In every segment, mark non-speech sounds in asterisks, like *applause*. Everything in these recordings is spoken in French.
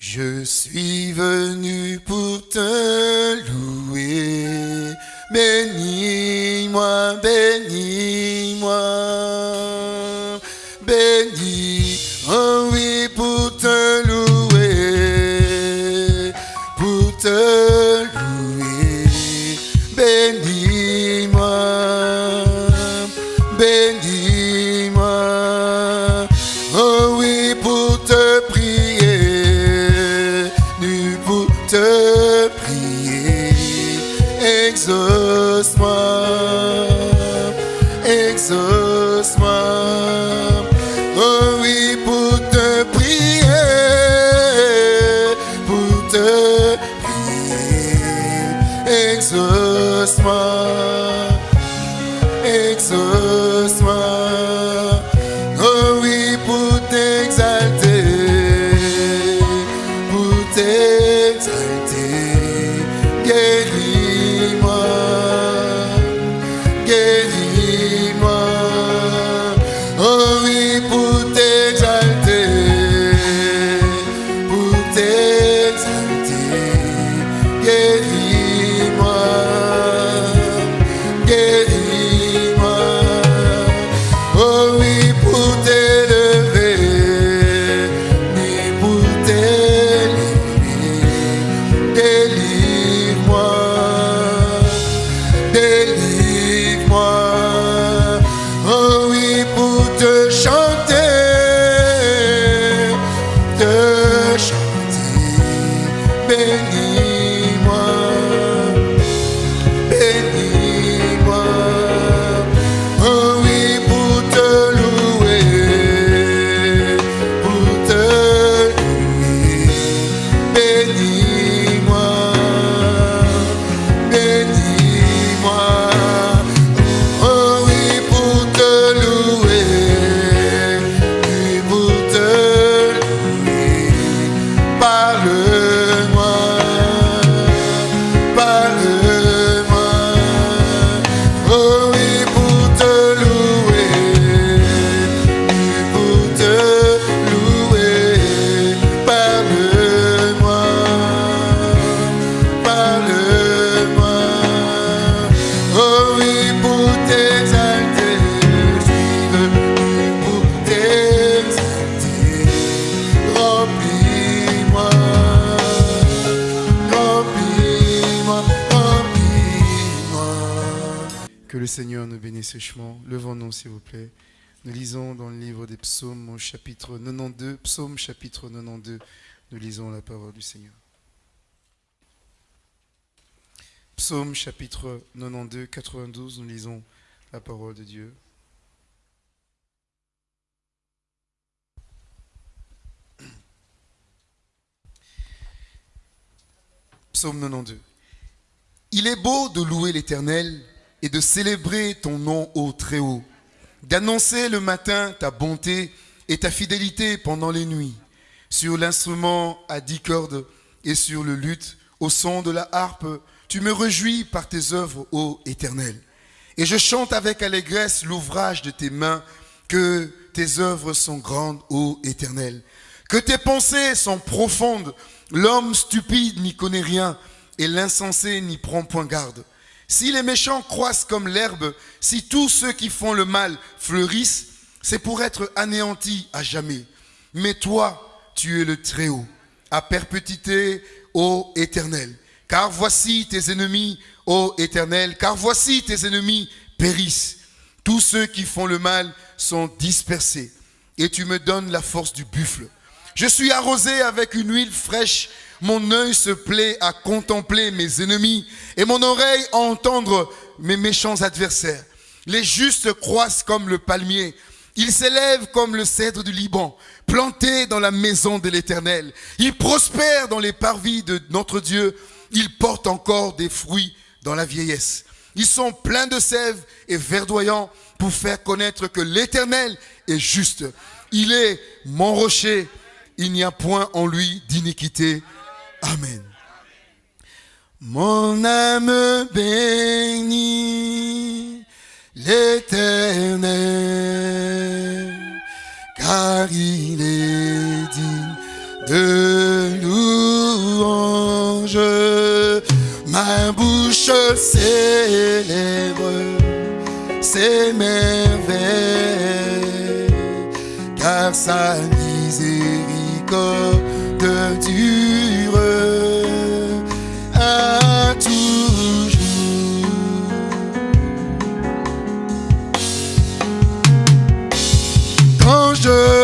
Je suis venu pour te louer. Bénis-moi, bénis-moi. Seigneur nous bénisse richement. Levons-nous, s'il vous plaît. Nous lisons dans le livre des psaumes, au chapitre 92, psaume chapitre 92, nous lisons la parole du Seigneur. Psaume chapitre 92, 92, nous lisons la parole de Dieu. Psaume 92. Il est beau de louer l'Éternel et de célébrer ton nom au Très-Haut, d'annoncer le matin ta bonté et ta fidélité pendant les nuits, sur l'instrument à dix cordes et sur le luth au son de la harpe, tu me réjouis par tes œuvres, ô Éternel. Et je chante avec allégresse l'ouvrage de tes mains, que tes œuvres sont grandes, ô Éternel. Que tes pensées sont profondes, l'homme stupide n'y connaît rien, et l'insensé n'y prend point garde. Si les méchants croissent comme l'herbe, si tous ceux qui font le mal fleurissent, c'est pour être anéantis à jamais. Mais toi, tu es le Très-Haut, à perpétuité, ô Éternel. Car voici tes ennemis, ô Éternel, car voici tes ennemis périssent. Tous ceux qui font le mal sont dispersés, et tu me donnes la force du buffle. Je suis arrosé avec une huile fraîche, mon œil se plaît à contempler mes ennemis, et mon oreille à entendre mes méchants adversaires. Les justes croissent comme le palmier, ils s'élèvent comme le cèdre du Liban, plantés dans la maison de l'Éternel. Ils prospèrent dans les parvis de notre Dieu. Ils portent encore des fruits dans la vieillesse. Ils sont pleins de sève et verdoyants pour faire connaître que l'Éternel est juste. Il est mon rocher. Il n'y a point en lui d'iniquité. Amen. Mon âme bénit l'éternel, car il est digne de louange. Ma bouche célèbre ses merveilles, car sa miséricorde Dieu Quand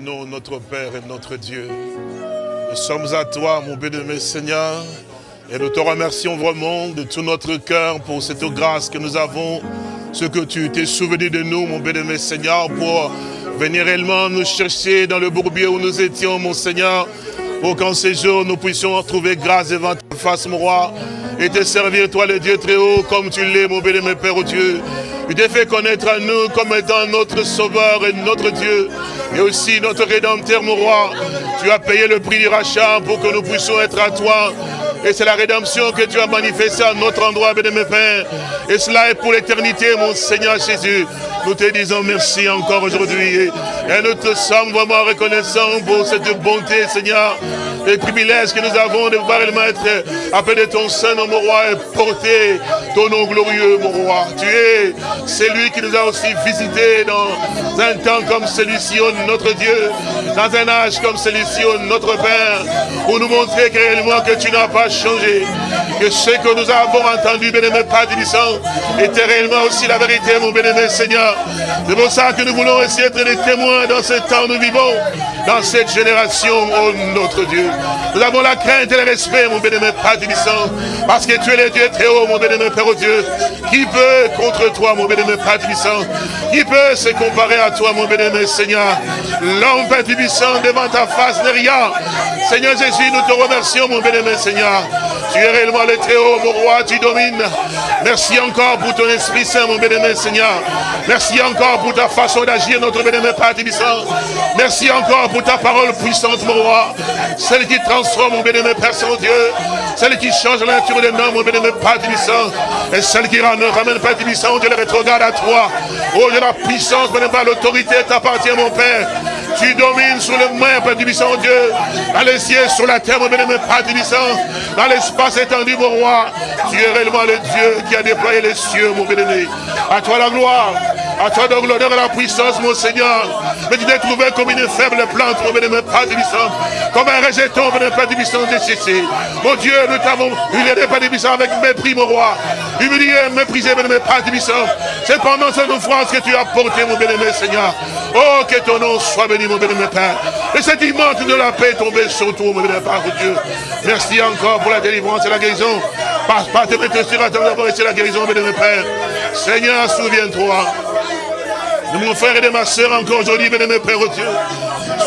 t'appartenons, notre Père et notre Dieu. Nous sommes à toi, mon bien-aimé Seigneur, et nous te remercions vraiment de tout notre cœur pour cette grâce que nous avons, ce que tu t'es souvenu de nous, mon bien-aimé Seigneur, pour venir réellement nous chercher dans le bourbier où nous étions, mon Seigneur, pour qu'en ces jours nous puissions trouver grâce devant ta face, mon roi, et te servir, toi, le Dieu très haut, comme tu l'es, mon bien-aimé Père, oh Dieu. Tu t'es fait connaître à nous comme étant notre Sauveur et notre Dieu, et aussi notre Rédempteur, mon roi. Tu as payé le prix du rachat pour que nous puissions être à toi. Et c'est la rédemption que tu as manifestée à notre endroit, bien-aimé Père. Et cela est pour l'éternité, mon Seigneur Jésus. Nous te disons merci encore aujourd'hui. Et nous te sommes vraiment reconnaissants pour cette bonté, Seigneur. Les privilèges que nous avons de voir le Maître appeler ton Saint-Nom, mon roi, et porter ton nom glorieux, mon roi. Tu es celui qui nous a aussi visités dans un temps comme celui-ci, oh notre Dieu, dans un âge comme celui-ci, oh notre Père, pour nous montrer que réellement que tu n'as pas changé, que ce que nous avons entendu, bien-aimé Père Tibissant, était réellement aussi la vérité, mon bien-aimé Seigneur. C'est pour ça que nous voulons aussi être des témoins dans ce temps nous vivons, dans cette génération, oh notre Dieu. Nous avons la crainte et le respect, mon bien-aimé Père Tibissant, parce que tu es le Dieu très haut, mon bien-aimé Père oh Dieu. Qui peut contre toi, mon bien-aimé Père Tibissant Qui peut se comparer à toi, mon bien-aimé Seigneur L'homme Père Tibissant devant ta face n'est rien. Seigneur Jésus, nous te remercions, mon bien-aimé Seigneur. Tu es réellement le très haut, mon roi, tu domines. Merci encore pour ton Esprit Saint, mon bien-aimé Seigneur. Merci encore pour ta façon d'agir, notre bien-aimé Père Merci encore pour ta parole puissante, mon roi. Celle qui transforme, mon bien-aimé Père Saint-Dieu. Celle qui change la nature des hommes, mon bien-aimé Père Tibissant. Et celle qui ramène, Père Tibissant, Dieu le rétrograde à toi. Oh Dieu, la puissance, bien-aimé, l'autorité t'appartient, mon Père. Tu domines sur le mer, Père Tibissant, Dieu. Dans les cieux, sur la terre, mon bien-aimé Père Tibissant. Dans l'espace étendu, mon roi. Tu es réellement le Dieu qui a déployé les cieux, mon bien-aimé. À toi la gloire. À toi donc l'honneur et la puissance, mon Seigneur. Mais tu t'es trouvé comme une faible plante, mon bénémoine, pas puissant. Comme un rejeton, mon bénémoine, pas puissant décessé. Mon Dieu, nous t'avons humilié, pas puissant, avec mépris, mon roi. Humilié, méprisé, mon pas puissant. C'est pendant cette offrance que tu as porté, mon bénémoine, Seigneur. Oh, que ton nom soit béni, mon bénémoine, Père. Et cette immense de la paix tombée sur toi, mon bénémoine, Père, Dieu. Merci encore pour la délivrance et la guérison. Passe pas te mettre sur la d'avoir et la guérison, bénémoine, Père. Seigneur, souviens-toi de mon frère et de ma soeur encore aujourd'hui, bénémoine, Père, oh Dieu.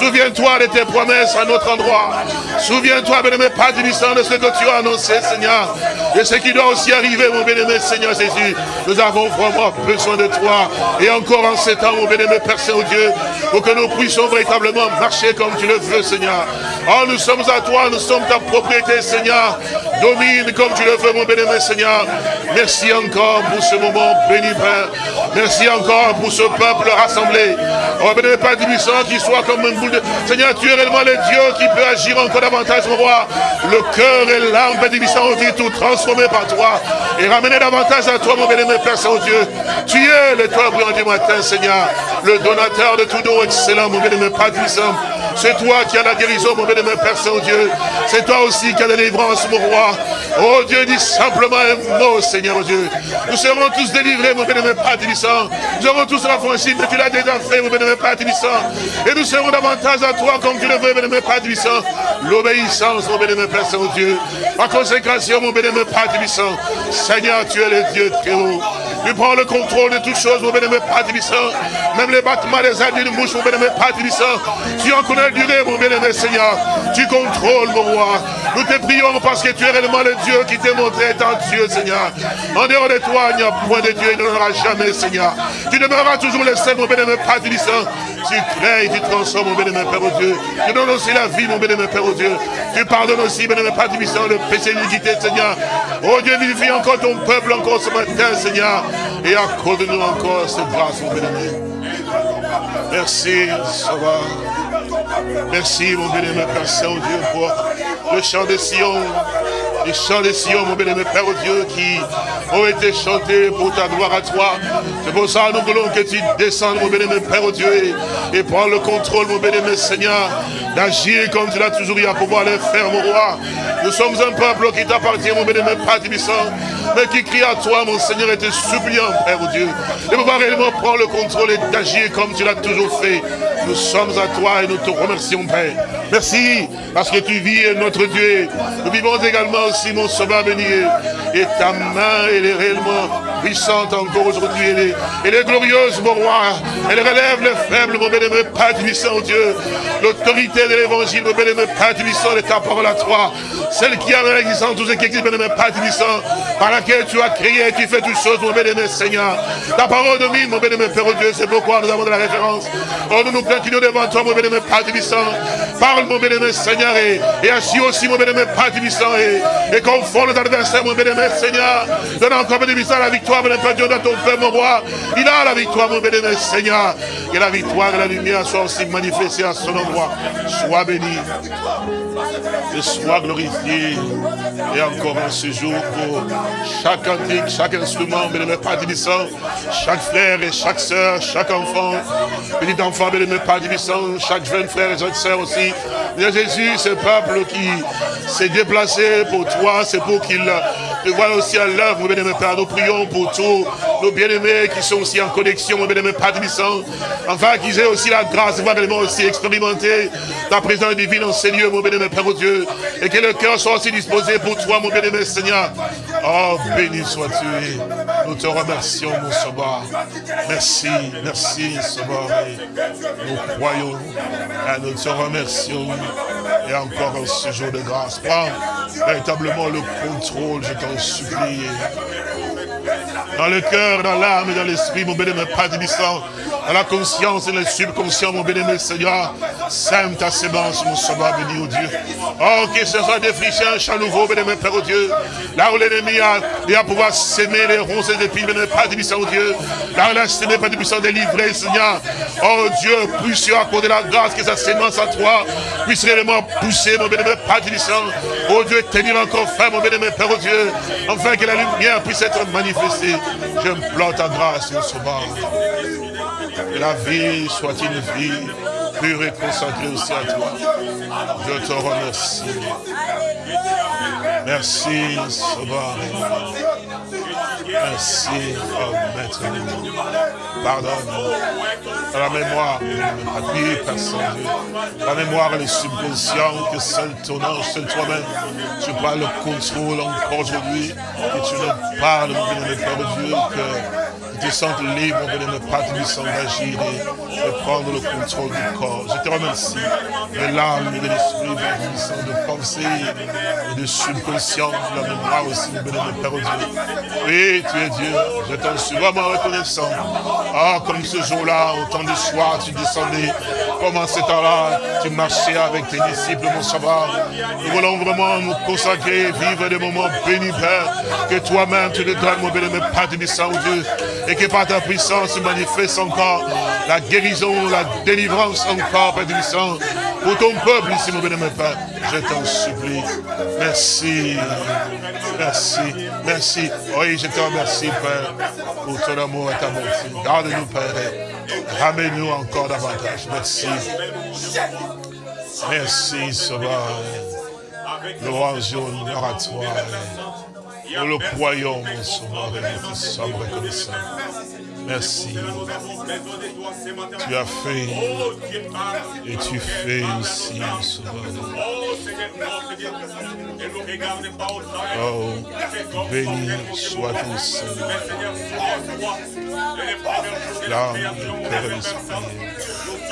Souviens-toi de tes promesses à notre endroit. Souviens-toi, bénémoine, Père du de ce que tu as annoncé, Seigneur. Et ce qui doit aussi arriver, mon bénémoine, Seigneur Jésus. Nous avons vraiment besoin de toi. Et encore en ces temps, mon bénémoine, Père Saint-Dieu, pour que nous puissions véritablement marcher comme tu le veux, Seigneur. Oh, nous sommes à toi, nous sommes ta propriété, Seigneur. Domine comme tu le veux, mon bénémoine, Seigneur. Merci encore pour ce moment béni, Père. Merci encore pour ce peuple rassemblé. Oh, bénémoine, Père du qui soit comme une boule Seigneur, tu es réellement le Dieu qui peut agir encore davantage, mon roi. Le cœur et l'âme, ont été tout transformés par toi. Et ramener davantage à toi, mon bénémoine, Père Saint-Dieu. Tu es le toi brillant du matin, Seigneur. Le donateur de tout don excellent, mon bénémoine, Père puissant. C'est toi qui as la guérison, mon bénémoine Père Saint-Dieu. C'est toi aussi qui as la délivrance, mon roi. Oh Dieu, dis simplement un mot, Seigneur Dieu. Nous serons tous délivrés, mon bénémoine Père Tibissant. Nous serons tous affranchis, mais tu l'as déjà fait, mon bénémoine Père Tibissant. Et nous serons davantage à toi comme tu le veux, mon bénémoine Père Tibissant. L'obéissance, mon bénémoine Père Saint-Dieu. La consécration, mon bénémoine Père Tibissant. Seigneur, tu es le Dieu très haut. Tu prends le contrôle de toutes choses, mon bénémoine Père. Même les battements des ailes de mouche, mon bénémoine Père. Tu en connais durée, mon bien-aimé Seigneur. Tu contrôles, mon roi. Nous te prions parce que tu es réellement le Dieu qui t'est montré étant Dieu, Seigneur. En dehors de toi, il n'y a point de Dieu, il n'y en aura jamais, Seigneur. Tu demeureras toujours le seul, mon bien-aimé Père Tu crées, tu transformes, mon bien-aimé Père, Dieu. Tu donnes aussi la vie, mon bien-aimé Père, Dieu. Tu pardonnes aussi, bien-aimé Père le péché l'iniquité, Seigneur. Oh Dieu, vivifie encore ton peuple encore ce matin, Seigneur. Et accorde-nous encore cette grâce, mon bien-aimé. Merci, Sauveur. Merci, mon bien-aimé Père Saint-Dieu, pour le chant de Sion. Les chants de Sion, mon bien-aimé Père Dieu, qui ont été chantés pour ta gloire à toi. C'est pour ça que nous voulons que tu descendes, mon bien-aimé Père Dieu, et, prends le contrôle, mon bien-aimé Seigneur, d'agir comme tu l'as toujours eu à pouvoir le faire, mon roi. Nous sommes un peuple qui t'appartient, mon bien-aimé Père mais qui crie à toi, mon Seigneur, et te suppliant, Père Dieu, de pouvoir réellement prendre le contrôle et d'agir comme tu l'as toujours fait. Nous sommes à toi et nous te remercions, Père. Merci, parce que tu vis notre Dieu. Nous vivons également aussi, mon sauveur béni. Et ta main, elle est réellement puissante encore aujourd'hui. Elle est, elle est glorieuse, mon roi. Elle relève les faibles, mon bénémoine, Père puissant, Dieu. L'autorité de l'évangile, mon bénémoine, Père puissant, de ta parole à toi. Celle qui a l'existence, tout ce qui existe, bénémoine, Père puissant, par laquelle tu as créé, tu fais toutes choses, mon bénémoine, Seigneur. Ta parole domine, mon bénémoine, Père Dieu. C'est pourquoi nous avons de la référence. Oh, nous nous inclinons devant toi, mon bénémoine, Père puissant. Parle, mon bénémoine, Seigneur, et, et ainsi aussi, mon bénémoine, Père puissant, et, et nos adversaires, mon bénémoine, Seigneur. Donne encore, bénémoine, la victoire, bénémoine, Dieu, dans ton père, mon roi. Il a la victoire, mon bénémoine, Seigneur. Que la victoire et la lumière soient aussi manifestées à son endroit. Sois béni et sois glorifié. Et encore en ce jour pour chaque antique, chaque instrument, bénémoine, Père chaque frère et chaque soeur, chaque enfant, petit enfant, bénémoine, Père chaque jeune frère et jeune soeur aussi. Bien Jésus, ce peuple qui s'est déplacé pour toi, c'est pour qu'il te voit aussi à l'œuvre, mon bien-aimé Père. Nous prions pour tous nos bien-aimés qui sont aussi en connexion, mon bien-aimé Père Enfin, qu'ils aient aussi la grâce de voir également aussi expérimenter ta présence divine en ces lieux, mon bien-aimé Père Dieu. Et que le cœur soit aussi disposé pour toi, mon bien-aimé Seigneur. Oh, béni sois-tu. Nous te remercions, mon sauveur. Merci, merci, sauveur. Nous croyons et nous te remercions. Et encore en ce jour de grâce. Prends véritablement le contrôle, je t'en supplie. Dans le cœur, dans l'âme et dans l'esprit, mon bénémoine Père la conscience et le subconscient, mon bénémoine Seigneur, sème ta sémence, mon sauveur béni, au Dieu. Oh, que ce soit défriché un champ nouveau, bénémoine Père, au Dieu. Là où l'ennemi a, va pouvoir s'aimer les ronces et les épines, bénémoine Père, au Dieu. Là où il a s'aimé, Père, puissant délivré, Seigneur. Oh Dieu, puisse accorder la grâce que sa sémence à toi puisse réellement pousser, mon bénémoine Père, Oh Dieu, tenir encore ferme, mon bénémoine Père, au Dieu. Afin que la lumière puisse être manifestée. Plante ta grâce, mon sauveur. La vie soit une vie pure et consacrée aussi à toi. Je te remercie. Merci, Sauveur. Merci, oh Maître. Pardonne. La mémoire. La mémoire, est subconscient que seul ton ange, seul toi-même, tu prends le contrôle encore aujourd'hui. Que tu nous parles, mon bien Père Dieu, que te sentes libre, mon ne pas te s'engager de, prendre le contrôle du corps. Je te remercie de l'âme de l'esprit, de pensée et de subconscience, de la mémoire aussi, mon bénémoine Père Dieu. Oui, tu es Dieu, je t'en suis vraiment reconnaissant. Ah, comme ce jour-là, au temps du soir, tu descendais, comme en ce temps-là, tu marchais avec tes disciples, mon savoir. Nous voulons vraiment nous consacrer, vivre des moments bénis, Père, que toi-même tu nous donnes, mon bénémoine Père de Dieu, et que par ta puissance manifeste encore la guérison, la délivrance encore, Père Saint, pour ton peuple ici, mon bénémoine Père. Je t'en supplie. Merci. Merci. Merci. Oui, je te remercie, Père, pour ton amour et ta bonté. Garde-nous, Père. Ramène-nous encore davantage. Merci. Merci, Sauveur. Louange et honneur à toi. Nous le croyons, mon sauveur, et nous sommes reconnaissants. Merci. Tu as fait et tu fais aussi, sauveur. Oh, béni soit ton Seigneur. L'âme,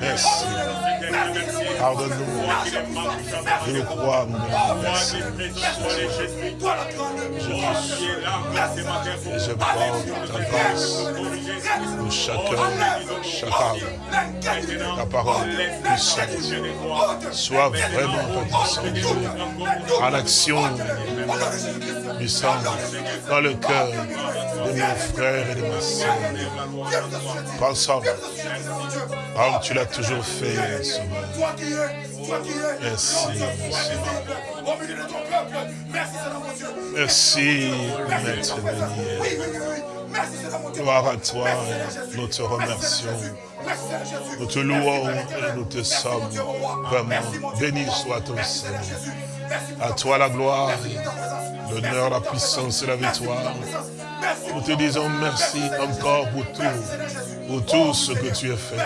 Merci. Pardonne-nous. Je crois, mon Merci. Je suis et je prends ta grâce pour chacun, chacun ta parole puissante soit vraiment puissante en action puissante dans le cœur de mes frères et de ma soeur. Pensons, comme tu l'as toujours fait, Sauveur. Merci, Merci, Maître béni. Gloire à toi, nous te remercions. Nous te louons et nous te sommes vraiment. Béni soit ton Seigneur. À toi la gloire, l'honneur, la puissance et la victoire. Nous te disons merci encore pour tout, pour tout ce que tu as fait,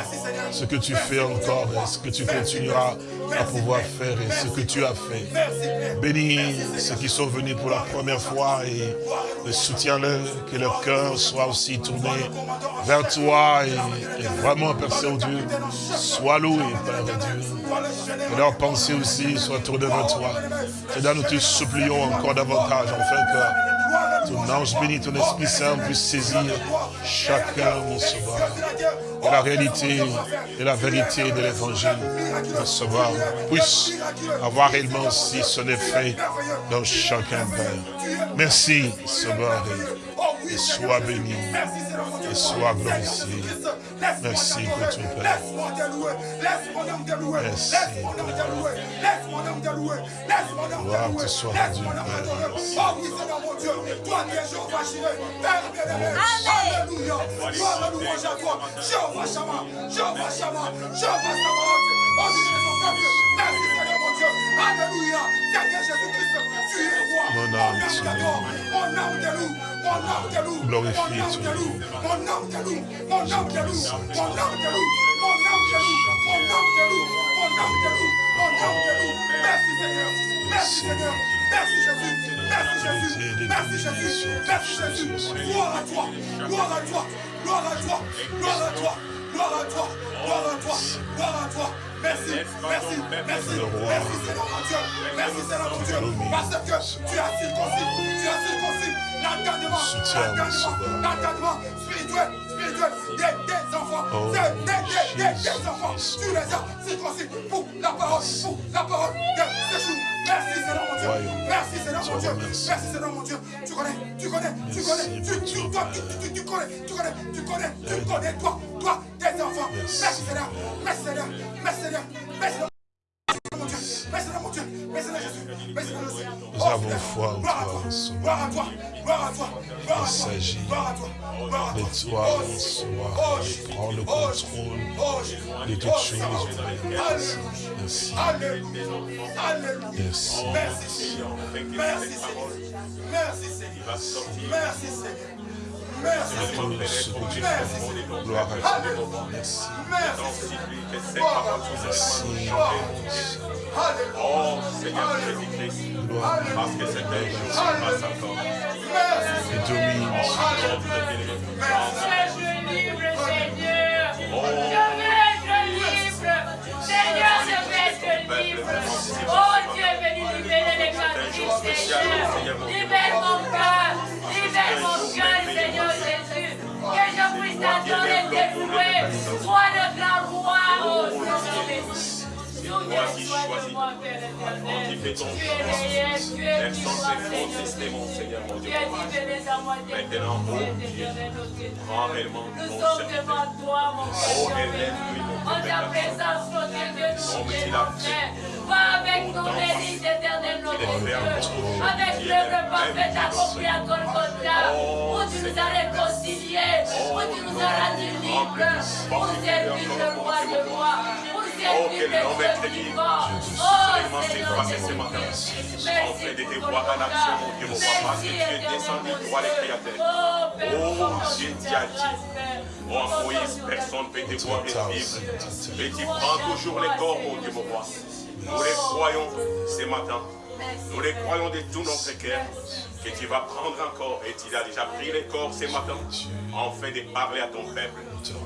ce que tu fais encore et ce que tu continueras à pouvoir faire et ce que tu as fait. Bénis ceux qui sont venus pour la première fois et, soutiens-le, que leur cœur soit aussi tourné vers toi et, vraiment, Père Saint-Dieu, sois loué, Père Dieu. Que leur pensée aussi soit tournée vers toi. C'est nous te supplions encore davantage, enfin que ton ange béni, ton Esprit Saint puisse saisir chacun, mon sauveur. Et la réalité et la vérité de l'évangile, mon sauveur, puisse avoir réellement aussi son effet dans chacun, Père. Merci, sauveur, et sois béni, et sois glorifié. Merci pour ton Père. Merci. Gloire te soit rendue, Père. Merci. Toi qui es Jéhovah Père bien-aimé. Alléluia. Gloire à louange à toi. Jéhovah Shama, Jéhovah Shama, Jéhovah Sabaoth. Oh, Merci Seigneur mon Dieu. Alléluia. Seigneur tu roi. Mon âme, te loue. Mon âme te loue. Mon âme te loue. Merci Seigneur. Merci Seigneur. Merci Jésus. Merci Jésus. Merci Jésus. Merci Jésus. Gloire à toi. Gloire à toi. Gloire à toi. Gloire à toi. Gloire à toi. Gloire à toi. Gloire à toi. Merci, merci, merci, merci. Seigneur mon Dieu, merci Seigneur mon Dieu, parce que tu as circoncis, tu as circoncis. L'entendement, l'entendement spirituel, spirituel. Des, des enfants, oh, des, des, des, des enfants, tu les as circoncis. Pour la parole, pour la parole. De ce jour. Merci Seigneur mon Dieu, merci Seigneur mon mon Dieu. Merci Seigneur mon Dieu. Tu connais, tu connais, tu connais, tu, tu, toi, tu, tu, tu connais, tu connais, tu connais, tu connais, toi, toi, tes enfants. Merci. Merci Seigneur, merci Seigneur, merci Seigneur, merci Seigneur. Mon Dieu, merci Seigneur mon Dieu, merci Seigneur Jésus, merci Seigneur Jésus. Nous Oh, avons foi en toi, mon Sauveur. gloire à Il s'agit de toi. Oh, mon Sauveur. oh, Prends le contrôle de toutes choses. Merci. Merci. Merci Seigneur. Merci Seigneur. Merci Seigneur. Merci Seigneur. Merci Merci. Merci. Merci. Merci. Oh parce que c'est un jour Je veux libre, Seigneur. Je veux être libre. Seigneur, je être. Oh Dieu, venu libérer les Seigneur. Libère mon cœur. Libère mon cœur, Swa de gran wwa o, se jame. Oh Seigneur de moi, Père éternel. Tu es réel, tu es Personne vivant, ne peut Seigneur. mon Seigneur, mon Tu Dieu. Maintenant, oh Dieu, Dieu, Dieu. Prends réellement Nous mon sommes devant toi, mon Oh, élève-lui, mon En ta présence, notre Dieu, nous Oh, mon. Va avec ton éternel, notre Dieu. Avec l'œuvre parfaite accomplie à Golgotha. Oh, Où tu nous as réconciliés. Où tu nous as rendus libres. Pour servir le roi de roi. Pour Oh, servir le Dieu. Vivant. Oh, passé ce matin. En fait de te voir en action, mon Dieu, mon roi, parce que tu es descendu, toi, Dieu. créateurs. Oh, Oh, Dieu, as t'as dit. Oh, en Moïse, personne ne peut te voir et vivre. Mais tu prends toujours les corps, mon Dieu, mon roi. Nous les croyons ce matin. Nous les croyons de tout notre cœur que tu vas prendre encore et tu as déjà pris les corps ce matin afin de parler à ton peuple.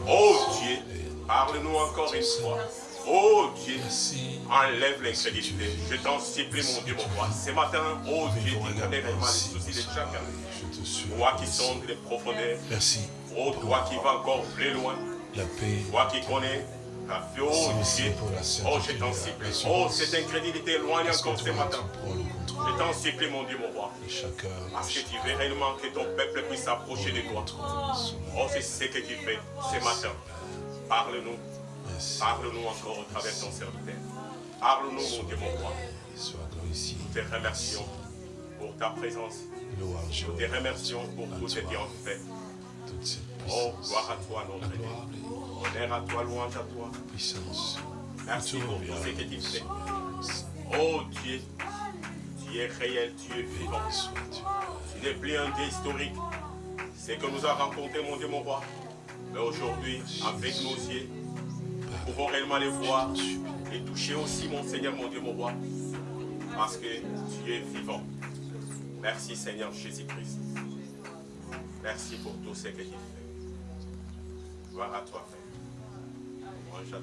Oh Dieu, parle-nous encore une fois. Oh Dieu, Merci. enlève l'incrédulité. Je t'en supplie, mon Dieu, mon roi. Ce matin, oh Dieu, tu connais réellement les soucis de chacun. Je te suis. Toi qui sondes les profondeurs. Merci. Oh, toi qui vas encore plus loin. La paix. Toi qui connais la vie, oh Dieu. la Oh, je t'en la supplie. Oh, cette incrédulité éloigne encore ce matin. Je t'en supplie, mon Dieu, mon roi. Parce que tu veux réellement que ton peuple puisse s'approcher de toi. Oh, c'est ce que tu fais ce matin. Parle-nous. Parle-nous encore au travers de ton serviteur. Parle-nous, mon Dieu, mon roi. Nous te remercions pour ta présence. Nous te remercions pour tout ce que tu as fait. Oh, gloire à toi, notre Dieu. Honneur à toi, louange à toi. Merci pour tout ce que tu fais. Oh Dieu, tu es réel, tu es vivant. Tu n'es plus un Dieu historique. C'est que nous a rencontré, mon Dieu, mon roi. Mais aujourd'hui, avec nos yeux, pouvons réellement les voir et toucher aussi, mon Seigneur, mon Dieu, mon roi. Parce que tu es vivant. Merci, Seigneur Jésus-Christ. Merci pour tout ce que tu fais. Gloire à toi, Père. Toi.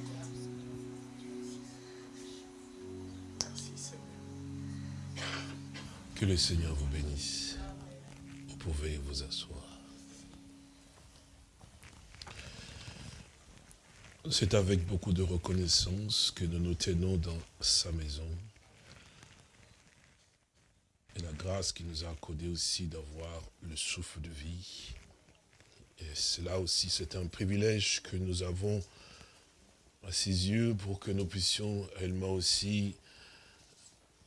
Merci, Seigneur. Que le Seigneur vous bénisse. Vous pouvez vous asseoir. C'est avec beaucoup de reconnaissance que nous nous tenons dans sa maison. Et la grâce qui nous a accordé aussi d'avoir le souffle de vie. Et cela aussi, c'est un privilège que nous avons à ses yeux pour que nous puissions réellement aussi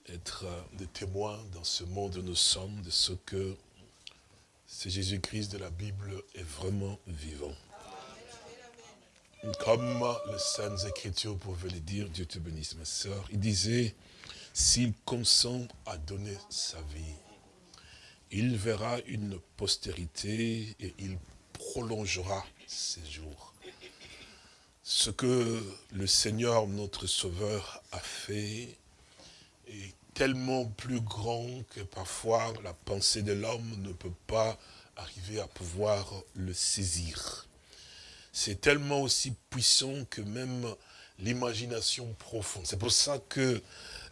être des témoins dans ce monde où nous sommes de ce que c'est Jésus-Christ de la Bible est vraiment vivant. Comme les Saintes Écritures pouvaient le dire, Dieu te bénisse ma sœur, il disait, s'il consent à donner sa vie, il verra une postérité et il prolongera ses jours. Ce que le Seigneur, notre Sauveur, a fait est tellement plus grand que parfois la pensée de l'homme ne peut pas arriver à pouvoir le saisir. C'est tellement aussi puissant que même l'imagination profonde. C'est pour ça que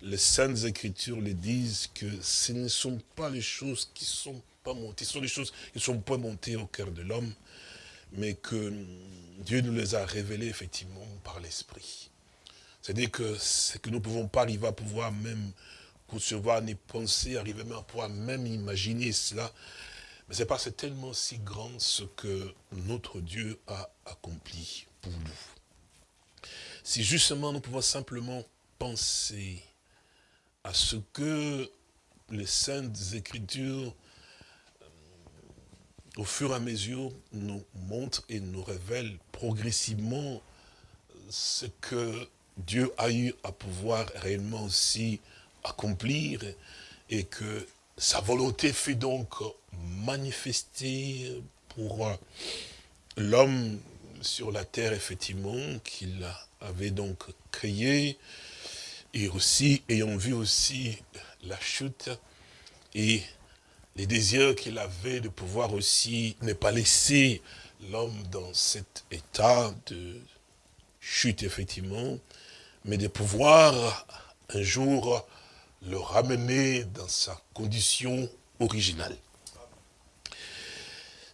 les Saintes Écritures le disent que ce ne sont pas les choses qui sont pas montées, ce sont les choses qui ne sont pas montées au cœur de l'homme, mais que Dieu nous les a révélées effectivement par l'Esprit. C'est-à-dire que ce que nous ne pouvons pas arriver à pouvoir même concevoir, ni penser, arriver même à pouvoir même imaginer cela. Mais c'est parce que c'est tellement si grand ce que notre Dieu a accompli pour nous. Si justement nous pouvons simplement penser à ce que les saintes écritures, euh, au fur et à mesure, nous montrent et nous révèlent progressivement ce que Dieu a eu à pouvoir réellement aussi accomplir et que sa volonté fut donc manifestée pour l'homme sur la terre, effectivement, qu'il avait donc créé, et aussi ayant vu aussi la chute et les désirs qu'il avait de pouvoir aussi ne pas laisser l'homme dans cet état de chute, effectivement, mais de pouvoir un jour le ramener dans sa condition originale.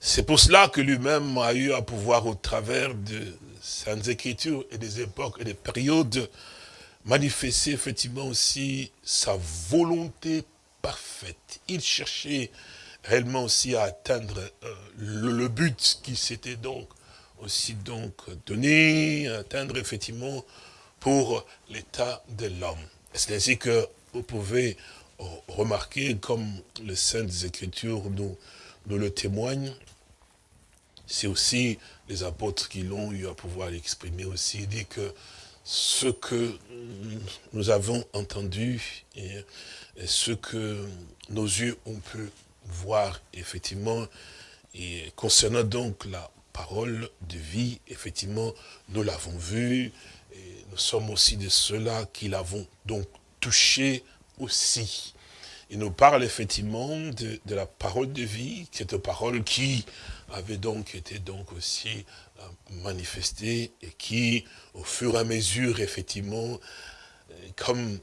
C'est pour cela que lui-même a eu à pouvoir, au travers de Saintes Écritures et des époques et des périodes, manifester effectivement aussi sa volonté parfaite. Il cherchait réellement aussi à atteindre euh, le, but qui s'était donc aussi donc donné, atteindre effectivement pour l'état de l'homme. C'est ainsi que vous pouvez remarquer, comme les Saintes Écritures nous, nous le témoignent, c'est aussi les apôtres qui l'ont eu à pouvoir l'exprimer aussi. Il dit que ce que nous avons entendu et, ce que nos yeux ont pu voir effectivement, et concernant donc la parole de vie, effectivement, nous l'avons vu, et nous sommes aussi de ceux-là qui l'avons donc touché aussi. Il nous parle effectivement de, la parole de vie, cette parole qui avait donc été donc aussi euh, manifestée et qui, au fur et à mesure, effectivement, euh, comme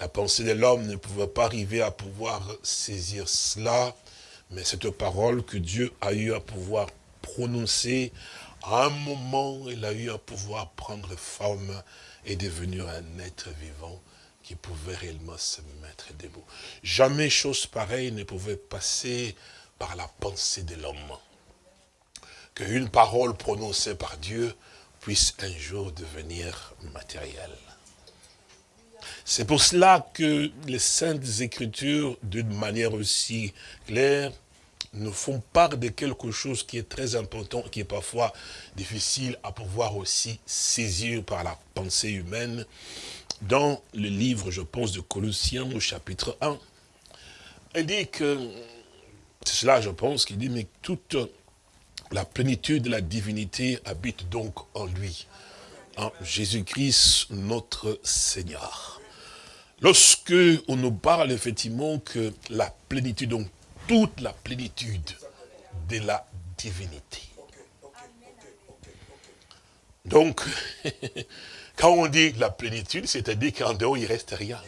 la pensée de l'homme ne pouvait pas arriver à pouvoir saisir cela, mais cette parole que Dieu a eu à pouvoir prononcer, à un moment, il a eu à pouvoir prendre forme et devenir un être vivant qui pouvait réellement se mettre debout. Jamais chose pareille ne pouvait passer par la pensée de l'homme. Qu'une parole prononcée par Dieu puisse un jour devenir matérielle. C'est pour cela que les Saintes Écritures, d'une manière aussi claire, nous font part de quelque chose qui est très important, qui est parfois difficile à pouvoir aussi saisir par la pensée humaine, dans le livre, je pense, de Colossiens au chapitre 1. Elle dit que, c'est cela je pense, qu'il dit, mais toute la plénitude de la divinité habite donc en lui, en Jésus-Christ notre Seigneur. Lorsque on nous parle effectivement que la plénitude, donc toute la plénitude de la divinité. Donc, *laughs* Quand on dit la plénitude, c'est-à-dire qu'en dehors, il ne reste rien.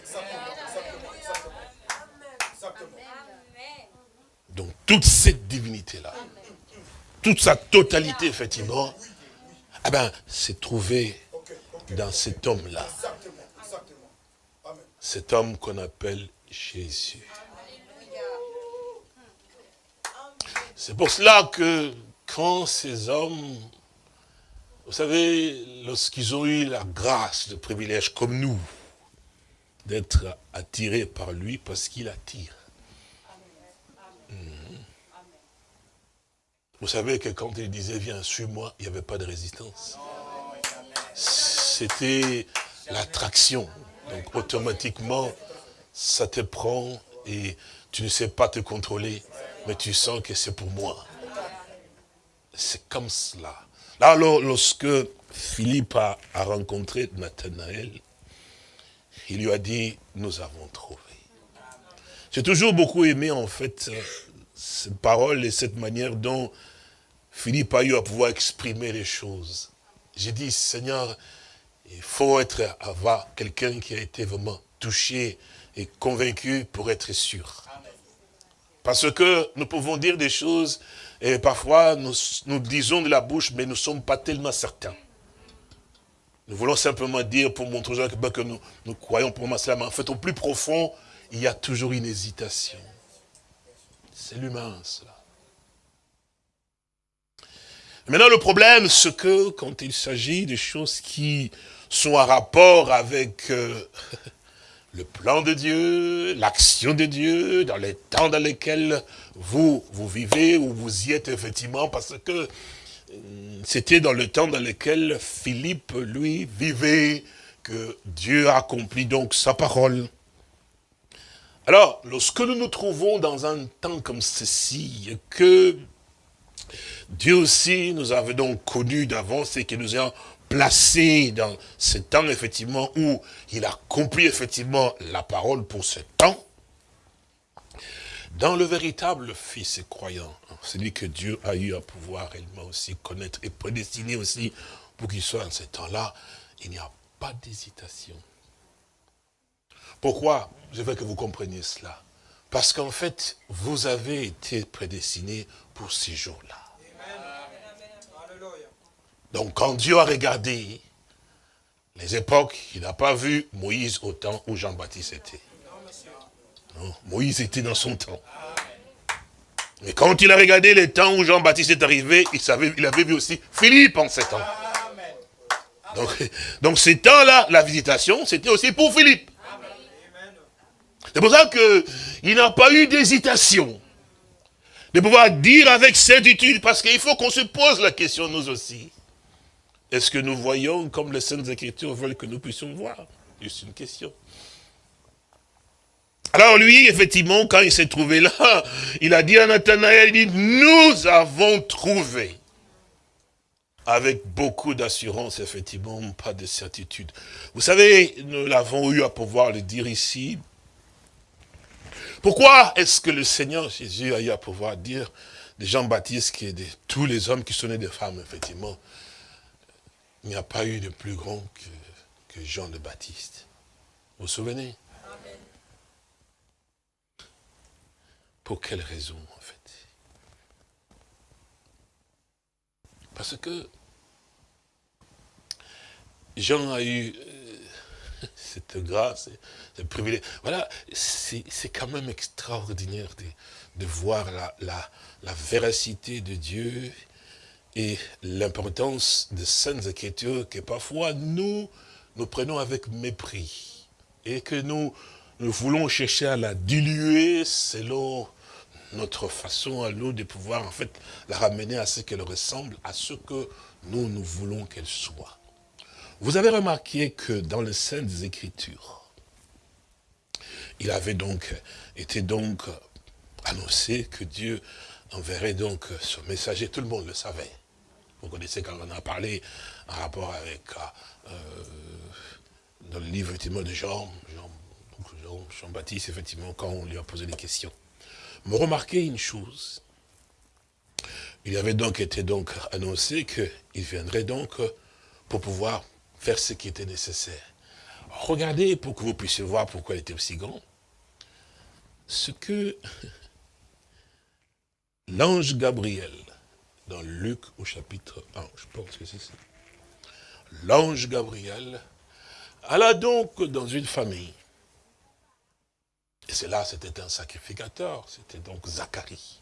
Donc toute cette divinité-là, toute sa totalité, effectivement, eh ben, c'est trouvé dans cet homme-là. Cet homme qu'on appelle Jésus. C'est pour cela que quand ces hommes vous savez, lorsqu'ils ont eu la grâce, le privilège, comme nous, d'être attirés par lui parce qu'il attire. Mhm. Vous savez que quand il disait, viens, suis-moi, il n'y avait pas de résistance. C'était l'attraction. Donc automatiquement, ça te prend et tu ne sais pas te contrôler, mais tu sens que c'est pour moi. C'est comme cela. Alors, lorsque Philippe a, rencontré Nathanaël, il lui a dit, nous avons trouvé. J'ai toujours beaucoup aimé, en fait, cette parole et cette manière dont Philippe a eu à pouvoir exprimer les choses. J'ai dit, Seigneur, il faut être avoir quelqu'un qui a été vraiment touché et convaincu pour être sûr. Parce que nous pouvons dire des choses et parfois, nous, disons de la bouche, mais nous ne sommes pas tellement certains. Nous voulons simplement dire pour montrer aux gens que, ben, nous, nous croyons pour cela, mais en fait, au plus profond, il y a toujours une hésitation. C'est l'humain, cela. Maintenant, le problème, c'est que quand il s'agit de choses qui sont en rapport avec euh, le plan de Dieu, l'action de Dieu, dans les temps dans lesquels vous, vous vivez, ou vous y êtes effectivement, parce que euh, c'était dans le temps dans lequel Philippe, lui, vivait, que Dieu a accompli donc sa parole. Alors, lorsque nous nous trouvons dans un temps comme ceci, que Dieu aussi nous avait donc connu d'avance et que nous ayons placé dans ce temps, effectivement, où il a accompli, effectivement, la parole pour ce temps, dans le véritable Fils croyant, celui que Dieu a eu à pouvoir réellement aussi connaître et prédestiner aussi pour qu'il soit en ce temps-là, il n'y a pas d'hésitation. Pourquoi Je veux que vous compreniez cela? Parce qu'en fait, vous avez été prédestiné pour ces jours-là. Donc quand Dieu a regardé les époques, il n'a pas vu Moïse au temps où Jean-Baptiste était. Non, Moïse était dans son temps. Mais quand il a regardé les temps où Jean-Baptiste est arrivé, il, savait, il avait vu aussi Philippe en ces temps. Donc, *laughs* donc ces temps-là, la visitation, c'était aussi pour Philippe. C'est pour ça qu'il n'a pas eu d'hésitation. De pouvoir dire avec certitude, parce qu'il faut qu'on se pose la question nous aussi. Est-ce que nous voyons comme les Saintes Écritures veulent que nous puissions voir? Juste une question. Alors lui, effectivement, quand il s'est trouvé là, *laughs* il a dit à Nathanaël, il dit, nous avons trouvé. Avec beaucoup d'assurance, effectivement, pas de certitude. Vous savez, nous l'avons eu à pouvoir le dire ici. Pourquoi est-ce que le Seigneur Jésus a eu à pouvoir dire de Jean-Baptiste que de tous les hommes qui sont nés des femmes, effectivement, il n'y a pas eu de plus grand que, Jean le Baptiste. Vous vous souvenez? Pour quelle raison, en fait? Parce que Jean a eu euh, *laughs* cette grâce, ce privilège. Voilà, c'est quand même extraordinaire de, voir la, la, la véracité de Dieu et l'importance de saintes écritures que parfois nous, nous prenons avec mépris et que nous, nous voulons chercher à la diluer selon notre façon à nous de pouvoir en fait la ramener à ce qu'elle ressemble à ce que nous, nous voulons qu'elle soit. Vous avez remarqué que dans les Saintes Écritures, il avait donc été donc annoncé que Dieu enverrait donc son messager, tout le monde le savait. Vous connaissez quand on a parlé en rapport avec, euh, dans le livre effectivement de Jean, Jean, Jean, Baptiste, effectivement, quand on lui a posé des questions. Mais remarquez une chose. Il avait donc été donc annoncé qu'il viendrait donc pour pouvoir faire ce qui était nécessaire. Regardez pour que vous puissiez voir pourquoi il était aussi grand. Ce que *laughs* l'ange Gabriel dans Luc au chapitre 1, je pense que c'est ça. L'ange Gabriel alla donc dans une famille. Et c'est là, c'était un sacrificateur, c'était donc Zacharie.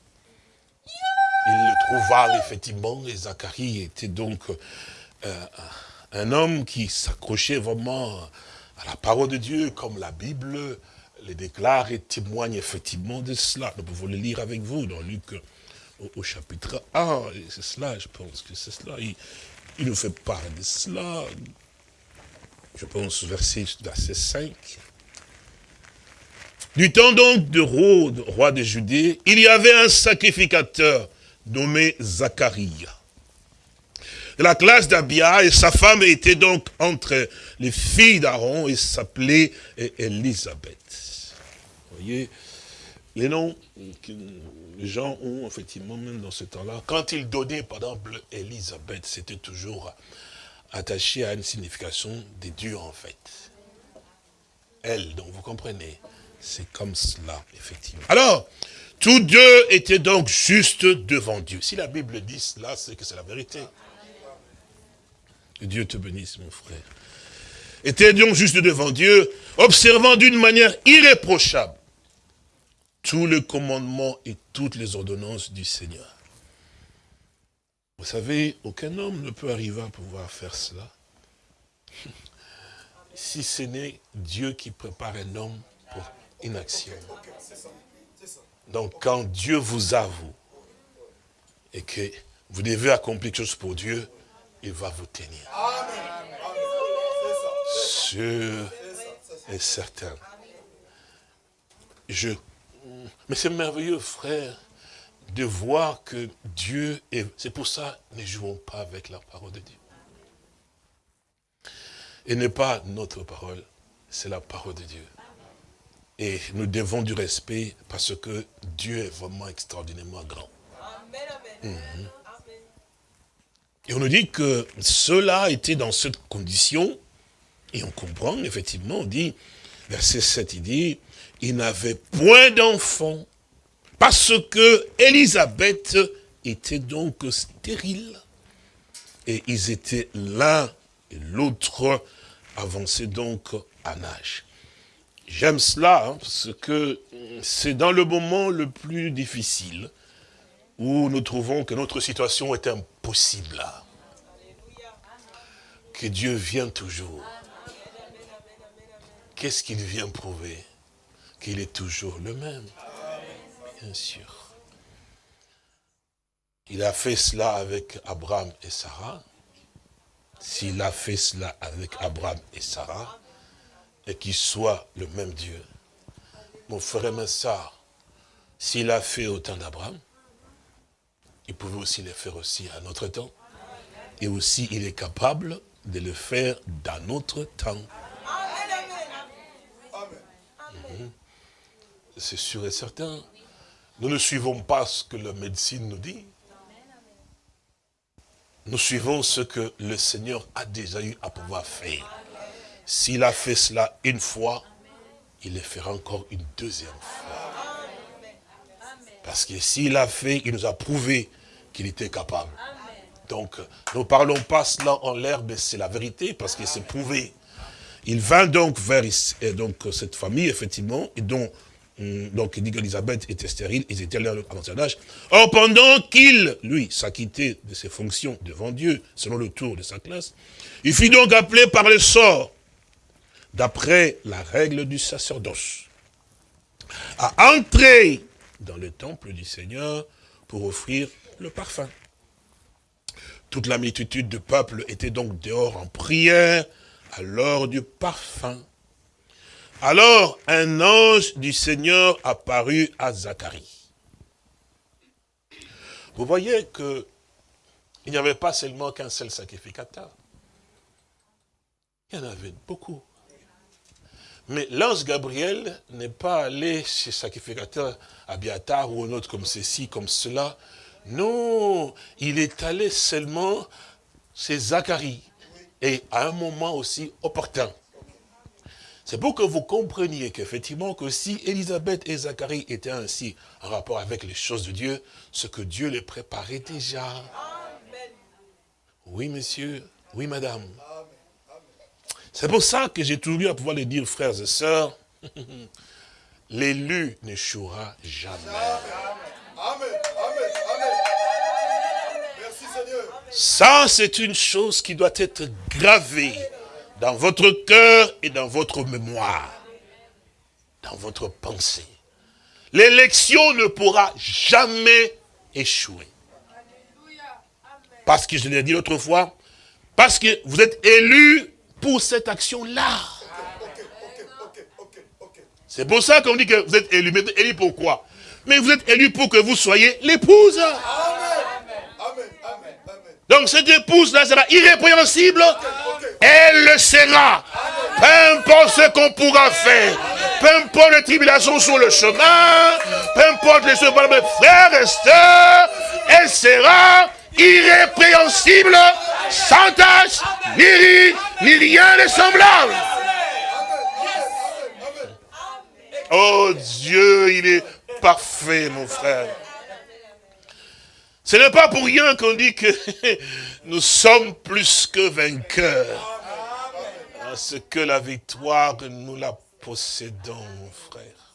Il le trouva effectivement, et Zacharie était donc euh, un homme qui s'accrochait vraiment à la parole de Dieu, comme la Bible les déclare et témoigne effectivement de cela. Nous pouvons le lire avec vous dans Luc au, chapitre 1. C'est cela, je pense que c'est cela. Il, nous fait part de cela. Je pense verset, verset 5. Du temps donc de Rode, roi de Judée, il y avait un sacrificateur nommé Zacharie. La classe d'Abia, et sa femme était donc entre les filles d'Aaron et s'appelait Elisabeth. Vous voyez, les noms les gens ont effectivement, même dans ce temps-là, quand ils donnaient, par exemple, Elisabeth, c'était toujours attaché à une signification des dieux, en fait. Elle, donc vous comprenez, c'est comme cela, effectivement. Alors, tous deux étaient donc juste devant Dieu. Si la Bible dit cela, c'est que c'est la vérité. Que Dieu te bénisse, mon frère. Étaient donc juste devant Dieu, observant d'une manière irréprochable tous les commandements et toutes les ordonnances du Seigneur. Vous savez, aucun homme ne peut arriver à pouvoir faire cela. *laughs* Si ce n'est Dieu qui prépare un homme pour une action. Donc quand Dieu vous avoue et que vous devez accomplir quelque chose pour Dieu, il va vous tenir. Sûr et certain. Je, mais c'est merveilleux, frère, de voir que Dieu est... C'est pour ça, ne jouons pas avec la parole de Dieu. Et n'est pas notre parole, c'est la parole de Dieu. Et nous devons du respect parce que Dieu est vraiment extraordinairement grand. Mhm. Et on nous dit que cela était dans cette condition, et on comprend, effectivement, on dit, verset 7, il dit, il n'avait point d'enfant, parce que Élisabeth était donc stérile. Et ils étaient l'un et l'autre avancés donc à âge. J'aime cela, hein, parce que c'est dans le moment le plus difficile où nous trouvons que notre situation est impossible. Que Dieu vient toujours. Qu'est-ce qu'il vient prouver? Qu'il est toujours le même. Bien sûr. Il a fait cela avec Abraham et Sarah. S'il a fait cela avec Abraham et Sarah, et qu'il soit le même Dieu. Mon frère et ça, s'il a fait autant d'Abraham, il pouvait aussi le faire aussi à notre temps. Et aussi, il est capable de le faire dans notre temps. C'est sûr et certain. Nous ne suivons pas ce que la médecine nous dit. Nous suivons ce que le Seigneur a déjà eu à pouvoir faire. S'il a fait cela une fois, il le fera encore une deuxième fois. Parce que s'il a fait, il nous a prouvé qu'il était capable. Donc, nous ne parlons pas cela en l'air, mais c'est la vérité, parce que c'est prouvé. Il vint donc vers donc, cette famille, effectivement, et dont donc il dit qu'Elisabeth était stérile, ils étaient là à l'ancien âge. Or, pendant qu'il, lui, s'acquittait de ses fonctions devant Dieu, selon le tour de sa classe, il fut donc appelé par le sort, d'après la règle du sacerdoce, à entrer dans le temple du Seigneur pour offrir le parfum. Toute la multitude de peuple était donc dehors en prière à l'heure du parfum. Alors un ange du Seigneur apparut à Zacharie. Vous voyez que il n'y avait pas seulement qu'un seul sacrificateur. Il y en avait beaucoup. Mais l'ange Gabriel n'est pas allé chez sacrificateur Abiatar ou un autre comme ceci, comme cela. Non, il est allé seulement chez Zacharie. Et à un moment aussi opportun. C'est pour que vous compreniez qu'effectivement, que si Élisabeth et Zacharie étaient ainsi en rapport avec les choses de Dieu, ce que Dieu les préparait déjà. Oui, monsieur. Oui, madame. C'est pour ça que j'ai toujours à pouvoir le dire, frères et sœurs, *laughs* l'élu n'échouera jamais. Amen. Merci Seigneur. Ça, c'est une chose qui doit être gravée dans votre cœur et dans votre mémoire, dans votre pensée. L'élection ne pourra jamais échouer. Parce que je l'ai dit l'autre fois, parce que vous êtes élus pour cette action-là. C'est pour ça qu'on dit que vous êtes élus. Mais élus pourquoi Mais vous êtes élus pour que vous soyez l'épouse. Donc cette épouse-là sera irrépréhensible. Elle le sera. Peu importe ce qu'on pourra faire. Peu importe les tribulations sur le chemin. Peu importe les choses. Frères et sœurs, elle sera irrépréhensible, sans tâche, ni ni rien de semblable. Oh Dieu, il est parfait, mon frère. Ce n'est pas pour rien qu'on dit que *laughs* nous sommes plus que vainqueurs. Parce que la victoire, nous la possédons, mon frère.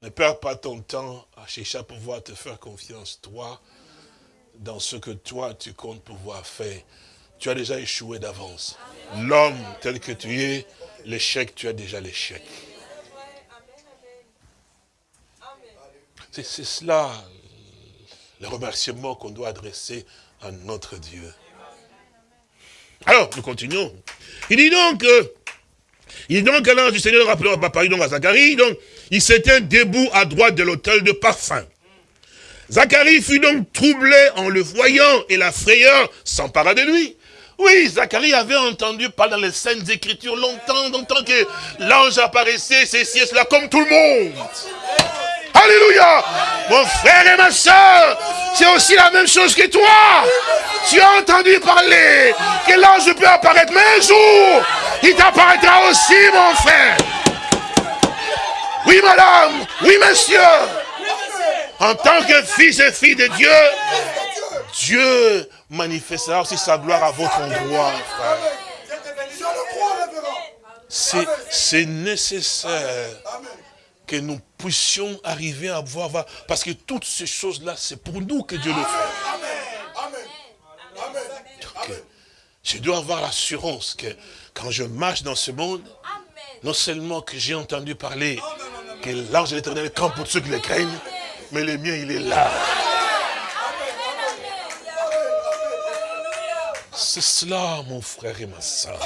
Ne perds pas ton temps à chercher à pouvoir te faire confiance, toi, dans ce que toi, tu comptes pouvoir faire. Tu as déjà échoué d'avance. L'homme tel que tu es, l'échec, tu as déjà l'échec. C'est cela le remerciement qu'on doit adresser à notre Dieu. Alors, nous continuons. Il dit donc, euh, il dit donc, l'ange du Seigneur rappelera Paris donc à Zacharie, donc, il s'était debout à droite de l'autel de parfum. Zacharie fut donc troublé en le voyant et la frayeur s'empara de lui. Oui, Zacharie avait entendu parler dans les scènes d'écriture longtemps, longtemps que l'ange apparaissait, ceci et cela, comme tout le monde. Alléluia Mon frère et ma soeur, c'est aussi la même chose que toi. Tu as entendu parler que l'ange peut apparaître, mais un jour, il t'apparaîtra aussi, mon frère. Oui, madame, oui, monsieur. En tant que fils et fille de Dieu, Dieu manifestera aussi sa gloire à votre endroit, frère. C'est nécessaire que nous puissions arriver à voir, parce que toutes ces choses-là, c'est pour nous que Dieu le fait. je dois avoir l'assurance que quand je marche dans ce monde, non seulement que j'ai entendu parler que l'ange de l'éternel camp pour ceux qui le craignent, mais le mien, il est là. C'est cela, mon frère et ma soeur.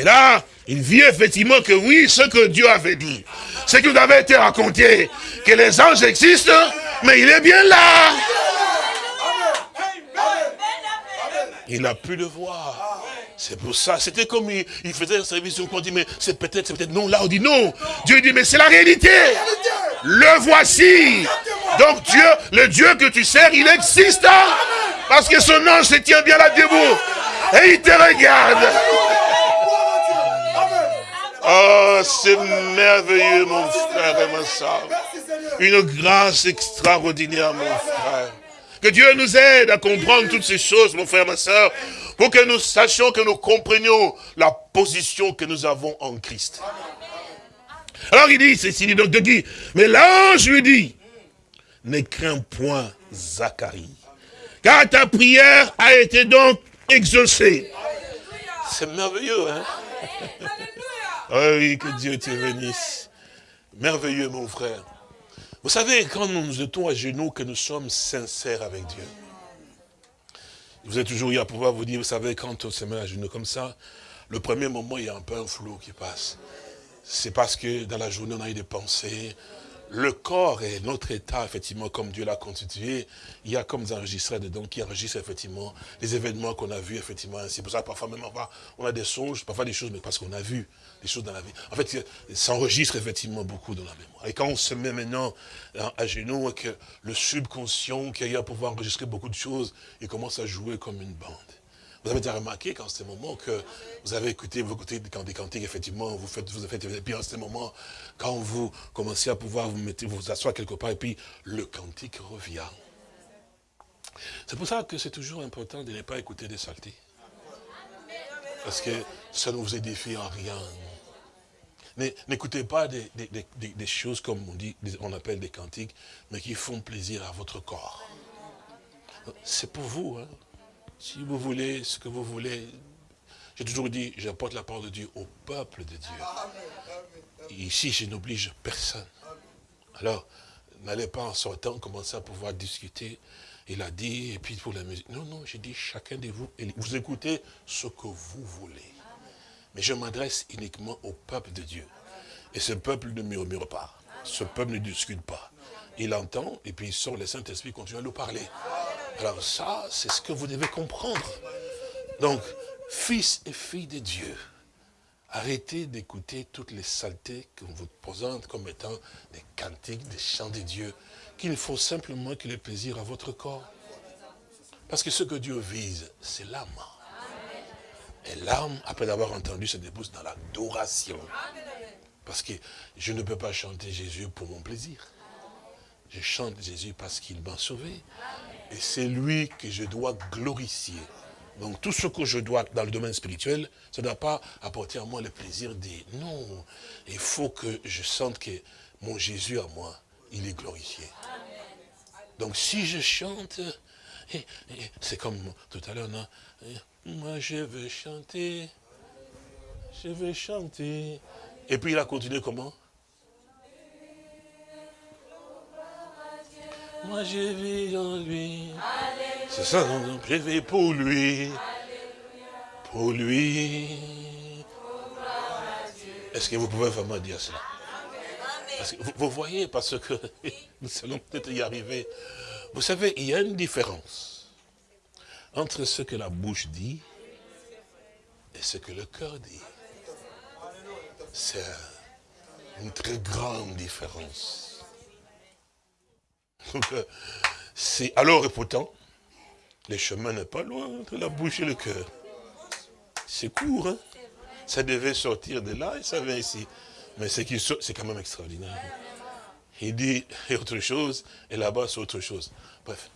Et là, il vit effectivement que oui, ce que Dieu avait dit, ce qui nous avait été raconté, que les anges existent, mais il est bien là. Il a pu le voir. C'est pour ça, c'était comme il, faisait un service, on dit, mais c'est peut-être, c'est peut-être non. Là, on dit non. Dieu dit, mais c'est la réalité. Le voici. Donc Dieu, le Dieu que tu sers, il existe. Parce que son ange se tient bien là debout. Et il te regarde. Oh, c'est merveilleux, mon frère et ma soeur. Une grâce extraordinaire, mon frère. Que Dieu nous aide à comprendre toutes ces choses, mon frère, ma soeur, pour que nous sachions, que nous comprenions la position que nous avons en Christ. Alors il dit, c'est donc de qui Mais l'ange lui dit, ne crains point Zacharie, car ta prière a été donc exaucée. C'est merveilleux, hein? *laughs* Oui, que Dieu te bénisse. Merveilleux, mon frère. Vous savez, quand nous nous mettons à genoux, que nous sommes sincères avec Dieu. Vous êtes toujours à pouvoir vous dire, vous savez, quand on se met à genoux comme ça, le premier moment, il y a un peu un flou qui passe. C'est parce que dans la journée, on a eu des pensées, le corps et notre état, effectivement, comme Dieu l'a constitué, il y a comme des enregistrés dedans qui enregistrent effectivement les événements qu'on a vus, effectivement. C'est pour ça parfois même on a des songes, parfois des choses, mais parce qu'on a vu des choses dans la vie. En fait, ça enregistre effectivement beaucoup dans la mémoire. Et quand on se met maintenant à genoux, que le subconscient qui a pouvoir enregistrer beaucoup de choses, il commence à jouer comme une bande. Vous avez déjà remarqué qu'en ce moment que vous avez écouté, vous écoutez des cantiques, effectivement, vous faites, vous faites, et puis en ce moment, quand vous commencez à pouvoir vous mettre, vous asseoir quelque part, et puis le cantique revient. C'est pour ça que c'est toujours important de ne pas écouter des saletés. Parce que ça ne vous édifie en rien. N'écoutez pas des, choses comme on dit, on appelle des cantiques, mais qui font plaisir à votre corps. C'est pour vous, hein. Si vous voulez ce que vous voulez, j'ai toujours dit, j'apporte la parole de Dieu au peuple de Dieu. ici, je n'oblige personne. Alors, n'allez pas en sortant commencer à pouvoir discuter. Il a dit, et puis pour la musique. Non, non, j'ai dit, chacun de vous, vous écoutez ce que vous voulez. Mais je m'adresse uniquement au peuple de Dieu. Et ce peuple ne murmure pas. Ce peuple ne discute pas. Il entend, et puis il sort, le Saint-Esprit continue à nous parler. Alors ça, c'est ce que vous devez comprendre. Donc, fils et filles de Dieu, arrêtez d'écouter toutes les saletés qu'on vous présente comme étant des cantiques, des chants de Dieu, qu'il faut simplement qu'il ait plaisir à votre corps. Parce que ce que Dieu vise, c'est l'âme. Et l'âme, après avoir entendu, se débouche dans l'adoration. Parce que je ne peux pas chanter Jésus pour mon plaisir. Je chante Jésus parce qu'il m'a sauvé. Et c'est lui que je dois glorifier. Donc tout ce que je dois dans le domaine spirituel, ça ne doit pas apporter à moi le plaisir des... Non, il faut que je sente que mon Jésus à moi il est glorifié. Donc si je chante, c'est comme tout à l'heure, non Moi je veux chanter, je veux chanter. Et puis il a continué comment Moi je vis en lui. C'est ça, non Je vis pour lui. Pour lui. Est-ce que vous pouvez vraiment dire cela vous, voyez, parce que *laughs* nous allons peut-être y arriver. Vous savez, il y a une différence entre ce que la bouche dit et ce que le cœur dit. C'est une très grande différence. *laughs* C'est alors et pourtant, le chemin n'est pas loin entre la bouche et le cœur. C'est court, hein? Ça devait sortir de là et ça vient ici. Mais c'est quand même extraordinaire. Il dit *laughs* autre chose, et là-bas c'est autre chose. Bref,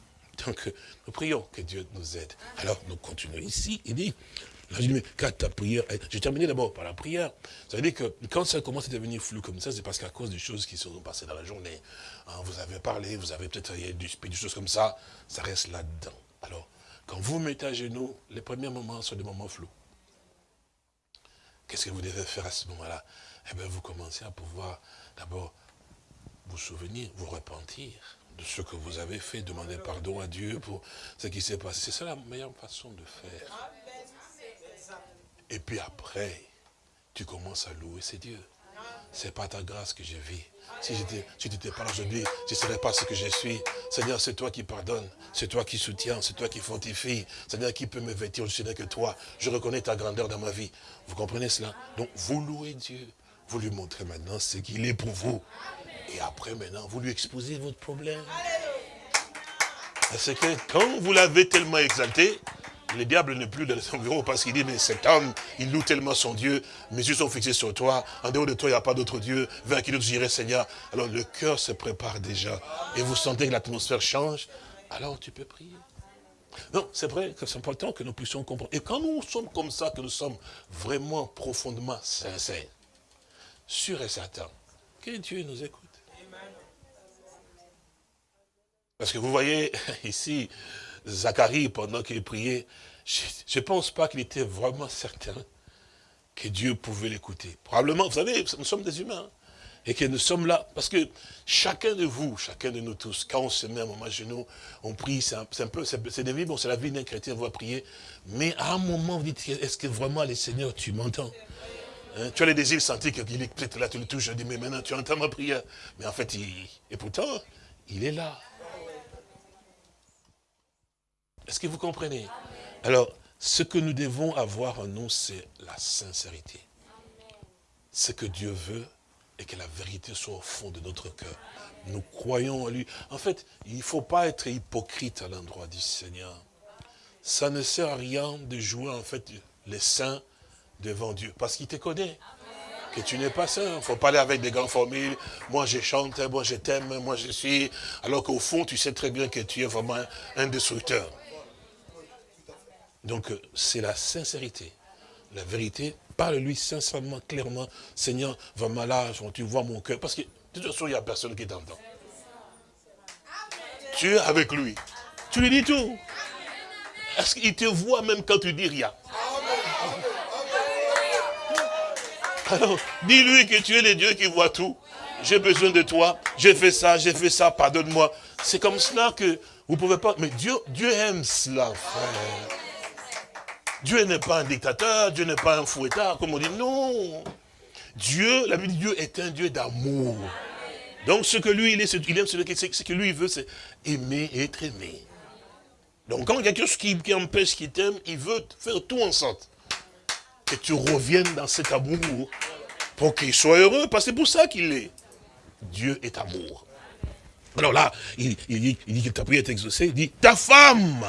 donc nous prions que Dieu nous aide. Alors nous continuons ici, il dit, là, je dis, mais quand ta prière, j'ai terminé d'abord par la prière. Ça veut dire que quand ça commence à devenir flou comme ça, c'est parce qu'à cause des choses qui sont passées dans la journée, hein, vous avez parlé, vous avez peut-être du, des choses comme ça, ça reste là-dedans. Alors, quand vous mettez à genoux, les premiers moments sont des moments flous. Qu'est-ce que vous devez faire à ce moment-là? Eh bien, vous commencez à pouvoir d'abord vous souvenir, vous repentir de ce que vous avez fait, demander pardon à Dieu pour ce qui s'est passé. C'est ça la meilleure façon de faire. Et puis après, tu commences à louer ces dieux. C'est pas ta grâce que je vis. Si tu n'étais pas là aujourd'hui, je ne serais pas ce que je suis. Seigneur, c'est toi qui pardonnes, c'est toi qui soutiens, c'est toi qui fortifie. Seigneur, qui peut me vêtir, je ne que toi? Je reconnais ta grandeur dans ma vie. Vous comprenez cela? Donc, vous louez Dieu. Vous lui montrez maintenant ce qu'il est pour vous. Et après, maintenant, vous lui exposez votre problème. Parce que quand vous l'avez tellement exalté, le diable n'est plus dans son bureau parce qu'il dit, mais cet homme, il loue tellement son Dieu, mes yeux sont fixés sur toi, en dehors de toi, il n'y a pas d'autre Dieu, vers qui nous j'irai, Seigneur. Alors le cœur se prépare déjà, et vous sentez que l'atmosphère change, alors tu peux prier. Non, c'est vrai que c'est important que nous puissions comprendre. Et quand nous sommes comme ça, que nous sommes vraiment profondément sincères, sûr et certain que Dieu nous écoute. Parce que vous voyez, *laughs* ici, Zacharie, pendant qu'il priait, je ne pense pas qu'il était vraiment certain que Dieu pouvait l'écouter. Probablement, vous savez, nous sommes des humains. Et que nous sommes là, parce que chacun de vous, chacun de nous tous, quand on se met un moment à genoux, on prie, c'est un, peu, c'est bon, c'est la vie d'un chrétien, on va prier. Mais à un moment, vous dites, est-ce que vraiment, les seigneurs, tu m'entends? Hein, tu as les désirs sentis qu'il est peut-être là, tu le touches, je dis, mais maintenant tu entends ma prière. Mais en fait, il, et pourtant, il est là. Est-ce que vous comprenez? Alors, ce que nous devons avoir en nous, c'est la sincérité. Ce que Dieu veut et que la vérité soit au fond de notre cœur. Nous croyons en lui. En fait, il ne faut pas être hypocrite à l'endroit du Seigneur. Ça ne sert à rien de jouer en fait les saints devant Dieu, parce qu'il te connaît. Que tu n'es pas saint. Il ne faut pas aller avec des grandes formules. Moi, je chante, moi, je t'aime, moi, je suis... Alors qu'au fond, tu sais très bien que tu es vraiment un destructeur. Donc, euh, c'est la sincérité. La vérité, parle-lui sincèrement, clairement. Seigneur, vraiment là, tu vois mon cœur. Parce que, de toute façon, il n'y a personne qui t'entend. Tu es avec lui. Tu lui dis tout. Est-ce qu'il te voit même quand tu dis rien? Alors, dis-lui que tu es le Dieu qui voit tout. J'ai besoin de toi. J'ai fait ça, j'ai fait ça, pardonne-moi. C'est comme cela que vous ne pouvez pas... Mais Dieu, Dieu aime cela, frère. Dieu n'est pas un dictateur, Dieu n'est pas un fouettard, comme on dit. Non. Dieu, la vie de Dieu est un Dieu d'amour. Donc ce que lui, il, est, il aime, ce que lui veut, c'est aimer et être aimé. Donc quand il y a quelque chose qui, empêche qu'il t'aime, il veut faire tout en sorte que tu reviennes dans cet amour pour qu'il soit heureux, parce que c'est pour ça qu'il est. Dieu est amour. Alors là, il, dit, que ta prière est exaucée, il dit, ta femme,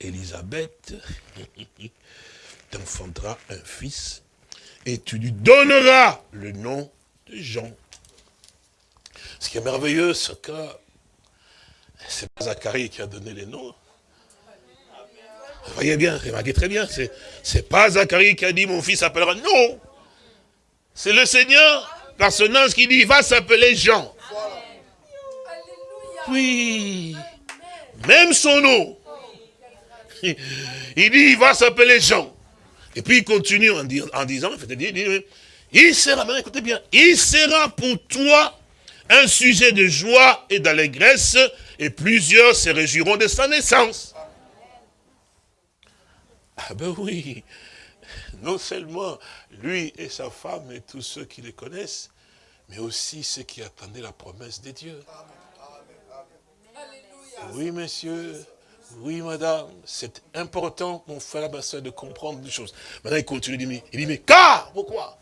Elisabeth, *laughs* t'enfantera un fils, et tu lui donneras le nom de Jean. Ce qui est merveilleux, c'est que c'est pas Zacharie qui a donné les noms, voyez bien, remarquez très bien, c'est pas Zacharie qui a dit mon fils s'appellera. Non C'est le Seigneur, personnage qui dit il va s'appeler Jean. puis, même son nom, il dit, il va s'appeler Jean. Et puis il continue en, disant, il sera, écoutez bien, il sera pour toi un sujet de joie et d'allégresse, et plusieurs se réjouiront de sa naissance. Ah ben oui, non seulement lui et sa femme et tous ceux qui les connaissent, mais aussi ceux qui attendaient la promesse de Dieu. Oui, monsieur, oui, madame, c'est important, mon frère, ma soeur, de comprendre des choses. Maintenant, il continue, il dit, il dit mais car, pourquoi?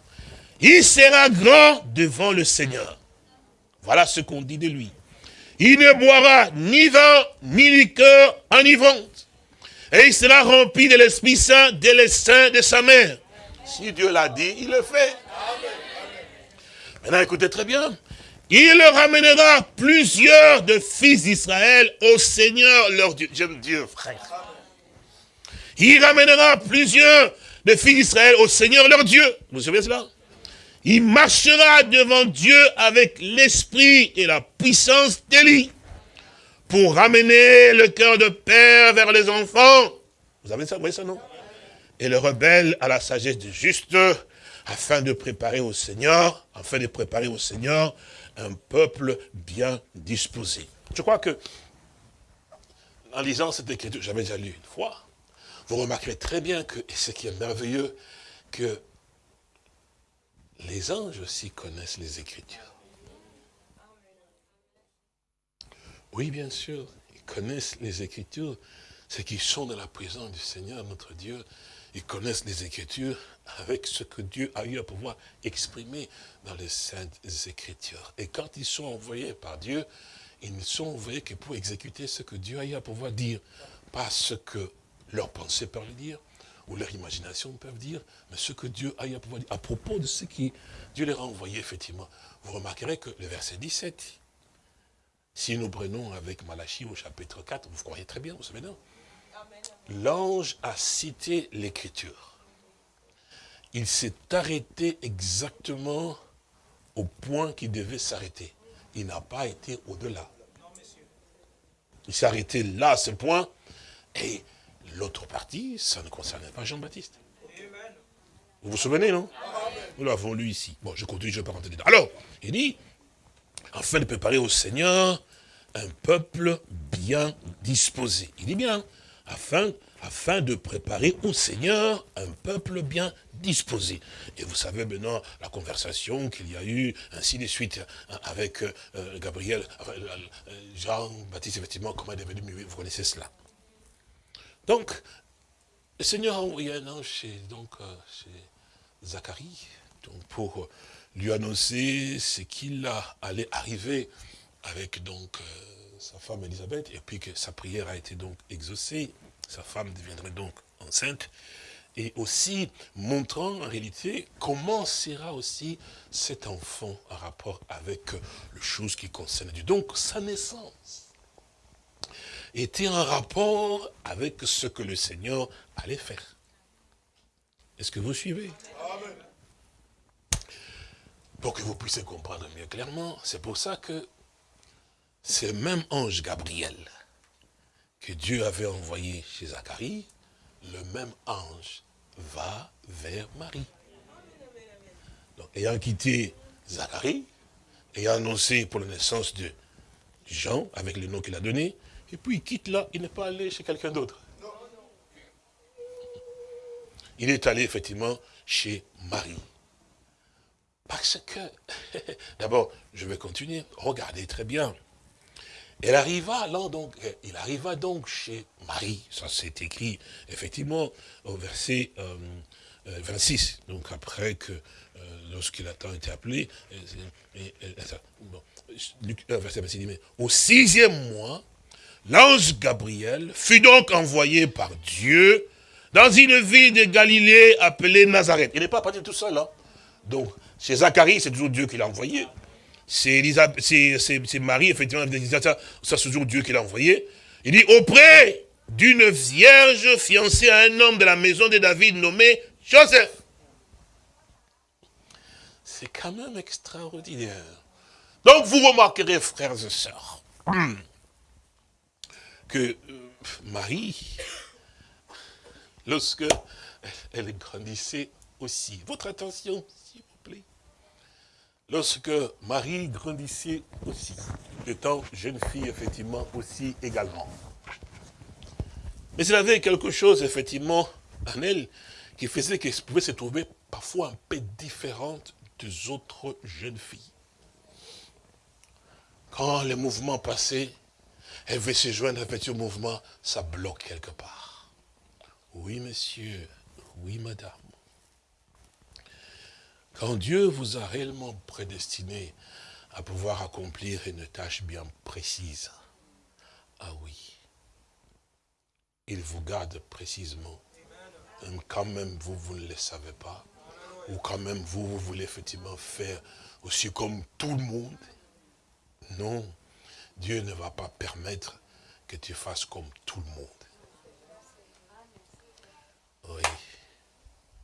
Il sera grand devant le Seigneur. Voilà ce qu'on dit de lui. Il ne boira ni vin, ni liqueur enivrante. Et il sera rempli de l'Esprit Saint dès le sein de sa mère. Si Dieu l'a dit, il le fait. Maintenant, écoutez très bien. Il ramènera plusieurs de fils d'Israël au Seigneur leur Dieu. J'aime Dieu, frère. Il ramènera plusieurs de fils d'Israël au Seigneur leur Dieu. Vous savez cela? Il marchera devant Dieu avec l'esprit et la puissance d'Élie pour ramener le cœur de père vers les enfants. Vous avez ça, vous voyez ça, non? Et le rebelle à la sagesse du juste, afin de préparer au Seigneur, afin de préparer au Seigneur un peuple bien disposé. Je crois que, en lisant cette écriture, j'avais déjà lu une fois, vous remarquerez très bien que, et ce qui est merveilleux, que les anges aussi connaissent les Écritures. Oui, bien sûr, ils connaissent les Écritures, ceux qui sont dans la présence du Seigneur, notre Dieu, ils connaissent les Écritures avec ce que Dieu a eu à pouvoir exprimer dans les Saintes Écritures. Et quand ils sont envoyés par Dieu, ils ne sont envoyés que pour exécuter ce que Dieu a eu à pouvoir dire. Pas ce que leurs pensées peuvent dire, ou leur imagination peuvent dire, mais ce que Dieu a eu à pouvoir dire. À propos de ce qui Dieu leur a envoyé, effectivement, vous remarquerez que le verset 17, si nous prenons avec Malachie au chapitre 4, vous croyez très bien, vous savez non? L'ange a cité l'écriture. Il s'est arrêté exactement au point qu'il devait s'arrêter. Il n'a pas été au-delà. Il s'est arrêté là, à ce point, et l'autre partie, ça ne concernait pas Jean-Baptiste. Vous vous souvenez, non? Nous l'avons lu ici. Bon, je continue, je ne vais pas rentrer dedans. Alors, il dit, afin de préparer au Seigneur un peuple bien disposé. Il dit bien, afin, afin de préparer au Seigneur un peuple bien disposé. Et vous savez maintenant la conversation qu'il y a eu, ainsi de suite, avec euh, Gabriel, euh, Jean-Baptiste, effectivement, comment il est devenu, vous connaissez cela. Donc, le Seigneur a envoyé un ange chez, donc, euh, chez Zacharie, donc pour lui annoncer ce qu'il allait arriver avec donc sa femme Elisabeth, et puis que sa prière a été donc exaucée, sa femme deviendrait donc enceinte, et aussi montrant en réalité comment sera aussi cet enfant en rapport avec le chose qui concerne Dieu. Donc sa naissance était en rapport avec ce que le Seigneur allait faire. Est-ce que vous suivez? Pour que vous puissiez comprendre mieux clairement, c'est pour ça que le même ange Gabriel que Dieu avait envoyé chez Zacharie, le même ange va vers Marie. Donc, ayant quitté Zacharie, ayant annoncé pour la naissance de Jean, avec le nom qu'il a donné, et puis il quitte là, il n'est pas allé chez quelqu'un d'autre. Il est allé effectivement chez Marie. Parce que, *laughs* d'abord, je vais continuer, regardez très bien. Donc, il arriva donc chez Marie, ça c'est écrit effectivement au verset 26, euh, euh, donc après que euh, lorsqu'il a été appelé, verset 26 dit, mais au sixième mois, l'ange Gabriel fut donc envoyé par Dieu dans une ville de Galilée appelée Nazareth. Il n'est pas parti tout seul, hein. donc chez Zacharie, c'est toujours Dieu qui l'a envoyé c'est Marie, effectivement, c'est toujours Dieu qui l'a envoyé. Il dit, auprès d'une vierge fiancée à un homme de la maison de David nommé Joseph. C'est quand même extraordinaire. Donc vous remarquerez, frères et sœurs, que euh, Marie, lorsque elle grandissait aussi, votre attention, lorsque Marie grandissait aussi, étant jeune fille, effectivement, aussi également. Mais elle avait quelque chose, effectivement, en elle, qui faisait qu'elle pouvait se trouver parfois un peu différente des autres jeunes filles. Quand les mouvements passaient, elle veut se joindre à ce mouvement, ça bloque quelque part. Oui, monsieur, oui, madame. Quand Dieu vous a réellement prédestiné à pouvoir accomplir une tâche bien précise, ah oui, il vous garde précisément. Quand même, vous, vous ne le savez pas. Ou quand même, vous, vous voulez effectivement faire aussi comme tout le monde. Non, Dieu ne va pas permettre que tu fasses comme tout le monde. Oui,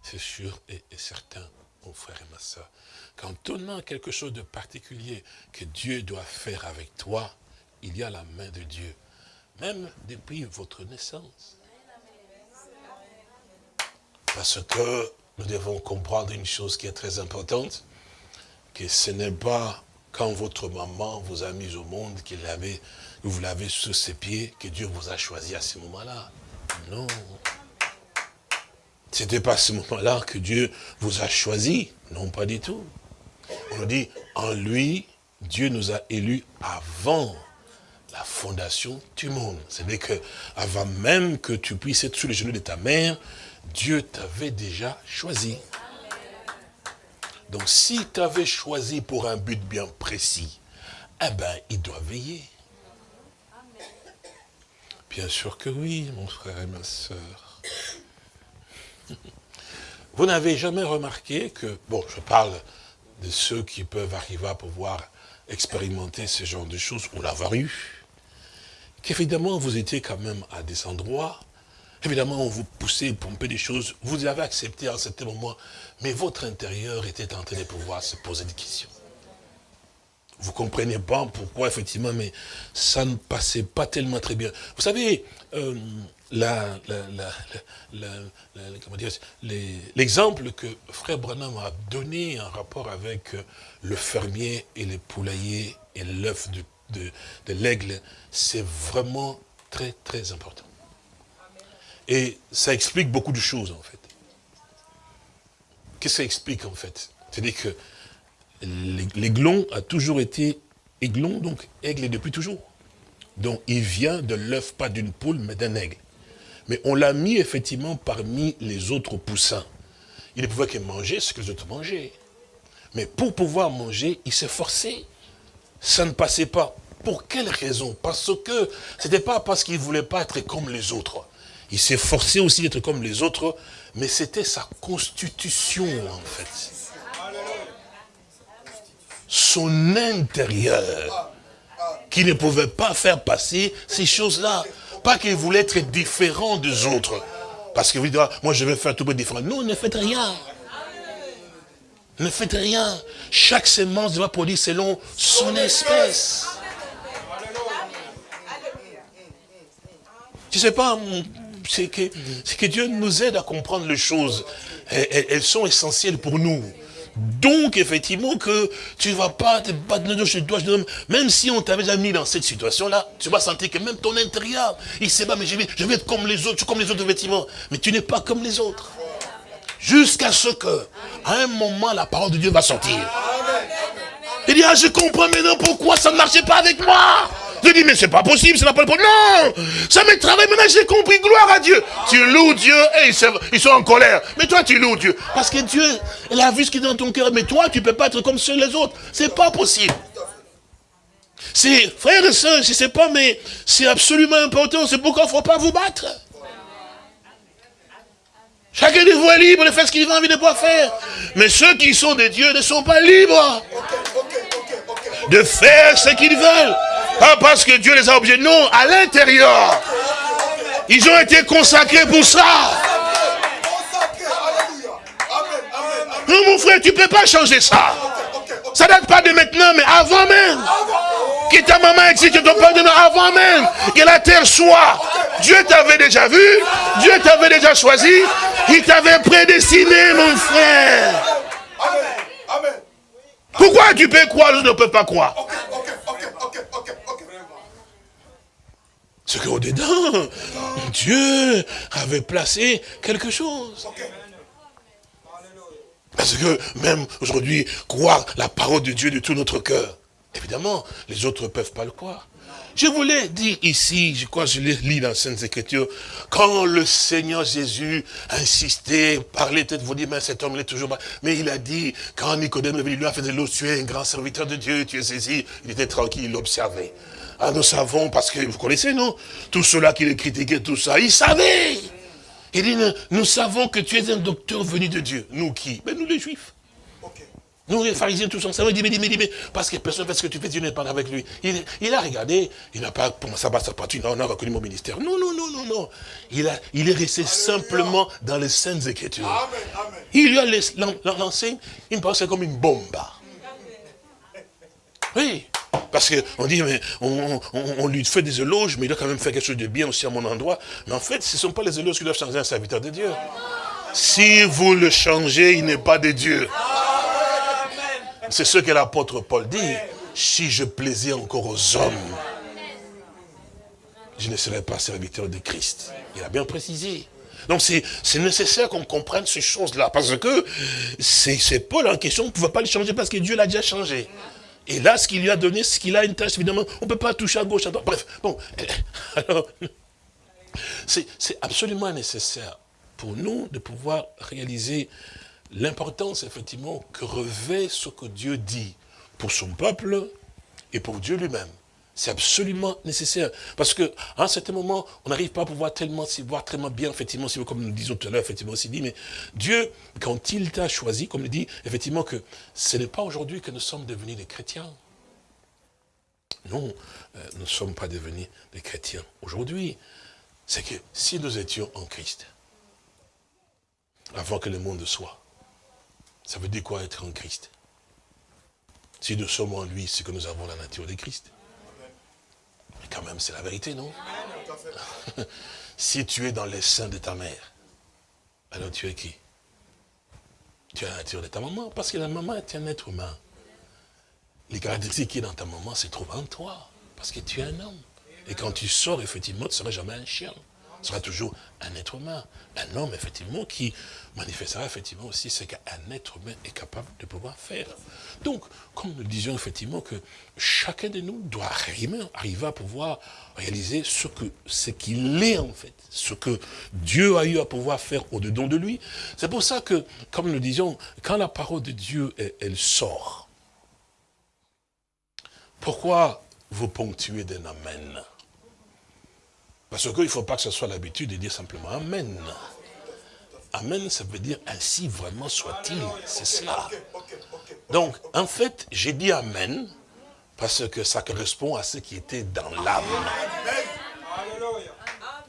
c'est sûr et, certain, mon frère et ma soeur. Quand on a quelque chose de particulier que Dieu doit faire avec toi, il y a la main de Dieu, même depuis votre naissance. Parce que nous devons comprendre une chose qui est très importante, que ce n'est pas quand votre maman vous a mis au monde, avait, vous l'avez sous ses pieds, que Dieu vous a choisi à ce moment-là. Non. Ce n'était pas à ce moment-là que Dieu vous a choisi. Non, pas du tout. On nous dit, en lui, Dieu nous a élus avant la fondation du monde. C'est-à-dire que avant même que tu puisses être sous les genoux de ta mère, Dieu t'avait déjà choisi. Donc si tu avais choisi pour un but bien précis, eh bien, il doit veiller. Bien sûr que oui, mon frère et ma soeur. Vous n'avez jamais remarqué que, bon, je parle de ceux qui peuvent arriver à pouvoir expérimenter ce genre de choses ou l'avoir eu, qu'évidemment vous étiez quand même à des endroits Évidemment, on vous poussait, pomper des choses. Vous avez accepté à un certain moment, mais votre intérieur était en train de pouvoir se poser des questions. Vous comprenez pas pourquoi, effectivement, mais ça ne passait pas tellement très bien. Vous savez, euh, l'exemple que Frère Branham a donné en rapport avec euh, le fermier et le poulailler et l'œuf de, de l'aigle, c'est vraiment très, très important. Et ça explique beaucoup de choses, en fait. Qu'est-ce que ça explique, en fait? C'est-à-dire que l'aiglon a toujours été aiglon, donc aigle depuis toujours. Donc il vient de l'œuf, pas d'une poule, mais d'un aigle. Mais on l'a mis effectivement parmi les autres poussins. Il ne pouvait que manger ce que les autres mangeaient. Mais pour pouvoir manger, il s'est forcé. Ça ne passait pas. Pour quelle raison? Parce que ce n'était pas parce qu'il ne voulait pas être comme les autres. Il s'est forcé aussi d'être comme les autres, mais c'était sa constitution en fait. Son intérieur, qui ne pouvait pas faire passer ces choses-là. Pas qu'il voulait être différent des autres. Parce que vous dites, moi je vais faire tout différent. Non, ne faites rien. Ne faites rien. Chaque semence doit produire selon son espèce. Je ne sais pas, c'est que, que Dieu nous aide à comprendre les choses. Elles, sont essentielles pour nous. Donc, effectivement, que tu ne vas pas te battre le chez toi, même si on t'avait déjà mis dans cette situation-là, tu vas sentir que même ton intérieur, il sait pas, mais je vais, je vais être comme les autres, comme les autres, effectivement. Mais tu n'es pas comme les autres. Jusqu'à ce que, à un moment, la parole de Dieu va sortir. Il dit, ah, je comprends maintenant pourquoi ça ne marchait pas avec moi. Je dis, mais c'est pas possible, n'a pas le Non Ça me travaille, maintenant j'ai compris, gloire à Dieu. Tu loues Dieu et ils sont en colère. Mais toi, tu loues Dieu. Parce que Dieu, il a vu ce qui est dans ton cœur. Mais toi, tu ne peux pas être comme ceux les autres. C'est pas possible. C'est, frères et sœurs, je ne sais pas, mais c'est absolument important. C'est pourquoi il ne faut pas vous battre. Chacun de vous est libre de faire ce qu'il a envie de pouvoir faire. Mais ceux qui sont des dieux ne sont pas libres de faire ce qu'ils veulent. Pas parce que Dieu les a obligés, non, à l'intérieur. Ils ont été consacrés pour ça. Non, mon frère, tu ne peux pas changer ça. Ça date pas de maintenant, mais avant même. Que ta maman si tu te pardonnes avant même que la terre soit, Dieu t'avait déjà vu, Dieu t'avait déjà choisi, il t'avait prédestiné, mon frère. Pourquoi tu peux croire, je ne peux pas croire? C'est qu'au-dedans, Dieu avait placé quelque chose. Parce que même aujourd'hui, croire la parole de Dieu de tout notre cœur, évidemment, les autres ne peuvent pas le croire. Je voulais dire ici, je crois que je l'ai lu dans la Sainte Écriture, quand le Seigneur Jésus insistait, parlait, peut-être vous dites, mais cet homme il est toujours pas. Mais il a dit, quand Nicodème est lui a fait de l'eau, tu es un grand serviteur de Dieu, tu es saisi, il était tranquille, il observait. Ah, nous savons, parce que vous connaissez, non? Tout cela qui les critiquait, tout ça, il savait. Il dit, nous savons que tu es un docteur venu de Dieu. Nous qui? Ben, Nous les Juifs. Nous, les pharisiens, tous ensemble, il dit, mais, dit, mais, parce que personne ne fait ce que tu fais, Dieu n'est pas avec lui. Il, a regardé, il n'a pas commencé à battre sa non, on a reconnu mon ministère. Non, non, non, non, non. Il, a, il est resté simplement dans les saintes écritures. Amen, Il lui a lancé une parole, c'est comme une bombe. Oui. Parce qu'on dit, mais on, lui fait des éloges, mais il doit quand même faire quelque chose de bien aussi à mon endroit. Mais en fait, ce ne sont pas les éloges qui doivent changer un serviteur de Dieu. Si vous le changez, il n'est pas de Dieu. C'est ce que l'apôtre Paul dit. Si je plaisais encore aux hommes, je ne serais pas serviteur de Christ. Il a bien précisé. Donc c'est nécessaire qu'on comprenne ces choses-là, parce que c'est Paul en question, on ne pouvait pas le changer parce que Dieu l'a déjà changé. Et là, ce qu'il lui a donné, ce qu'il a une tâche, évidemment, on ne peut pas toucher à gauche, à droite. Bref, bon, *laughs* alors, c'est absolument nécessaire pour nous de pouvoir réaliser l'importance, effectivement, que revêt ce que Dieu dit pour son peuple et pour Dieu lui-même. C'est absolument nécessaire. Parce que à un certain moment, on n'arrive pas à pouvoir tellement s'y voir tellement bien, effectivement, comme nous disons tout à l'heure, effectivement, aussi dit, mais Dieu, quand il t'a choisi, comme il dit, effectivement, que ce n'est pas aujourd'hui que nous sommes devenus des chrétiens. Non, euh, nous ne sommes pas devenus des chrétiens. Aujourd'hui, c'est que si nous étions en Christ, avant que le monde soit, ça veut dire quoi être en Christ? Si nous sommes en lui, c'est que nous avons la nature de Christ. Quand même, c'est la vérité, non? *laughs* Si tu es dans les seins de ta mère, alors tu es qui? Tu as la nature de ta maman, parce que la maman est un être humain. Les caractéristiques qui sont dans ta maman se trouvent en toi, parce que tu es un homme. Et quand tu sors, effectivement, tu ne seras jamais un chien sera toujours un être humain. Un homme, effectivement, qui manifestera effectivement aussi ce qu'un être humain est capable de pouvoir faire. Donc, comme nous disions effectivement que chacun de nous doit arriver, à pouvoir réaliser ce qu'il qu'il est en fait, ce que Dieu a eu à pouvoir faire au-dedans de lui. C'est pour ça que, comme nous disions, quand la parole de Dieu, elle sort, pourquoi vous ponctuez d'un Amen? Parce qu'il ne faut pas que ce soit l'habitude de dire simplement Amen. Amen, ça veut dire ainsi vraiment soit-il. C'est cela. Donc, en fait, j'ai dit Amen parce que ça correspond à ce qui était dans l'âme.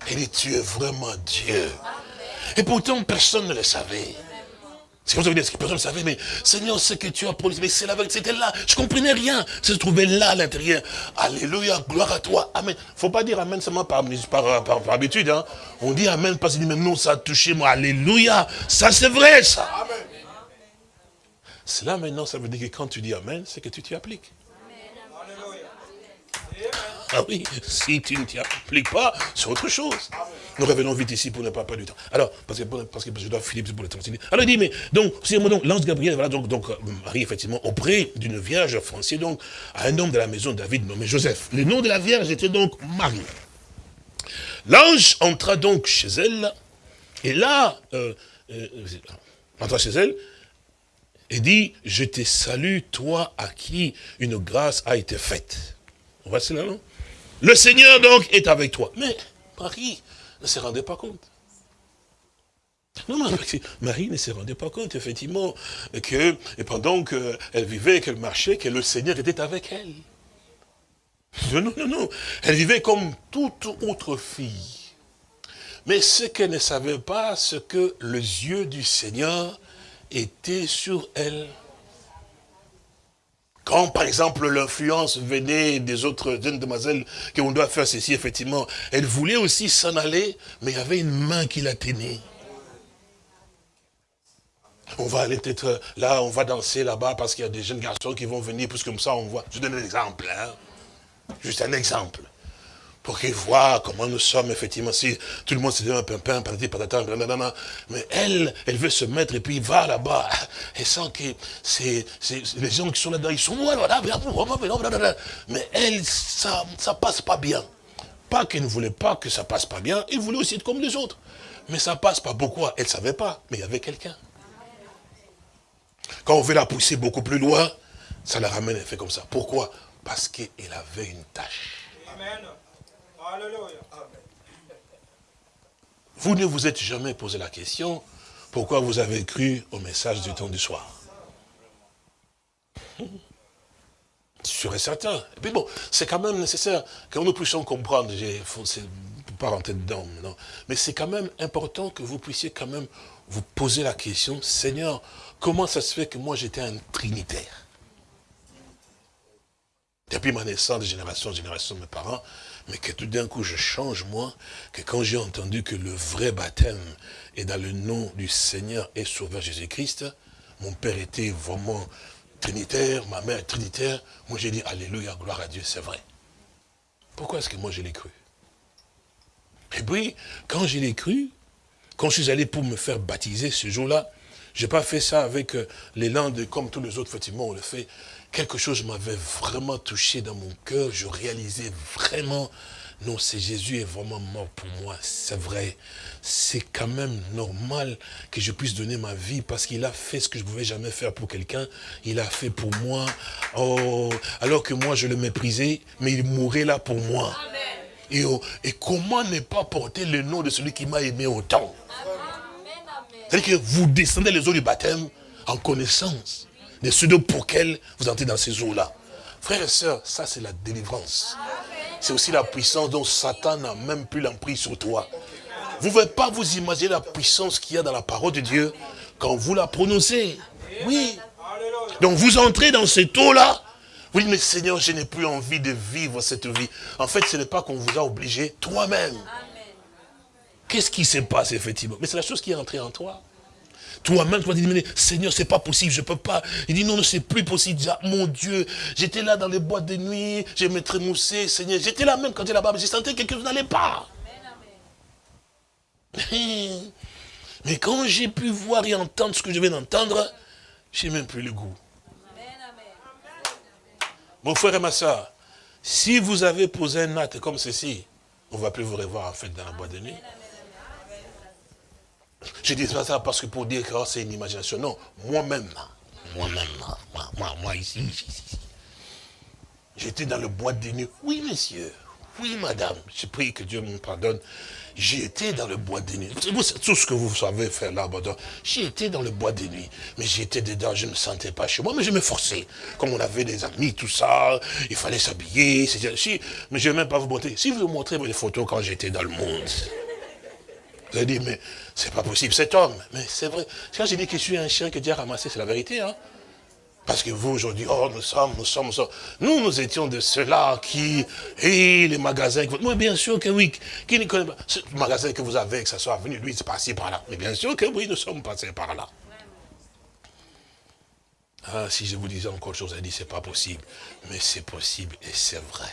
Et dit, tu es vraiment Dieu. Et pourtant, personne ne le savait. C'est comme ça que personne ne savait, mais Seigneur, ce que tu as produit, mais c'est la vérité, c'était là. Je ne comprenais rien. Ça se trouvait là à l'intérieur. Alléluia, gloire à toi. Amen. Il ne faut pas dire Amen seulement par, par, par, habitude. Hein. On dit Amen parce qu'il dit, mais non, ça a touché moi. Alléluia. Ça, c'est vrai, ça. Amen. Cela, maintenant, ça veut dire que quand tu dis Amen, c'est que tu t'y appliques. Ah oui, si tu ne t'y appliques pas, c'est autre chose. Nous revenons vite ici pour ne pas perdre du temps. Alors, parce que, parce que je dois Philippe pour le temps. Alors il dit, mais donc, donc l'ange Gabriel, voilà, donc, donc Marie, effectivement, auprès d'une vierge française, donc, à un homme de la maison de David nommé Joseph. Le nom de la vierge était donc Marie. L'ange entra donc chez elle, et là, euh, euh, entra chez elle, et dit, je te salue, toi à qui une grâce a été faite. On voit cela, non? Le Seigneur donc est avec toi. Mais Marie, ne se rendait pas compte. Non, non, Marie ne se rendait pas compte, effectivement, que pendant qu'elle vivait, qu'elle marchait, que le Seigneur était avec elle. Non, non, non. Elle vivait comme toute autre fille. Mais ce qu'elle ne savait pas, c'est que les yeux du Seigneur étaient sur elle. Quand, par exemple, l'influence venait des autres jeunes demoiselles, qu'on doit faire ceci, effectivement, elle voulait aussi s'en aller, mais il y avait une main qui la tenait. On va aller peut-être là, on va danser là-bas parce qu'il y a des jeunes garçons qui vont venir, plus comme ça on voit. Je donne un exemple, hein. juste un exemple. Pour qu'ils voient comment nous sommes, effectivement, si tout le monde se dit un pimpin, patati, patata, mais elle, elle veut se mettre et puis va là-bas. Elle sent que les gens qui sont là-dedans, ils sont mais elle, ça, ça passe pas bien. Pas qu'elle ne voulait pas que ça passe pas bien, elle voulait aussi être comme les autres. Mais ça passe pas. Pourquoi? Elle ne savait pas, mais il y avait quelqu'un. Quand on veut la pousser beaucoup plus loin, ça la ramène, elle fait comme ça. Pourquoi? Parce qu'elle avait une tâche. Amen. Vous ne vous êtes jamais posé la question, pourquoi vous avez cru au message du temps du soir? Sûr et certain. Et bon, c'est quand même nécessaire que nous puissions comprendre, je ne peux pas rentrer dedans non. mais c'est quand même important que vous puissiez quand même vous poser la question, Seigneur, Comment ça se fait que moi j'étais un trinitaire? Depuis ma naissance, de génération en génération, mes parents, mais que tout d'un coup je change moi, que quand j'ai entendu que le vrai baptême est dans le nom du Seigneur et Sauveur Jésus-Christ, mon père était vraiment trinitaire, ma mère trinitaire, moi j'ai dit Alléluia, gloire à Dieu, c'est vrai. Pourquoi est-ce que moi je l'ai cru? Et puis, quand je l'ai cru, quand je suis allé pour me faire baptiser ce jour-là, je n'ai pas fait ça avec euh, l'élan de, comme tous les autres, effectivement, on le fait. Quelque chose m'avait vraiment touché dans mon cœur. Je réalisais vraiment, non, c'est Jésus est vraiment mort pour moi. C'est vrai. C'est quand même normal que je puisse donner ma vie parce qu'il a fait ce que je ne pouvais jamais faire pour quelqu'un. Il a fait pour moi. Oh, alors que moi, je le méprisais, mais il mourait là pour moi. Et, oh, et comment ne pas porter le nom de celui qui m'a aimé autant? C'est-à-dire que vous descendez les eaux du baptême en connaissance de ceux pour lesquels vous entrez dans ces eaux-là. Frères et sœurs, ça c'est la délivrance. C'est aussi la puissance dont Satan n'a même plus l'emprise sur toi. Vous ne pouvez pas vous imaginer la puissance qu'il y a dans la parole de Dieu quand vous la prononcez. Oui. Donc vous entrez dans cette eau-là. Vous dites, mais Seigneur, je n'ai plus envie de vivre cette vie. En fait, ce n'est pas qu'on vous a obligé toi-même. Qu'est-ce qui se passe effectivement? Mais c'est la chose qui est entrée en toi. Toi-même, tu vas dire, Seigneur, c'est pas possible, je peux pas. Il dit, non, non, c'est plus possible. Ah, mon Dieu, j'étais là dans les boîtes de nuit, je me trémoussais, Seigneur. J'étais là même quand j'étais là-bas, mais j'ai senti que quelque chose n'allait pas. *laughs* Mais quand j'ai pu voir et entendre ce que je viens d'entendre, j'ai même plus le goût. Mon frère et ma soeur, si vous avez posé un acte comme ceci, on ne va plus vous revoir en fait dans la boîte de nuit. Je dis pas ça parce que pour dire que oh, c'est une imagination. Non, moi-même, moi-même, moi, moi, moi, ici, ici, ici. J'étais dans le bois de nuit. Oui, monsieur. Oui, madame. Je prie que Dieu me pardonne. J'ai été dans le bois de nuit. Tout ce que vous savez faire là, j'ai été dans le bois de nuit. Mais j'étais dedans, je ne me sentais pas chez moi, mais je me forçais. Comme on avait des amis, tout ça, il fallait s'habiller. Si, mais je ne vais même pas vous montrer. Si vous vous montrez les photos quand j'étais dans le monde, vous allez dire, mais c'est pas possible, cet homme. Mais c'est vrai. Quand j'ai dit que je suis un chien que Dieu a ramassé, c'est la vérité. Hein? Parce que vous, aujourd'hui, oh, nous sommes, nous sommes, nous sommes. Nous, nous étions de ceux-là qui, et les magasins, moi, bien sûr que oui, qui ne connaît pas, ce magasin que vous avez, que ça soit venu, lui, c'est passé par là. Mais bien sûr que oui, nous sommes passés par là. Ah, si je vous disais encore chose, elle dit, c'est pas possible. Mais c'est possible et c'est vrai.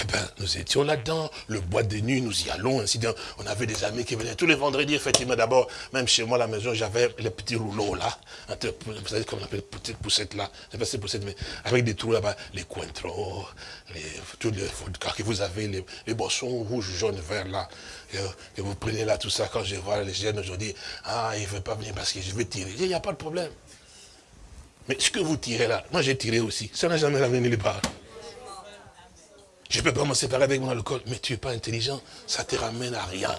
Eh bien, nous étions là-dedans, le bois de nuit, nous y allons, ainsi On avait des amis qui venaient tous les vendredis, effectivement, d'abord, même chez moi à la maison, j'avais les petits rouleaux là, vous savez comment on appelle, petites poussettes là, c'est pas ces poussettes, mais avec des trous là-bas, les cointreaux, les, tous les, quand vous avez les, boissons rouges, jaunes, verts là, que, vous prenez là, tout ça, quand je vois les jeunes aujourd'hui, ah, il ne veut pas venir parce que je vais tirer. Il n'y a pas de problème. Mais ce que vous tirez là, moi j'ai tiré aussi, ça n'a jamais ramené les balles. Je ne peux pas me séparer avec mon alcool. Mais tu n'es pas intelligent. Ça ne te ramène à rien.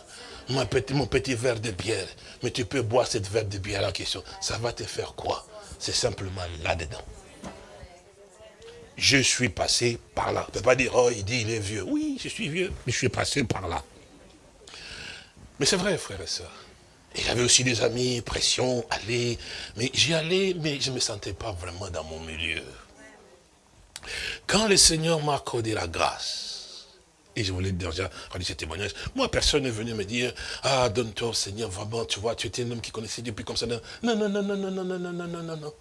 Mon petit, verre de bière. Mais tu peux boire cette verre de bière en question. Ça va te faire quoi? C'est simplement là-dedans. Je suis passé par là. On ne pas dire, oh, il dit, il est vieux. Oui, je suis vieux, mais je suis passé par là. Mais c'est vrai, frère et soeur. Et j'avais aussi des amis, pression, aller. Mais j'y allais, mais je ne me sentais pas vraiment dans mon milieu. Quand le Seigneur m'a accordé la grâce, et je voulais déjà rendre ce témoignage, moi, personne n'est venu me dire, ah, donne-toi au Seigneur, vraiment, tu vois, tu étais un homme qui connaissait Dieu, puis comme ça, non, non, non, non, non, non, non, non, non, non, non, non.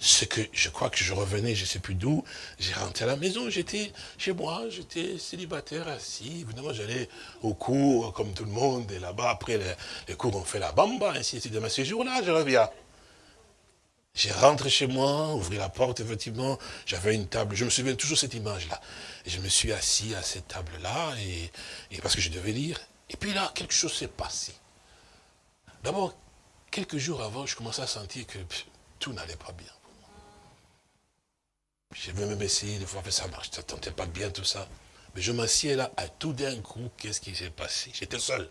C'est que je crois que je revenais, je ne sais plus d'où, j'ai rentré à la maison, j'étais chez moi, j'étais célibataire, assis, évidemment j'allais au cours comme tout le monde, et là-bas après les, cours on fait la bamba, ainsi de suite. Mais ce jour-là, je reviens. J'ai rentré chez moi, ouvert la porte, effectivement, j'avais une table, je me souviens toujours cette image-là. Je me suis assis à cette table-là, et, parce que je devais lire. Et puis là, quelque chose s'est passé. D'abord, quelques jours avant, je commençais à sentir que tout n'allait pas bien. Je vais même essayer de voir que ça marche, ça ne pas bien tout ça. Mais je m'assieds là, à tout d'un coup, qu'est-ce qui s'est passé? J'étais seul.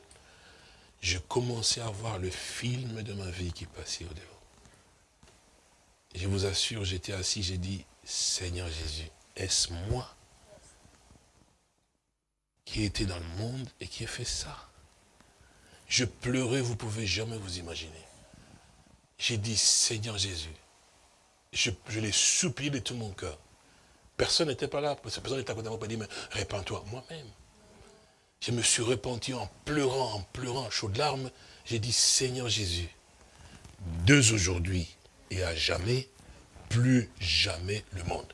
Je commençais à voir le film de ma vie qui passait au devant. Je vous assure, j'étais assis, j'ai dit, Seigneur Jésus, est-ce moi qui étais dans le monde et qui ai fait ça? Je pleurais, vous pouvez jamais vous imaginer. J'ai dit, Seigneur Jésus, je, l'ai supplié de tout mon cœur. Personne n'était pas là, personne n'était à côté de moi pour dire, mais répands-toi. Moi-même. Je me suis repenti en pleurant, en pleurant, chaud de larmes. J'ai dit, Seigneur Jésus, deux aujourd'hui et à jamais, plus jamais le monde.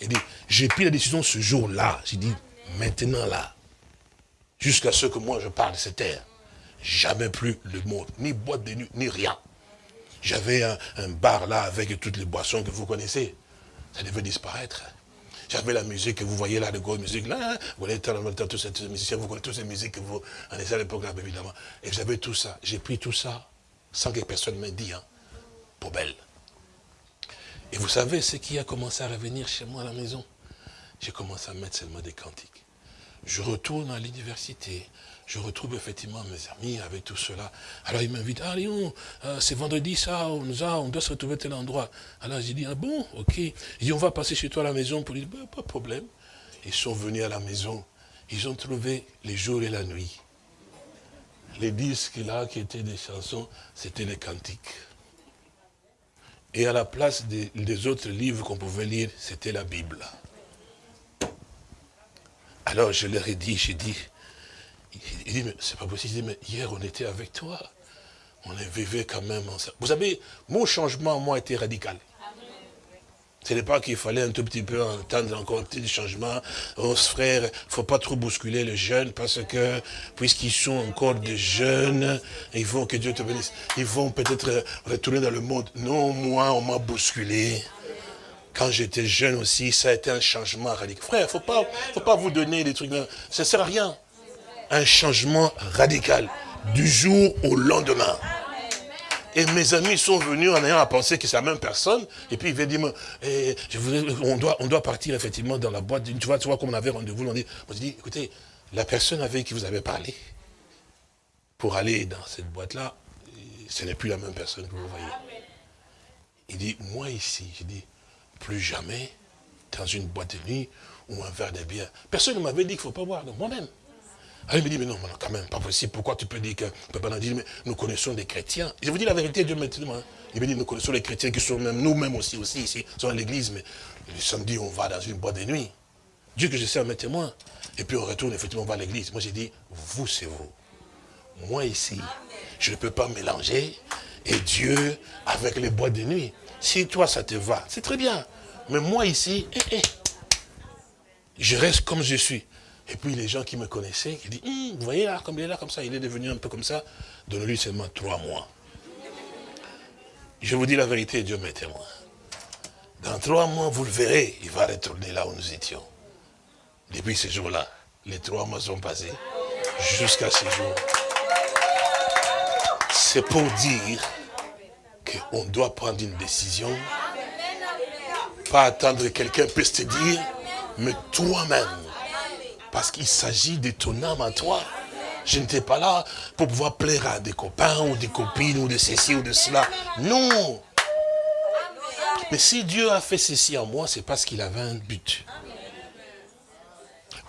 Il dit, j'ai pris la décision ce jour-là. J'ai dit, maintenant là, jusqu'à ce que moi je parle de cette terre, jamais plus le monde, ni boîte de nuit, ni rien. J'avais un, bar là avec toutes les boissons que vous connaissez. Ça devait disparaître. J'avais la musique que vous voyez là, de grosses musique là. Vous voyez tous ces musiciens, vous connaissez toutes ces musiques que vous en à l'époque là, évidemment. Et j'avais tout ça. J'ai pris tout ça sans que personne m'ait dit, hein. Poubelle. Et vous savez ce qui a commencé à revenir chez moi à la maison? J'ai commencé à mettre seulement des cantiques. Je retourne à l'université, je retrouve effectivement mes amis avec tout cela. Alors ils m'invitent, ah Léon, euh, c'est vendredi ça, on, nous a, on doit se retrouver à tel endroit. Alors j'ai dit, ah bon, ok. Ils on va passer chez toi à la maison pour dire, bah, pas de problème. Ils sont venus à la maison, ils ont trouvé les jours et la nuit. Les disques là qui étaient des chansons, c'était les cantiques. Et à la place des, autres livres qu'on pouvait lire, c'était la Bible. Alors je leur ai dit, j'ai dit, il dit, mais c'est pas possible. Dit, mais hier, on était avec toi. On vivait quand même ensemble. Vous savez, mon changement, moi, était radical. Ce n'est pas qu'il fallait un tout petit peu entendre encore un petit changement. Oh, frère, faut pas trop bousculer les jeunes parce que, puisqu'ils sont encore des jeunes, ils vont, que Dieu te bénisse, ils vont peut-être retourner dans le monde. Non, moi, on m'a bousculé. Quand j'étais jeune aussi, ça a été un changement radical. Frère, faut pas, faut pas vous donner des trucs. Ça sert à rien un changement radical du jour au lendemain. Et mes amis sont venus en ayant à penser que c'est la même personne. Et puis ils veulent dire, eh, on, doit, partir effectivement dans la boîte. Tu vois, tu vois comme on avait rendez-vous, on dit, dit, écoutez, la personne avec qui vous avez parlé, pour aller dans cette boîte-là, ce n'est plus la même personne que vous voyez. Il dit, moi ici, je dis, plus jamais dans une boîte de nuit ou un verre de bière. Personne ne m'avait dit qu'il ne faut pas boire, moi-même. Ah, il me dit, mais non, mais quand même, pas possible. Pourquoi tu peux dire que, pas dire, mais nous connaissons des chrétiens. Je vous dis la vérité, Dieu maintenant. Hein. Il me dit, nous connaissons les chrétiens qui sont même, nous-mêmes aussi, aussi, ici, sont à l'église, mais le samedi, on va dans une boîte de nuit. Dieu que je sais à mes témoins. Et puis on retourne, effectivement, on va à l'église. Moi, j'ai dit, vous, c'est vous. Moi, ici, je ne peux pas mélanger et Dieu avec les boîtes de nuit. Si toi, ça te va, c'est très bien. Mais moi, ici, eh, eh, je reste comme je suis. Et puis les gens qui me connaissaient, qui disent, hum, vous voyez là, comme il est là, comme ça, il est devenu un peu comme ça, donnez-lui seulement trois mois. Je vous dis la vérité, Dieu m'est témoin. Dans trois mois, vous le verrez, il va retourner là où nous étions. Depuis ce jour-là, les trois mois sont passés, jusqu'à ce jour. C'est pour dire qu'on doit prendre une décision, pas attendre que quelqu'un puisse te dire, mais toi-même, parce qu'il s'agit de ton âme à toi. Je n'étais pas là pour pouvoir plaire à des copains ou des copines ou de ceci ou de cela. Non. Mais si Dieu a fait ceci en moi, c'est parce qu'il avait un but.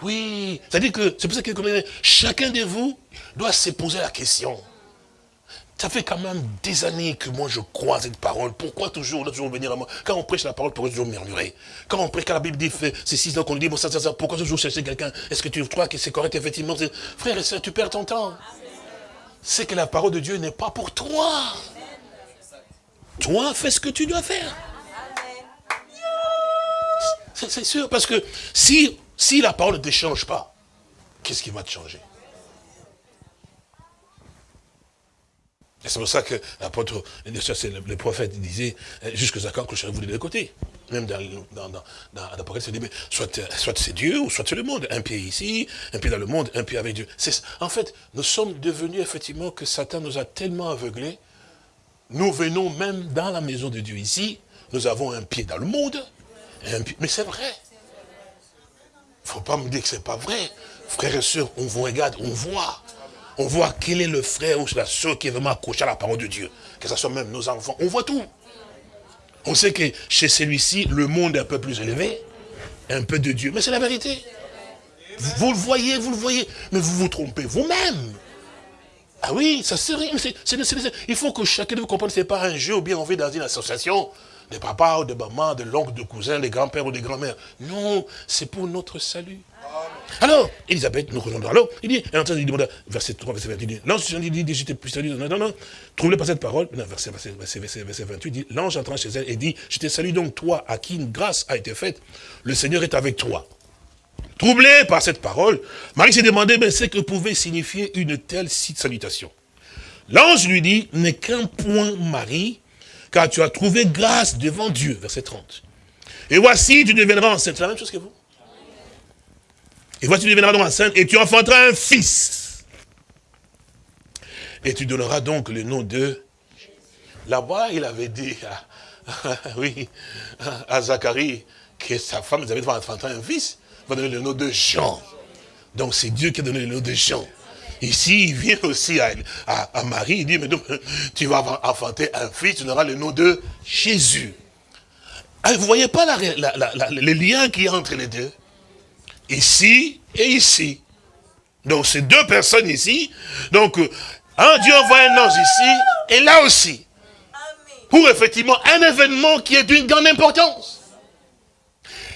Oui, c'est-à-dire que c'est pour ça que chacun de vous doit se poser la question. Ça fait quand même des années que moi je crois cette parole. Pourquoi toujours, toujours venir à moi? Quand on prêche la parole, pourquoi toujours murmurer Quand on prêche, quand la Bible dit fait ceci, donc on dit, bon, ça, ça, ça, pourquoi toujours chercher quelqu'un? Est-ce que tu crois que c'est correct, effectivement? Frère et soeur, tu perds ton temps. C'est que la parole de Dieu n'est pas pour toi. Toi, fais ce que tu dois faire. C'est sûr, parce que si, si la parole ne te change pas, qu'est-ce qui va te changer? Et c'est pour ça que l'apôtre, le, prophète disait, euh, jusqu'à quand que je vous de côté. Même dans, dans, dans, l'Apocalypse, il dit, mais soit, soit c'est Dieu ou soit c'est le monde. Un pied ici, un pied dans le monde, un pied avec Dieu. En fait, nous sommes devenus effectivement que Satan nous a tellement aveuglés. Nous venons même dans la maison de Dieu ici, nous avons un pied dans le monde, mais c'est vrai. Il ne faut pas me dire que ce n'est pas vrai. Frères et sœurs, on vous regarde, on voit on voit quel est le frère ou la soeur qui est vraiment accroché à la parole de Dieu. Que ce soit même nos enfants, on voit tout. On sait que chez celui-ci, le monde est un peu plus élevé, un peu de Dieu. Mais c'est la vérité. Vous, le voyez, vous le voyez, mais vous vous trompez vous-même. Ah oui, ça serait. il faut que chacun de vous comprenne, ce n'est pas un jeu ou bien on vit dans une association de papa ou de maman, de l'oncle, de cousin, de grands-pères ou de grands-mères. Non, c'est pour notre salut. Alors, Elisabeth, nous rejoindrons. Alors, il dit, et en il demande, verset 3, verset 28, il dit, l'ange dit, dit, j'étais plus salué. Non, non, non, troublé par cette parole, non, verset, verset, verset, verset 28, dit, l'ange entra chez elle et dit, je te salue donc toi, à qui une grâce a été faite, le Seigneur est avec toi. Troublé par cette parole, Marie s'est demandé, mais ce que pouvait signifier une telle salutation. L'ange lui dit, n'est qu'un point, Marie, car tu as trouvé grâce devant Dieu, verset 30. Et voici, tu deviendras enceinte. C'est la même chose que vous. Et voici, tu deviendras donc enceinte et tu enfanteras un fils. Et tu donneras donc le nom de... Là-bas, il avait dit à, *laughs* oui, à Zacharie que sa femme avait enfanté un fils. Il va donner le nom de Jean. Donc c'est Dieu qui a donné le nom de Jean. Ici, il vient aussi à, à, Marie, il dit, mais donc, *laughs* tu vas enfanter un fils, tu auras le nom de Jésus. Ah, vous ne voyez pas la, le lien qui y a entre les deux? Ici et ici. Donc, c'est deux personnes ici. Donc, un Dieu envoie un ange ici et là aussi. Pour effectivement un événement qui est d'une grande importance.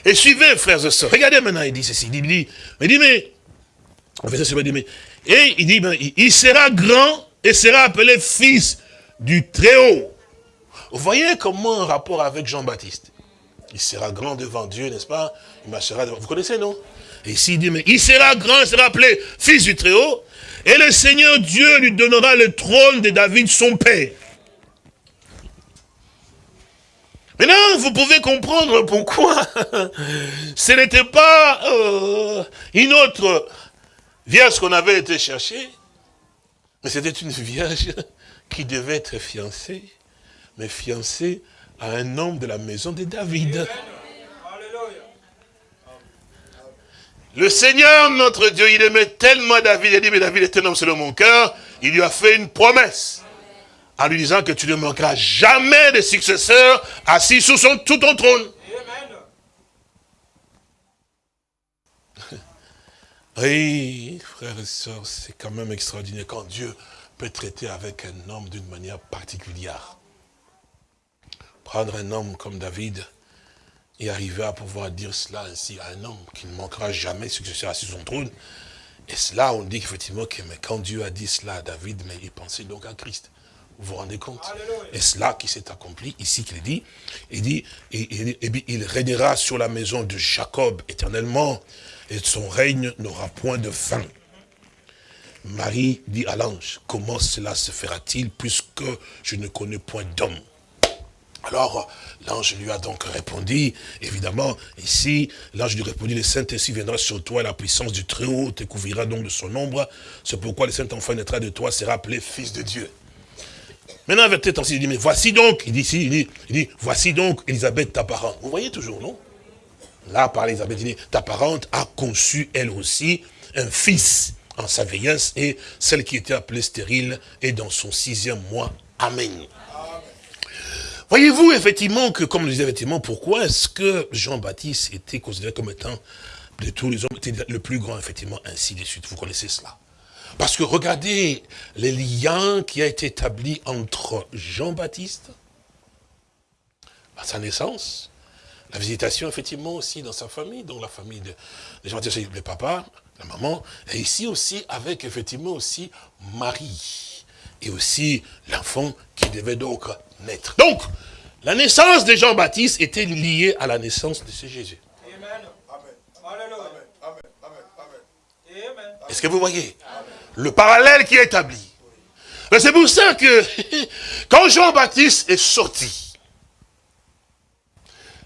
Et suivez, frères et sœurs. Regardez maintenant, il dit ceci. Il dit, il dit mais, en fait, ça, mais et il dit, ben, il sera grand et sera appelé fils du Très-Haut. Vous voyez comment un rapport avec Jean-Baptiste? Il sera grand devant Dieu, n'est-ce pas? Il marchera devant... Vous connaissez, non? Et ici, il dit, mais il sera grand, il sera appelé fils du Très-Haut. Et le Seigneur Dieu lui donnera le trône de David, son père. Maintenant, vous pouvez comprendre pourquoi *laughs* ce n'était pas euh, une autre vierge qu'on avait été chercher, mais c'était une vierge qui devait être fiancée, mais fiancée à un homme de la maison de David. Le Seigneur, notre Dieu, il aimait tellement David, il a dit, mais David est un homme selon mon cœur, il lui a fait une promesse, en lui disant que tu ne manqueras jamais de successeurs assis sous son, tout ton trône. Oui, frères et sœurs, c'est quand même extraordinaire quand Dieu peut traiter avec un homme d'une manière particulière. Prendre un homme comme David et arriver à pouvoir dire cela ainsi à un homme qui ne manquera jamais successeur à son trône. Et cela, on dit effectivement que mais quand Dieu a dit cela à David, mais il pensait donc à Christ. Vous vous rendez compte? Et cela qui s'est accompli ici qu'il dit, il dit, et, il régnera sur la maison de Jacob éternellement, et son règne n'aura point de fin. Marie dit à l'ange, comment cela se fera-t-il puisque je ne connais point d'homme? Alors, l'ange lui a donc répondu, évidemment, ici, l'ange lui répondit, le Saint-Esprit viendra sur toi, et la puissance du Très-Haut te couvrira donc de son ombre. C'est pourquoi le Saint-Enfant naîtra de toi, sera appelé Fils de Dieu. Maintenant, avec tête il dit, mais voici donc, il dit ici, il voici donc Elisabeth ta parente. Vous voyez toujours, non? Là, par Elisabeth, il dit, ta parente a conçu, elle aussi, un fils en sa vieillesse, et celle qui était appelée stérile est dans son sixième mois. Amen. Voyez-vous effectivement que, comme je disais effectivement, pourquoi est-ce que Jean-Baptiste était considéré comme étant de tous les hommes, était le plus grand, effectivement, ainsi de suite? Vous connaissez cela? Parce que regardez les liens qui a été établi entre Jean-Baptiste, à sa naissance, la visitation effectivement aussi dans sa famille, dans la famille de, de Jean-Baptiste, le papa, la maman, et ici aussi avec effectivement aussi Marie, et aussi l'enfant qui devait donc naître. Donc, la naissance de Jean-Baptiste était liée à la naissance de ce Jésus. Est-ce que vous voyez Le parallèle qui est établi? C'est pour ça que *laughs* quand Jean-Baptiste est sorti,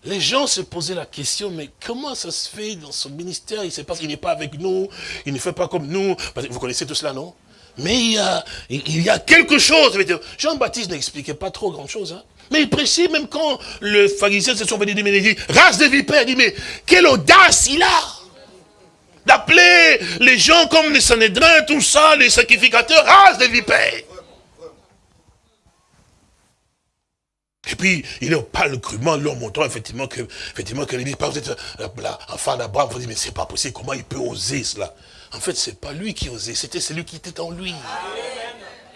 les gens se posaient la question, mais comment ça se fait dans son ministère? Il qu'il n'est pas avec nous, il ne fait pas comme nous. Vous connaissez tout cela, non? Mais il y, a, il y a quelque chose. Jean-Baptiste n'expliquait pas trop grand-chose. Hein. Mais il précise, même quand le pharisien se sont venus il dit, race de vipères, il dit, mais quelle audace il a d'appeler les gens comme les Sanhédrins, tout ça, les sacrificateurs, race de vipères. Et puis, il en parle crûment, leur montrant effectivement que, effectivement, que dit pas, vous êtes enfant d'Abraham, vous dites, mais c'est pas possible, comment il peut oser cela? En fait, c'est pas lui qui osait, c'était celui qui était en lui.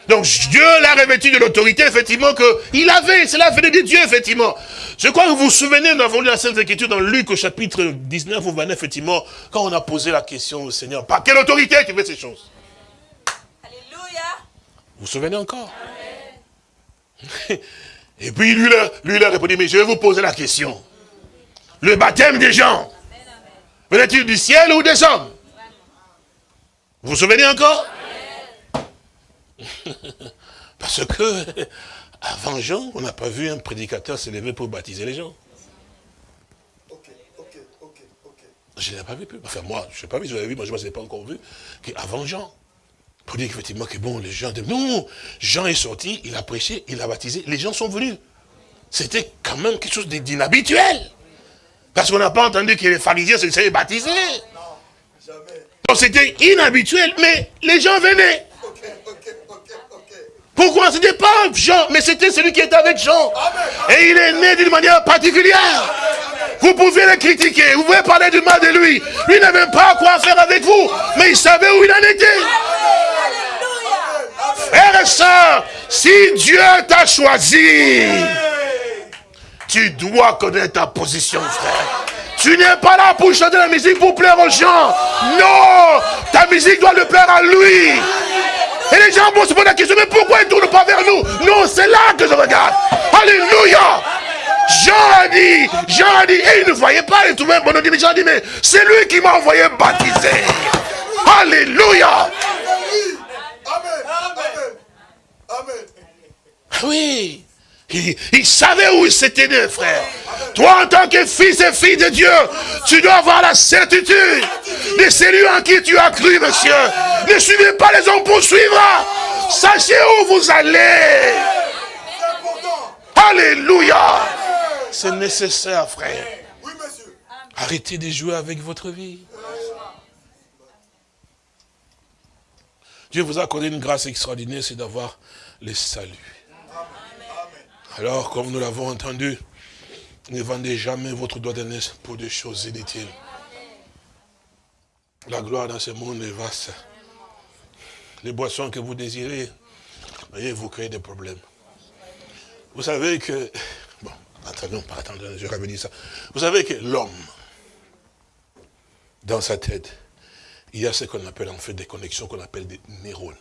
Donc Dieu l'a revêtu de l'autorité, effectivement, qu'il avait, cela venait de Dieu, effectivement. Je crois que vous vous souvenez, nous avons lu la Sainte Écriture dans Luc au chapitre 19 ou 29, effectivement, quand on a posé la question au Seigneur, par quelle autorité tu fais ces choses? Alléluia. Vous vous souvenez encore? *laughs* Et puis lui, lui, il a répondu, mais je vais vous poser la question. Le baptême des gens, venait-il du ciel ou des hommes? Vous vous souvenez encore? *laughs* Parce que, avant Jean, on n'a pas vu un prédicateur se lever pour baptiser les gens. Je n'ai pas vu plus. Enfin, moi, je n'ai pas vu, je l'avais vu, moi, je ne l'ai pas encore vu. Avant Jean. Pour dire qu'effectivement, que bon, les gens... Non, Jean est sorti, il a prêché, il a baptisé, les gens sont venus. C'était quand même quelque chose d'inhabituel. Parce qu'on n'a pas entendu que les pharisiens se laissaient baptiser. Non, jamais. Donc c'était inhabituel, mais les gens venaient. Pourquoi? Ce n'était pas Jean, mais c'était celui qui était avec Jean. Et il est né d'une manière particulière. Vous pouvez le critiquer, vous pouvez parler du mal de lui. Lui n'avait pas quoi faire avec vous, mais il savait où il en était. Frère et soeur, si Dieu t'a choisi, tu dois connaître ta position, frère. Tu n'es pas là pour chanter la musique pour plaire aux gens. Non, ta musique doit le plaire à lui. Et les gens vont se poser la question, mais pourquoi ils ne tournent pas vers nous? Non, c'est là que je regarde. Alléluia. Jean a dit, Jean a dit, et il ne voyait pas, il trouvait un bon Jean a dit, mais c'est lui qui m'a envoyé baptiser. Alléluia. Amen. Amen. Oui. Il, savait où il s'était né, frère. Toi, en tant que fils et fille de Dieu, tu dois avoir la certitude de celui en qui tu as cru, monsieur. Ne suivez pas les hommes pour suivre. Sachez où vous allez. Alléluia. C'est nécessaire, frère. Arrêtez de jouer avec votre vie. Dieu vous a accordé une grâce extraordinaire, c'est d'avoir le salut. Alors, comme nous l'avons entendu, ne vendez jamais votre doigt d'aînesse pour des choses inutiles. La gloire dans ce monde est vaste. Les boissons que vous désirez, voyez, vous créez des problèmes. Vous savez que, bon, attendons, pas je ça. Vous savez que l'homme, dans sa tête, il y a ce qu'on appelle en fait des connexions qu'on appelle des neurones.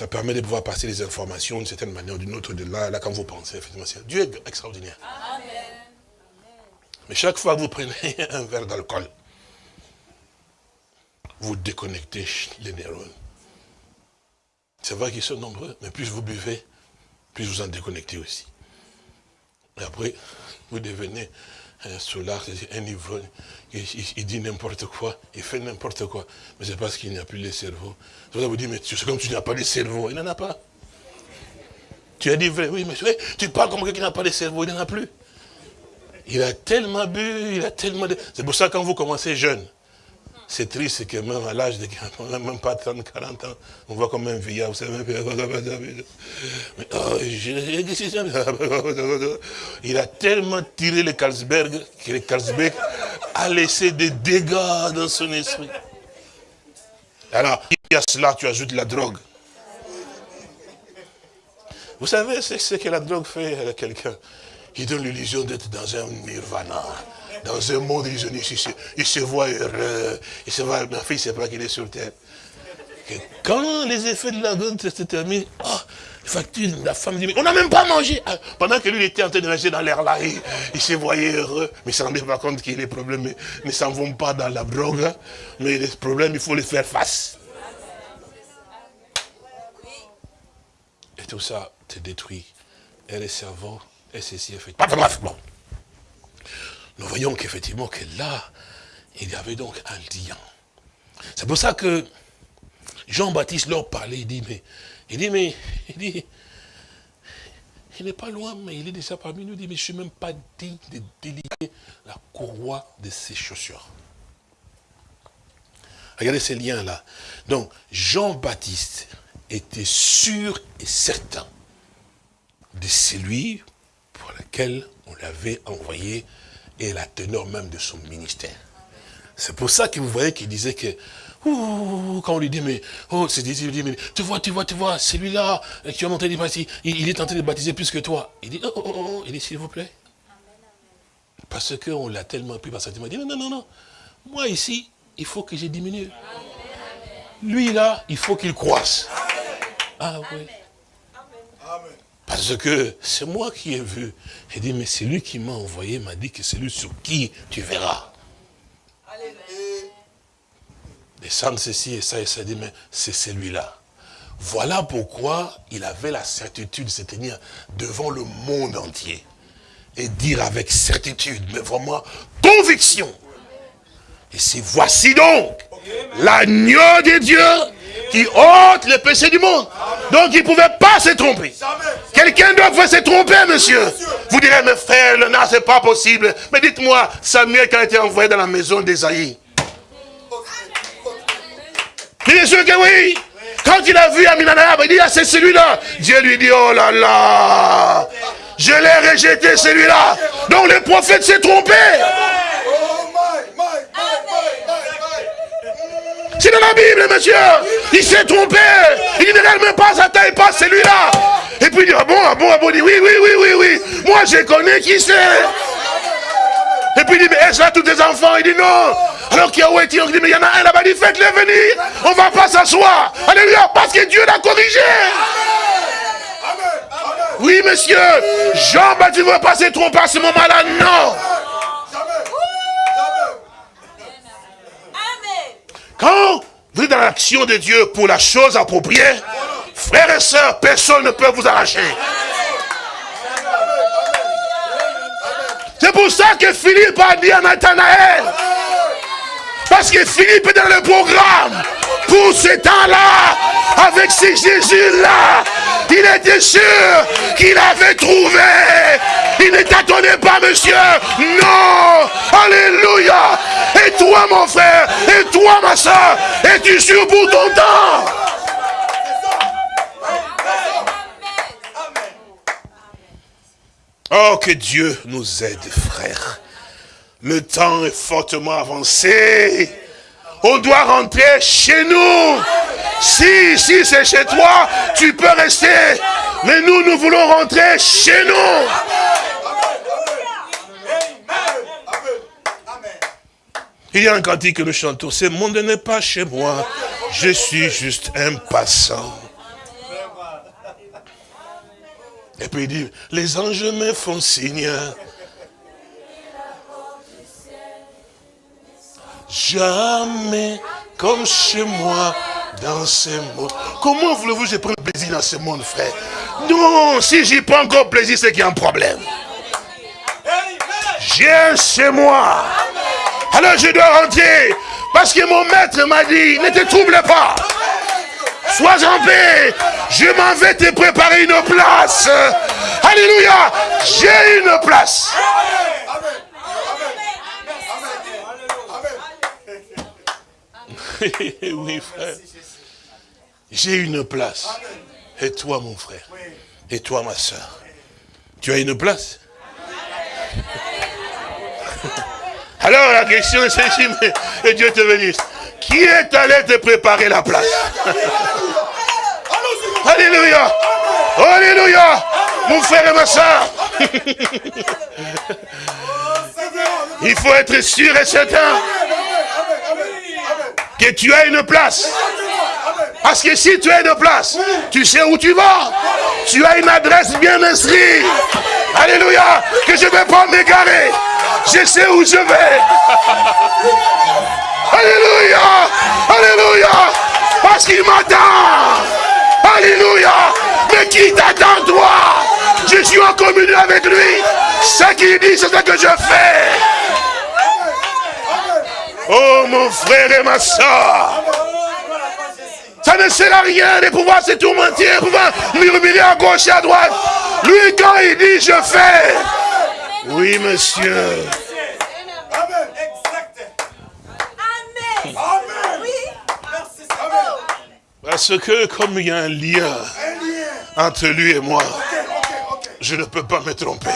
Ça permet de pouvoir passer les informations d'une certaine manière ou d'une autre de là, là, quand vous pensez, effectivement. Dieu est extraordinaire. Mais chaque fois que vous prenez *laughs* un verre d'alcool, vous déconnectez les neurones. C'est vrai qu'ils sont nombreux, mais plus vous buvez, plus vous en déconnectez aussi. Et après, vous devenez un ivrogne, il, dit n'importe quoi, il fait n'importe quoi. Mais c'est parce qu'il n'y a plus le cerveau. Ça vous dit, mais c'est comme tu n'as pas de cerveau. Il n'en a pas. Tu as dit vrai, oui, mais tu parles comme quelqu'un qui n'a pas de cerveau, il n'en a plus. Il a tellement bu, il a tellement... C'est pour ça que quand vous commencez jeune, c'est triste que même à l'âge de on n'a même pas 30, 40 ans, on voit comme un vieillard, vous savez. il a tellement tiré le Carlsberg que le Carlsberg a laissé des dégâts dans son esprit. Alors, il y a cela, tu ajoutes la drogue. Vous savez ce que la drogue fait à quelqu'un Il donne l'illusion d'être dans un nirvana, dans un monde. Il se, il se voit heureux, il se voit, ma fille, c'est pas qu'il est sur terre. Quand les effets de la drogue se terminent, oh, la femme dit, mais on n'a même pas mangé. Ah, Pendant que lui, il était en train de manger dans l'air là, il, se voyait heureux. Mais il ne se rendait pas compte que les problèmes ne, s'en vont pas dans la drogue. hein. Mais les problèmes, il faut les faire face. Et tout ça te détruit. Et le cerveau, et ceci. Enfin, bref, bon. Nous voyons qu'effectivement, que là, il y avait donc un lien. C'est pour ça que Jean-Baptiste leur parlait, il dit, mais, il dit, mais, il dit, il n'est pas loin, mais il est déjà parmi nous, il dit, mais je ne suis même pas digne de délivrer la courroie de ses chaussures. Regardez ces liens-là. Donc, Jean-Baptiste était sûr et certain de celui pour lequel on l'avait envoyé et la teneur même de son ministère. C'est pour ça que vous voyez qu'il disait que, quand on lui dit, mais, oh, c'est dit, il dit, mais, tu vois, tu vois, tu vois, celui-là, euh, qui a monté des baptiser, il, il est en train de baptiser plus que toi. Il dit, oh, oh, oh, oh, il dit, s'il vous plaît. Parce qu'on l'a tellement pris par sa Il dit, non, non, non, non. Moi, ici, il faut que je diminue. Lui, là, il faut qu'il croisse. Ah oui. Parce que c'est moi qui ai vu. Il dit, mais c'est lui qui m'a envoyé, m'a dit que c'est lui sur qui tu verras. Descendre ceci et ça, et ça, il dit, mais c'est celui-là. Voilà pourquoi il avait la certitude de se tenir devant le monde entier. Et dire avec certitude, mais vraiment conviction. Et c'est voici donc l'agneau de Dieu qui ôte le péché du monde. Donc il ne pouvait pas se tromper. Quelqu'un doit pouvoir se tromper, monsieur. Vous direz, mes frères, non, c'est pas possible. Mais dites-moi, Samuel, quand il a été envoyé dans la maison d'Esaïe, Bien sûr que oui. Quand il a vu Aminadab, il dit, ah, c'est celui-là. Dieu lui dit, oh là là, je l'ai rejeté celui-là. Donc le prophète s'est trompé. C'est dans la Bible, monsieur. Il s'est trompé. Il ne regarde même pas sa taille, pas celui-là. Et puis il dit, ah bon, ah bon, ah bon, il dit, oui, oui, oui, oui, oui. Moi, je connais qui c'est. Et puis il dit, mais est-ce là tous tes enfants? Il dit non. Alors qu'il y a où est-il Il dit, mais il y en a un là-bas, il dit, faites-le venir. On ne va pas s'asseoir. Alléluia, parce que Dieu l'a corrigé. Oui, monsieur. Jean-Baptiste ne veut pas se tromper à ce moment-là, non. Quand vous êtes dans l'action de Dieu pour la chose appropriée, frères et sœurs, personne ne peut vous arracher. C'est pour ça que Philippe a dit à Nathanaël. Parce que Philippe est dans le programme. Pour ce temps-là, avec ce Jésus-là, il était sûr qu'il avait trouvé. Il ne t'attendait pas, monsieur. Non. Alléluia. Et toi, mon frère, et toi, ma soeur, es-tu sûr pour ton temps? Oh, que Dieu nous aide, frères. Le temps est fortement avancé. On doit rentrer chez nous. Si, si c'est chez toi, tu peux rester. Mais nous, nous voulons rentrer chez nous. Il y a un cantique que nous chantons, ce monde n'est pas chez moi, je suis juste un passant. Et puis il dit, les anges me font signe. Jamais comme chez moi dans ce monde. Comment voulez-vous que je prenne plaisir dans ce monde, frère? Non, si j'y prends encore plaisir, c'est qu'il y a un problème. J'ai chez moi. Alors je dois rentrer. Parce que mon maître m'a dit, ne te trouble pas. Sois en paix. Je m'en vais te préparer une place. Alléluia. J'ai une place. Oui, frère. J'ai une place. Et toi, mon frère. Et toi, ma soeur. Tu as une place? *laughs* Alors, la question est celle-ci, mais et Dieu te bénisse. Qui est allé te préparer la place? Alléluia. Alléluia. Mon frère et ma soeur. *laughs* Il faut être sûr et certain que tu as une place. Parce que si tu as une place, tu sais où tu vas. Tu as une adresse bien inscrite. Alléluia. Que je ne vais pas m'égarer. Je sais où je vais. Alléluia. Alléluia. Parce qu'il m'attend. Alléluia. Mais qui t'attend toi? Je suis en communion avec lui. Ce qu'il dit, c'est ce que je fais. Oh mon frère et ma soeur. Ça ne sert à rien de pouvoir se tourmenter, de pouvoir murmurer à gauche et à droite. Lui, quand il dit, je fais. Oui, monsieur. Parce que comme il y a un lien entre lui et moi, je ne peux pas me tromper.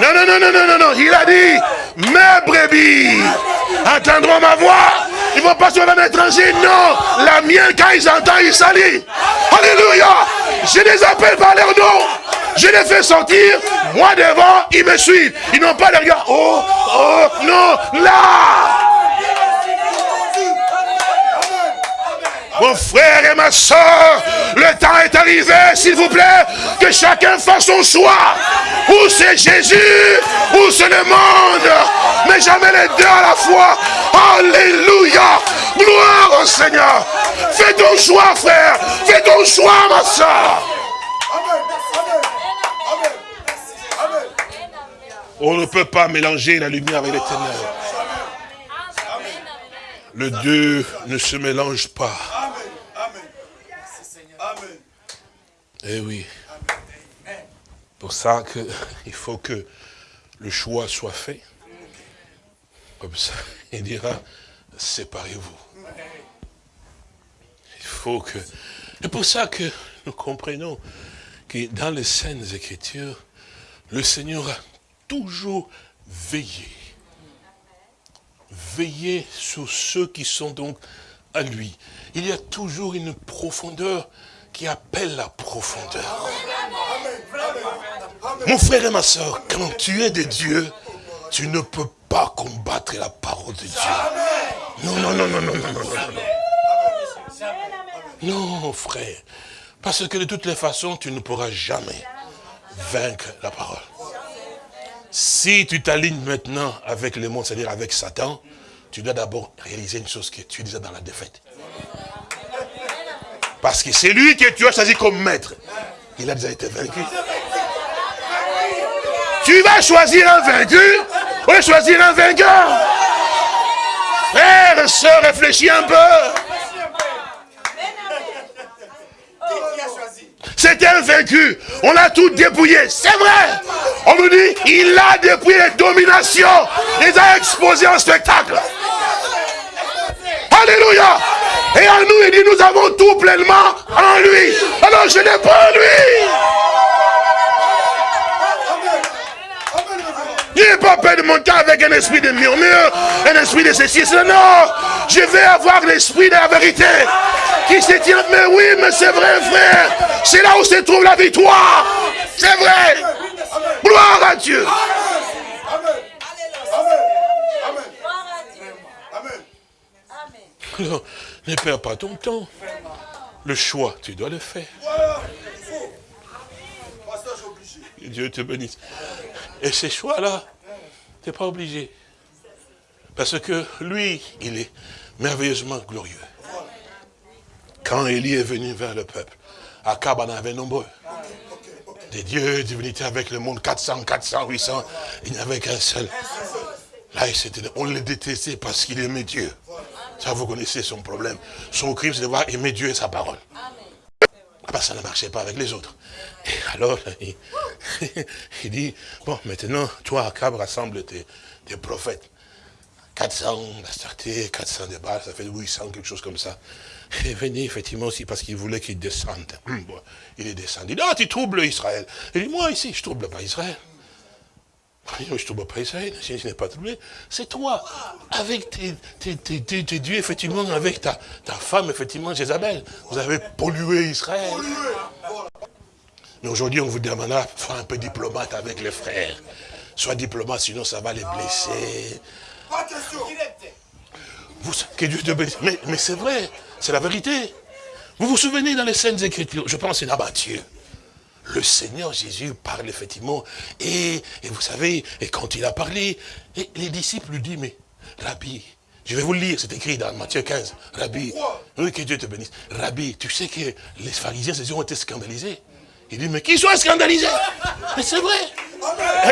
Non, non, non, non, non, non, non. Il a dit, mes brebis entendront ma voix. Ils vont pas sur un étranger. Non, la mienne, quand ils entendent, ils salient. Alléluia. Je les appelle par leur nom. Je les fais sortir. Moi devant, ils me suivent. Ils n'ont pas de regard. Oh, oh, non, là. Mon frère et ma soeur, le temps est arrivé, s'il vous plaît, que chacun fasse son choix. Ou c'est Jésus, ou c'est le monde. Mais jamais les deux à la fois. Alléluia. Gloire au Seigneur. Fais ton choix, frère. Fais ton choix, ma soeur. On ne peut pas mélanger la lumière avec les ténèbres. Le deux ne se mélange pas. Eh oui. Pour ça qu'il *laughs* faut que le choix soit fait. Comme ça, il dira, séparez-vous. Il faut que... C'est pour ça que nous comprenons que dans les scènes écritures, le Seigneur a toujours veillé. Veillé sur ceux qui sont donc à lui. Il y a toujours une profondeur qui appelle la profondeur. Mon frère et ma soeur, quand tu es de Dieu, tu ne peux pas combattre la parole de Dieu. Non, non, non, non, non, non, non, non. Non, frère. Parce que de toutes les façons, tu ne pourras jamais vaincre la parole. Si tu t'alignes maintenant avec le monde, c'est-à-dire avec Satan, tu dois d'abord réaliser une chose que tu déjà dans la défaite. Parce que c'est lui que tu as choisi comme maître. Il a déjà été vaincu. Tu vas choisir un vaincu ou choisir un vainqueur. Frère, soeur, réfléchis un peu. C'était un vaincu. On l'a tout dépouillé. C'est vrai. On nous dit, il a dépouillé les dominations. Il a exposé en spectacle. Alléluia. Et en nous, il dit, nous avons tout pleinement en lui. Alors je n'ai pas en lui. Il n'est pas peur de monter avec un esprit de murmure, un esprit de ceci. Non, je vais avoir l'esprit de la vérité qui se tient. Mais oui, mais c'est vrai, frère. C'est là où se trouve la victoire. C'est vrai. Gloire à Dieu. Amen. *laughs* Ne perds pas ton temps. Le choix, tu dois le faire. Dieu te bénisse. Et ces choix-là, tu n'es pas obligé. Parce que lui, il est merveilleusement glorieux. Quand Élie est venu vers le peuple, Akab en avait nombreux. Des dieux, divinités avec le monde, 400, 400, 800, il n'y avait qu'un seul. Là, on le détestait parce qu'il aimait Dieu. Ça, vous connaissez son problème. Son crime, c'est de voir aimer Dieu et sa parole. Ah, ça ne marchait pas avec les autres. Et alors, *laughs* *laughs* il, dit, bon, maintenant, toi, Akab, rassemble tes, prophètes. 400 d'Astarté, 400 de Baal, ça fait 800, quelque chose comme ça. Et venez effectivement aussi parce qu'il voulait qu'il descende. Bon, il est descendu. Il dit, ah, tu troubles Israël. Il dit, moi ici, je trouble pas Israël. Je ne trouve pas Israël, je n'ai pas trouvé. C'est toi, avec tes, tes, dieux, effectivement, avec ta, ta femme, effectivement, Jézabel. Vous avez pollué Israël. Mais aujourd'hui, on vous demandera, faire un peu diplomate avec les frères. Sois diplomate, sinon ça va les blesser. Pas question. Vous, que Dieu te bénisse. Mais, mais c'est vrai, c'est la vérité. Vous vous souvenez dans les scènes Écritures, je pense c'est là Matthieu. Le Seigneur Jésus parle effectivement, et, et, vous savez, et quand il a parlé, et les disciples lui disent, mais Rabbi, je vais vous le lire, c'est écrit dans Matthieu 15, Rabbi, oui, que Dieu te bénisse. Rabbi, tu sais que les pharisiens, ces ont été scandalisés. Il dit, mais qui soit scandalisé Mais c'est vrai.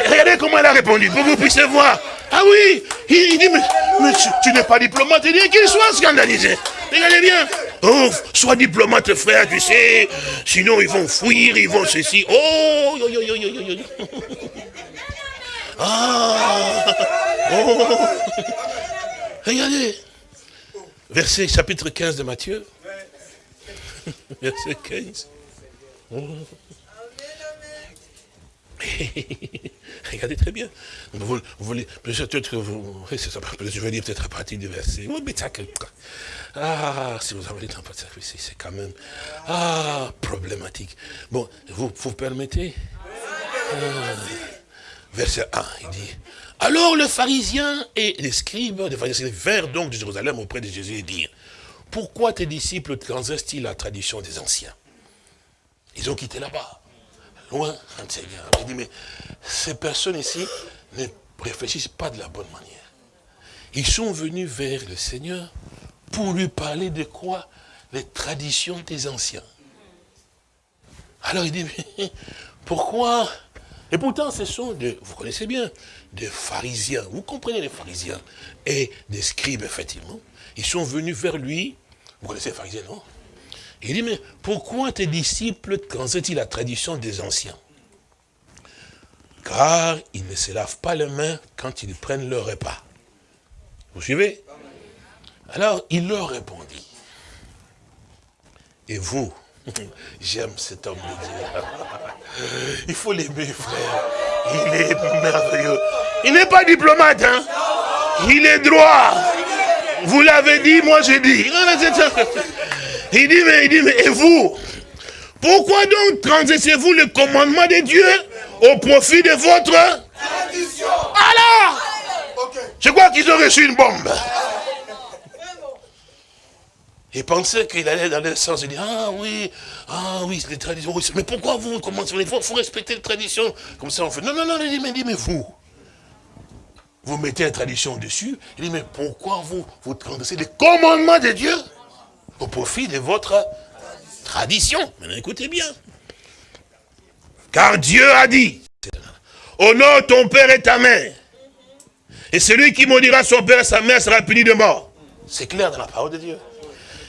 Regardez comment elle a répondu, pour que vous puissiez voir. Ah oui, il, dit, mais, tu, n'es pas diplomate, il dit qu'il soit scandalisé. Regardez bien. Oh, sois diplomate, frère, tu sais. Sinon, ils vont fuir, ils vont ceci. Oh, yo, yo, yo, yo, yo, yo. Ah, oh. Regardez. Verset, chapitre 15 de Matthieu. Verset 15. *laughs* Regardez très bien. Vous, voulez, peut-être vous, je vais dire peut-être à partir du verset. Ah, si vous avez le temps, c'est quand même, ah, problématique. Bon, vous, vous permettez? Ah. Verset 1, il dit, alors le pharisien et les scribes, les pharisiens vinrent donc de Jérusalem auprès de Jésus et dirent, pourquoi tes disciples transgressent-ils la tradition des anciens? Ils ont quitté là-bas loin un Seigneur. Je dis, mais ces personnes ici ne réfléchissent pas de la bonne manière. Ils sont venus vers le Seigneur pour lui parler de quoi? Les traditions des anciens. Alors il dit, mais *laughs* pourquoi? Et pourtant, ce sont, des, vous connaissez bien, des pharisiens. Vous comprenez les pharisiens Et des scribes, effectivement. Ils sont venus vers lui. Vous connaissez les pharisiens, non? Il dit, mais pourquoi tes disciples transgressent-ils la tradition des anciens? Car ils ne se lavent pas les mains quand ils prennent leur repas. Vous suivez? Alors, il leur répondit. Et vous, *laughs* j'aime cet homme de Dieu. *laughs* Il faut l'aimer, frère. Il est merveilleux. Il n'est pas diplomate, hein? Il est droit. Vous l'avez dit, moi j'ai dit. Il dit, mais, il dit, mais et vous? Pourquoi donc transgressez-vous le commandement de Dieu au profit de votre tradition. Alors Je crois qu'ils ont reçu une bombe. Ils pensaient qu'il allait dans le sens, il dit, ah oui, ah oui, les traditions, mais pourquoi vous commencez, il faut, faut, respecter les traditions, comme ça on fait, non, non, non, il dit, mais, mais vous, vous mettez la tradition dessus, il dit, mais pourquoi vous, vous transgressez les commandements de Dieu? Au profit de votre tradition. Écoutez bien. Car Dieu a dit, honore ton père et ta mère. Et celui qui maudira son père et sa mère sera puni de mort. C'est clair dans la parole de Dieu.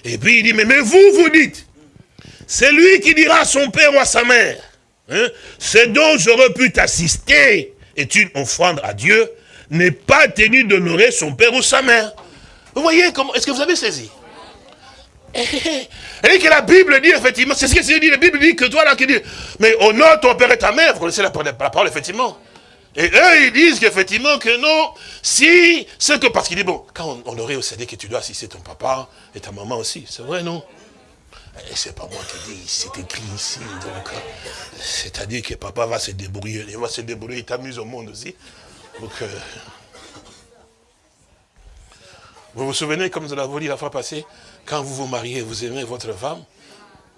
Et puis il dit, mais, vous, vous dites, celui qui dira à son père ou à sa mère, hein, ce dont j'aurais pu t'assister est une offrande à Dieu, n'est pas tenu d'honorer son père ou sa mère. Vous voyez comment, est-ce que vous avez saisi? Et que la Bible dit, effectivement, c'est ce que c'est dit, la Bible dit que toi là qui dit, mais honore ton père et ta mère, vous connaissez la, parole, effectivement. Et eux, ils disent qu'effectivement que non, si, c'est que, parce qu'il dit, bon, quand on, aurait dit que tu dois assister ton papa et ta maman aussi, c'est vrai, non? Et c'est pas moi qui dis, c'est écrit ici, donc, c'est-à-dire que papa va se débrouiller, il va se débrouiller, il t'amuse au monde aussi. Donc, euh, vous vous souvenez, comme nous l'avons dit la fois passée, quand vous vous mariez, vous aimez votre femme,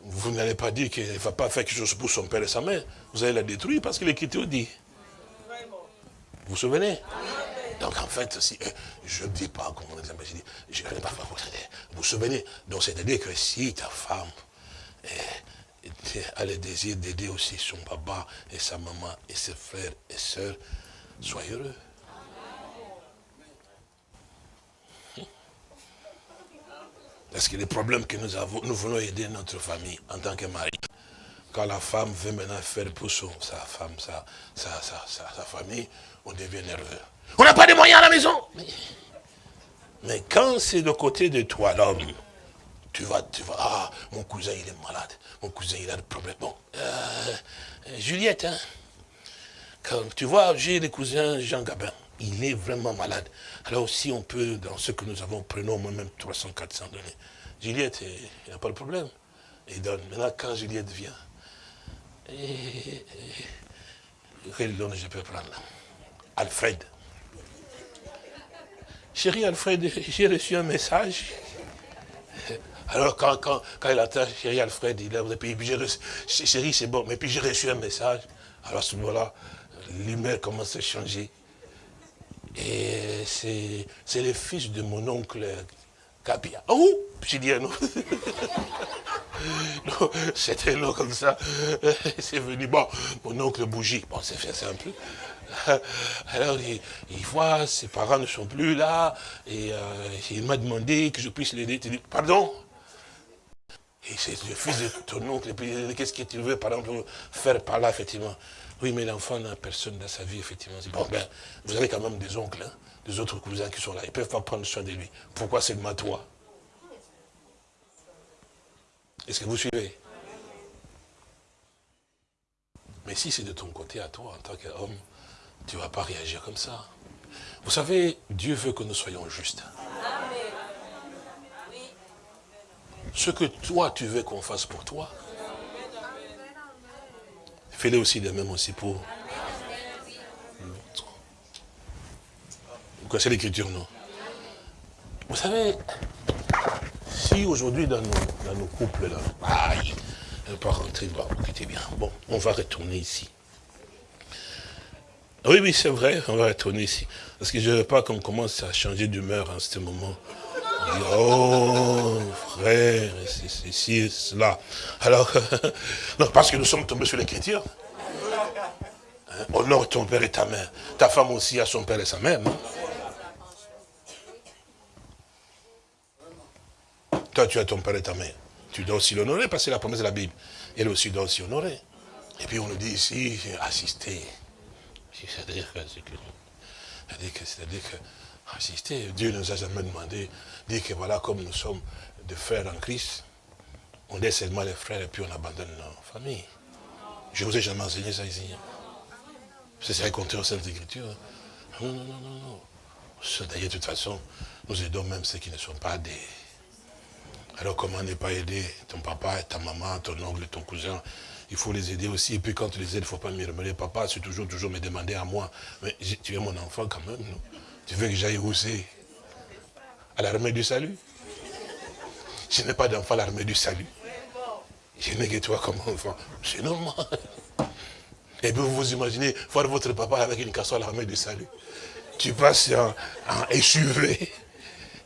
vous n'allez pas dire qu'elle ne va pas faire quelque chose pour son père et sa mère. Vous allez la détruire parce que l'Écriture dit. Vous vous souvenez? Donc en fait, si, euh, je ne dis pas, comme on dit, je ne pas vous vous souvenez? Donc c'est-à-dire que si ta femme a le désir d'aider aussi son papa et sa maman et ses frères et sœurs, soyez heureux. Parce que les problèmes que nous avons, nous voulons aider notre famille en tant que mari? Quand la femme veut maintenant faire pour sa femme, sa, sa, famille, on devient nerveux. On n'a pas de moyens à la maison. Mais, quand c'est de côté de toi, l'homme, tu vas, tu vas, ah, mon cousin il est malade, mon cousin il a des problèmes. Bon, euh, Juliette, hein, Quand, tu vois, j'ai des cousins Jean Gabin. Il est vraiment malade. Alors aussi, on peut, dans ce que nous avons, prenons moi-même 300, 400 donner. Juliette, il n'y a pas de problème. Il donne. Maintenant, quand Juliette vient, et, quel nom je peux prendre Alfred. Chérie Alfred, j'ai reçu un message. Alors quand, quand, quand il attend chérie Alfred, il a puis reçu, chérie c'est bon, mais puis j'ai reçu un message. Alors à ce moment-là, l'humeur commence à changer. Et c'est le fils de mon oncle Kabia. Oh J'ai dit un *laughs* nom. C'était un nom comme ça. *laughs* C'est venu, bon, mon oncle Bougie. Bon, c'est fait simple. *laughs* Alors, il, voit, ses parents ne sont plus là, et euh, il m'a demandé que je puisse l'aider. Tu pardon? Et c'est le fils de ton oncle, qu'est-ce qu'il veut, par exemple, faire par là, effectivement? Oui, mais l'enfant n'a personne dans sa vie, effectivement. Bon, ben, vous avez quand même des oncles, hein, des autres cousins qui sont là, ils ne peuvent pas prendre soin de lui. Pourquoi seulement toi? Est-ce que vous suivez? Mais si c'est de ton côté à toi, en tant qu'homme, tu ne vas pas réagir comme ça. Vous savez, Dieu veut que nous soyons justes. Ce que toi, tu veux qu'on fasse pour toi, fais-le aussi de même aussi pour l'autre. Vous connaissez l'écriture, non? Vous savez, si aujourd'hui dans nos, couples, là, aïe, elle ne pas rentrer, bon, bien, bon, on va retourner ici. Oui, oui, c'est vrai, on va retourner ici. Parce que je ne veux pas qu'on commence à changer d'humeur en ce moment. Oh, frère, c'est ceci, cela. Alors, *laughs* non, parce que nous sommes tombés sur l'écriture. Hein, honore ton père et ta mère. Ta femme aussi a son père et sa mère. Toi, tu as ton père et ta mère. Tu dois aussi l'honorer parce que c'est la promesse de la Bible. Elle aussi doit aussi honorer. Et puis on nous dit ici, assister. C'est-à-dire que, c'est-à-dire que, assister, Dieu ne nous a jamais demandé, dire que voilà, comme nous sommes des frères en Christ, on est seulement les frères et puis on abandonne nos familles. Je ne vous ai jamais enseigné ça ici. C'est ça compter aux Saintes Écritures. Non, non, non, non, non. D'ailleurs, de toute façon, nous aidons même ceux qui ne sont pas des... Alors comment ne pas aider ton papa, ta maman, ton oncle, ton cousin? Il faut les aider aussi. Et puis quand tu les aides, il ne faut pas me remettre. Papa, c'est toujours, toujours me demander à moi. Mais tu es mon enfant quand même, non? Tu veux que j'aille où c'est À l'armée du salut? Je n'ai pas d'enfant à l'armée du salut. Je n'ai que toi comme enfant. C'est normal. Et puis vous vous imaginez voir votre papa avec une casserole à l'armée du salut. Tu passes en, en SUV.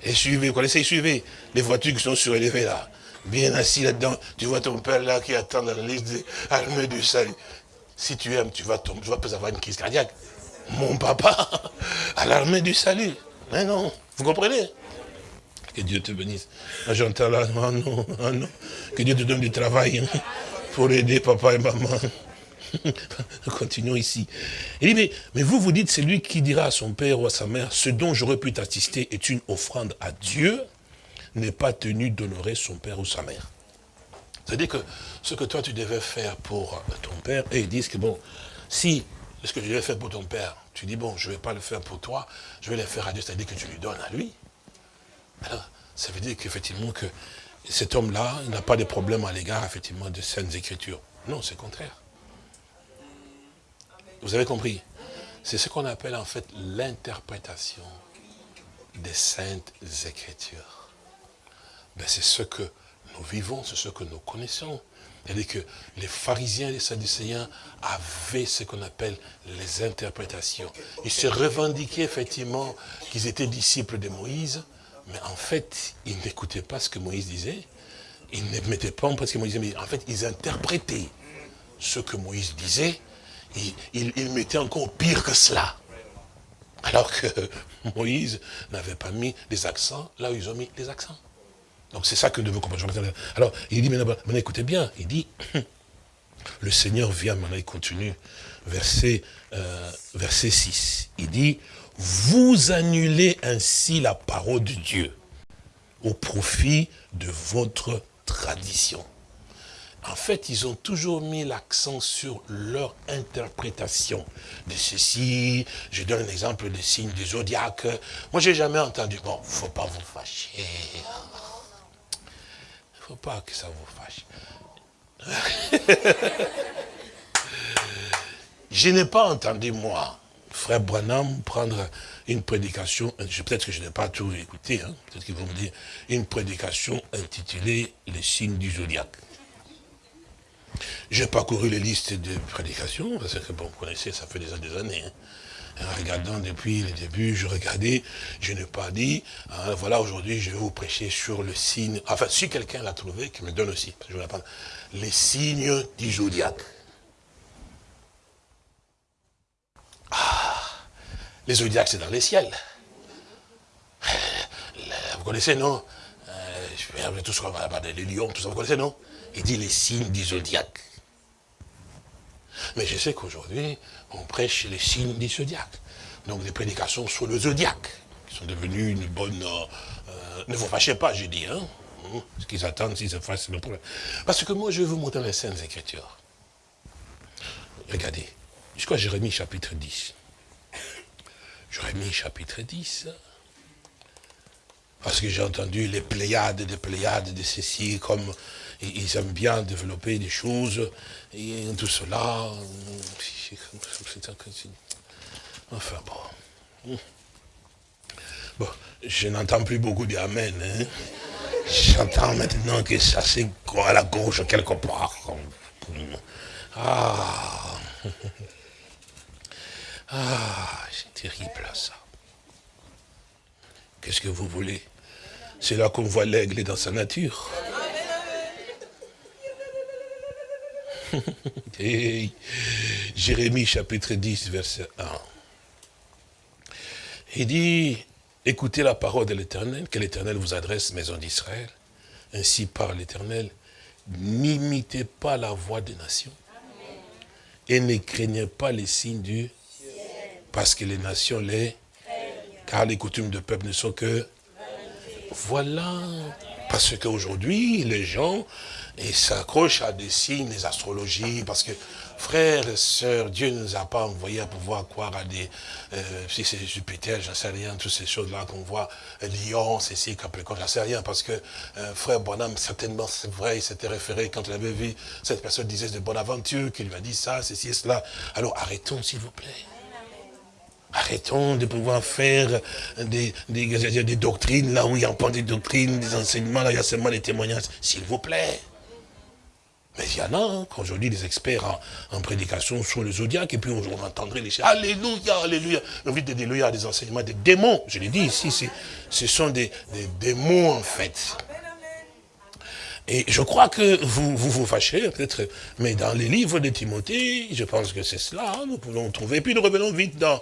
SUV, vous connaissez SUV Les voitures qui sont surélevées là bien assis là-dedans. Tu vois ton père là qui attend dans la liste des armées du salut. Si tu aimes, tu vas tomber, tu vas peut avoir une crise cardiaque. Mon papa, à l'armée du salut. Mais non, vous comprenez? Que Dieu te bénisse. J'entends là, oh non, oh non. Que Dieu te donne du travail hein, pour aider papa et maman. *laughs* Continuons ici. Il dit, mais, mais vous, vous dites, c'est lui qui dira à son père ou à sa mère, ce dont j'aurais pu t'assister est une offrande à Dieu n'est pas tenu d'honorer son père ou sa mère. C'est-à-dire que ce que toi tu devais faire pour ton père, et ils disent que bon, si ce que je devais faire pour ton père, tu dis bon, je ne vais pas le faire pour toi, je vais le faire à Dieu, c'est-à-dire que tu lui donnes à lui. Alors, ça veut dire qu'effectivement que cet homme-là, n'a pas de problème à l'égard, effectivement, de saintes écritures. Non, c'est contraire. Vous avez compris? C'est ce qu'on appelle en fait l'interprétation des saintes écritures. Ben, c'est ce que nous vivons, c'est ce que nous connaissons. C'est-à-dire que les pharisiens et les sadducéens avaient ce qu'on appelle les interprétations. Ils se revendiquaient effectivement qu'ils étaient disciples de Moïse, mais en fait, ils n'écoutaient pas ce que Moïse disait. Ils ne mettaient pas en pratique ce que Moïse disait, en fait, ils interprétaient ce que Moïse disait. Ils, ils mettaient encore pire que cela. Alors que *laughs* Moïse n'avait pas mis les accents là où ils ont mis les accents. Donc c'est ça que devons comprendre. Alors, il dit, maintenant, écoutez bien, il dit, *clears throat* le Seigneur vient, maintenant il continue, verset, euh, verset 6. Il dit, vous annulez ainsi la parole de Dieu au profit de votre tradition. en fait, ils ont toujours mis l'accent sur leur interprétation de ceci. Je donne un exemple des signes du zodiaque. Moi, j'ai jamais entendu, bon, faut pas vous fâcher. Pas que ça vous fâche. *laughs* je n'ai pas entendu, moi, frère Branham, prendre une prédication, peut-être que je n'ai pas tout écouté, hein, peut-être qu'ils vont me dire, une prédication intitulée « Les signes du zodiaque ». J'ai parcouru les listes de prédications, parce que, bon, vous connaissez, ça fait des années. Hein. En regardant depuis le début, je regardais, je n'ai pas dit, hein, voilà, aujourd'hui, je vais vous prêcher sur le signe, enfin, si quelqu'un l'a trouvé, qui me donne aussi, parce que je vais les signes du zodiaque. Ah, les zodiaques, c'est dans les ciels. Vous connaissez, non? Tout ce qu'on va les lions, tout ça, vous connaissez, non? Il dit les signes du zodiaque. Mais je sais qu'aujourd'hui, on prêche les signes du zodiaque. Donc des prédications sur le zodiaque, qui sont devenues une bonne... Euh, euh, ne vous fâchez pas, je dis, hein. Ce qu'ils attendent, s'ils se fassent le problème. Parce que moi, je vais vous montrer les Saintes Écritures. Regardez, jusqu'à Jérémie chapitre 10. Jérémie chapitre 10. Parce que j'ai entendu les pléiades des pléiades de ceci, comme ils aiment bien développer des choses, et tout cela. Enfin bon. Bon, je n'entends plus beaucoup d'Amen. Hein. J'entends maintenant que ça c'est à la gauche quelque part. Ah. Ah, c'est terrible ça. Qu'est-ce que vous voulez? C'est là qu'on voit l'aigle dans sa nature. *laughs* Jérémie chapitre 10, verset 1. Il dit, écoutez la parole de l'Éternel, que l'Éternel vous adresse, maison d'Israël. Ainsi parle l'Éternel, n'imitez pas la voix des nations et ne craignez pas les signes du parce que les nations les car les coutumes de peuple ne sont que voilà parce qu'aujourd'hui les gens s'accrochent à des signes des astrologies parce que frères et sœurs Dieu ne nous a pas envoyés à pouvoir croire à des euh, si c'est Jupiter j'en sais rien toutes ces choses là qu'on voit Lion ceci Capricorne j'en sais rien parce que euh, frère Bonhomme certainement c'est vrai il s'était référé quand il avait vu cette personne disait de bonne aventure qu'il lui a dit ça ceci et cela. Alors arrêtons s'il vous plaît. Arrêtons de pouvoir faire des, des, doctrines, là où il n'y a pas de doctrines, des enseignements, là où il y a seulement des témoignages, s'il vous plaît. Mais il y en a, hein, qu'aujourd'hui, des experts en, prédication sur le zodiaque, et puis on, entendrait les Alléluia, Alléluia. On vit des Alléluia, des enseignements, des démons. Je l'ai dit ici, ce sont des, des démons, en fait. Et je crois que vous vous, vous fâchez, peut-être, mais dans les livres de Timothée, je pense que c'est cela, hein, nous pouvons trouver. Et puis nous revenons vite dans,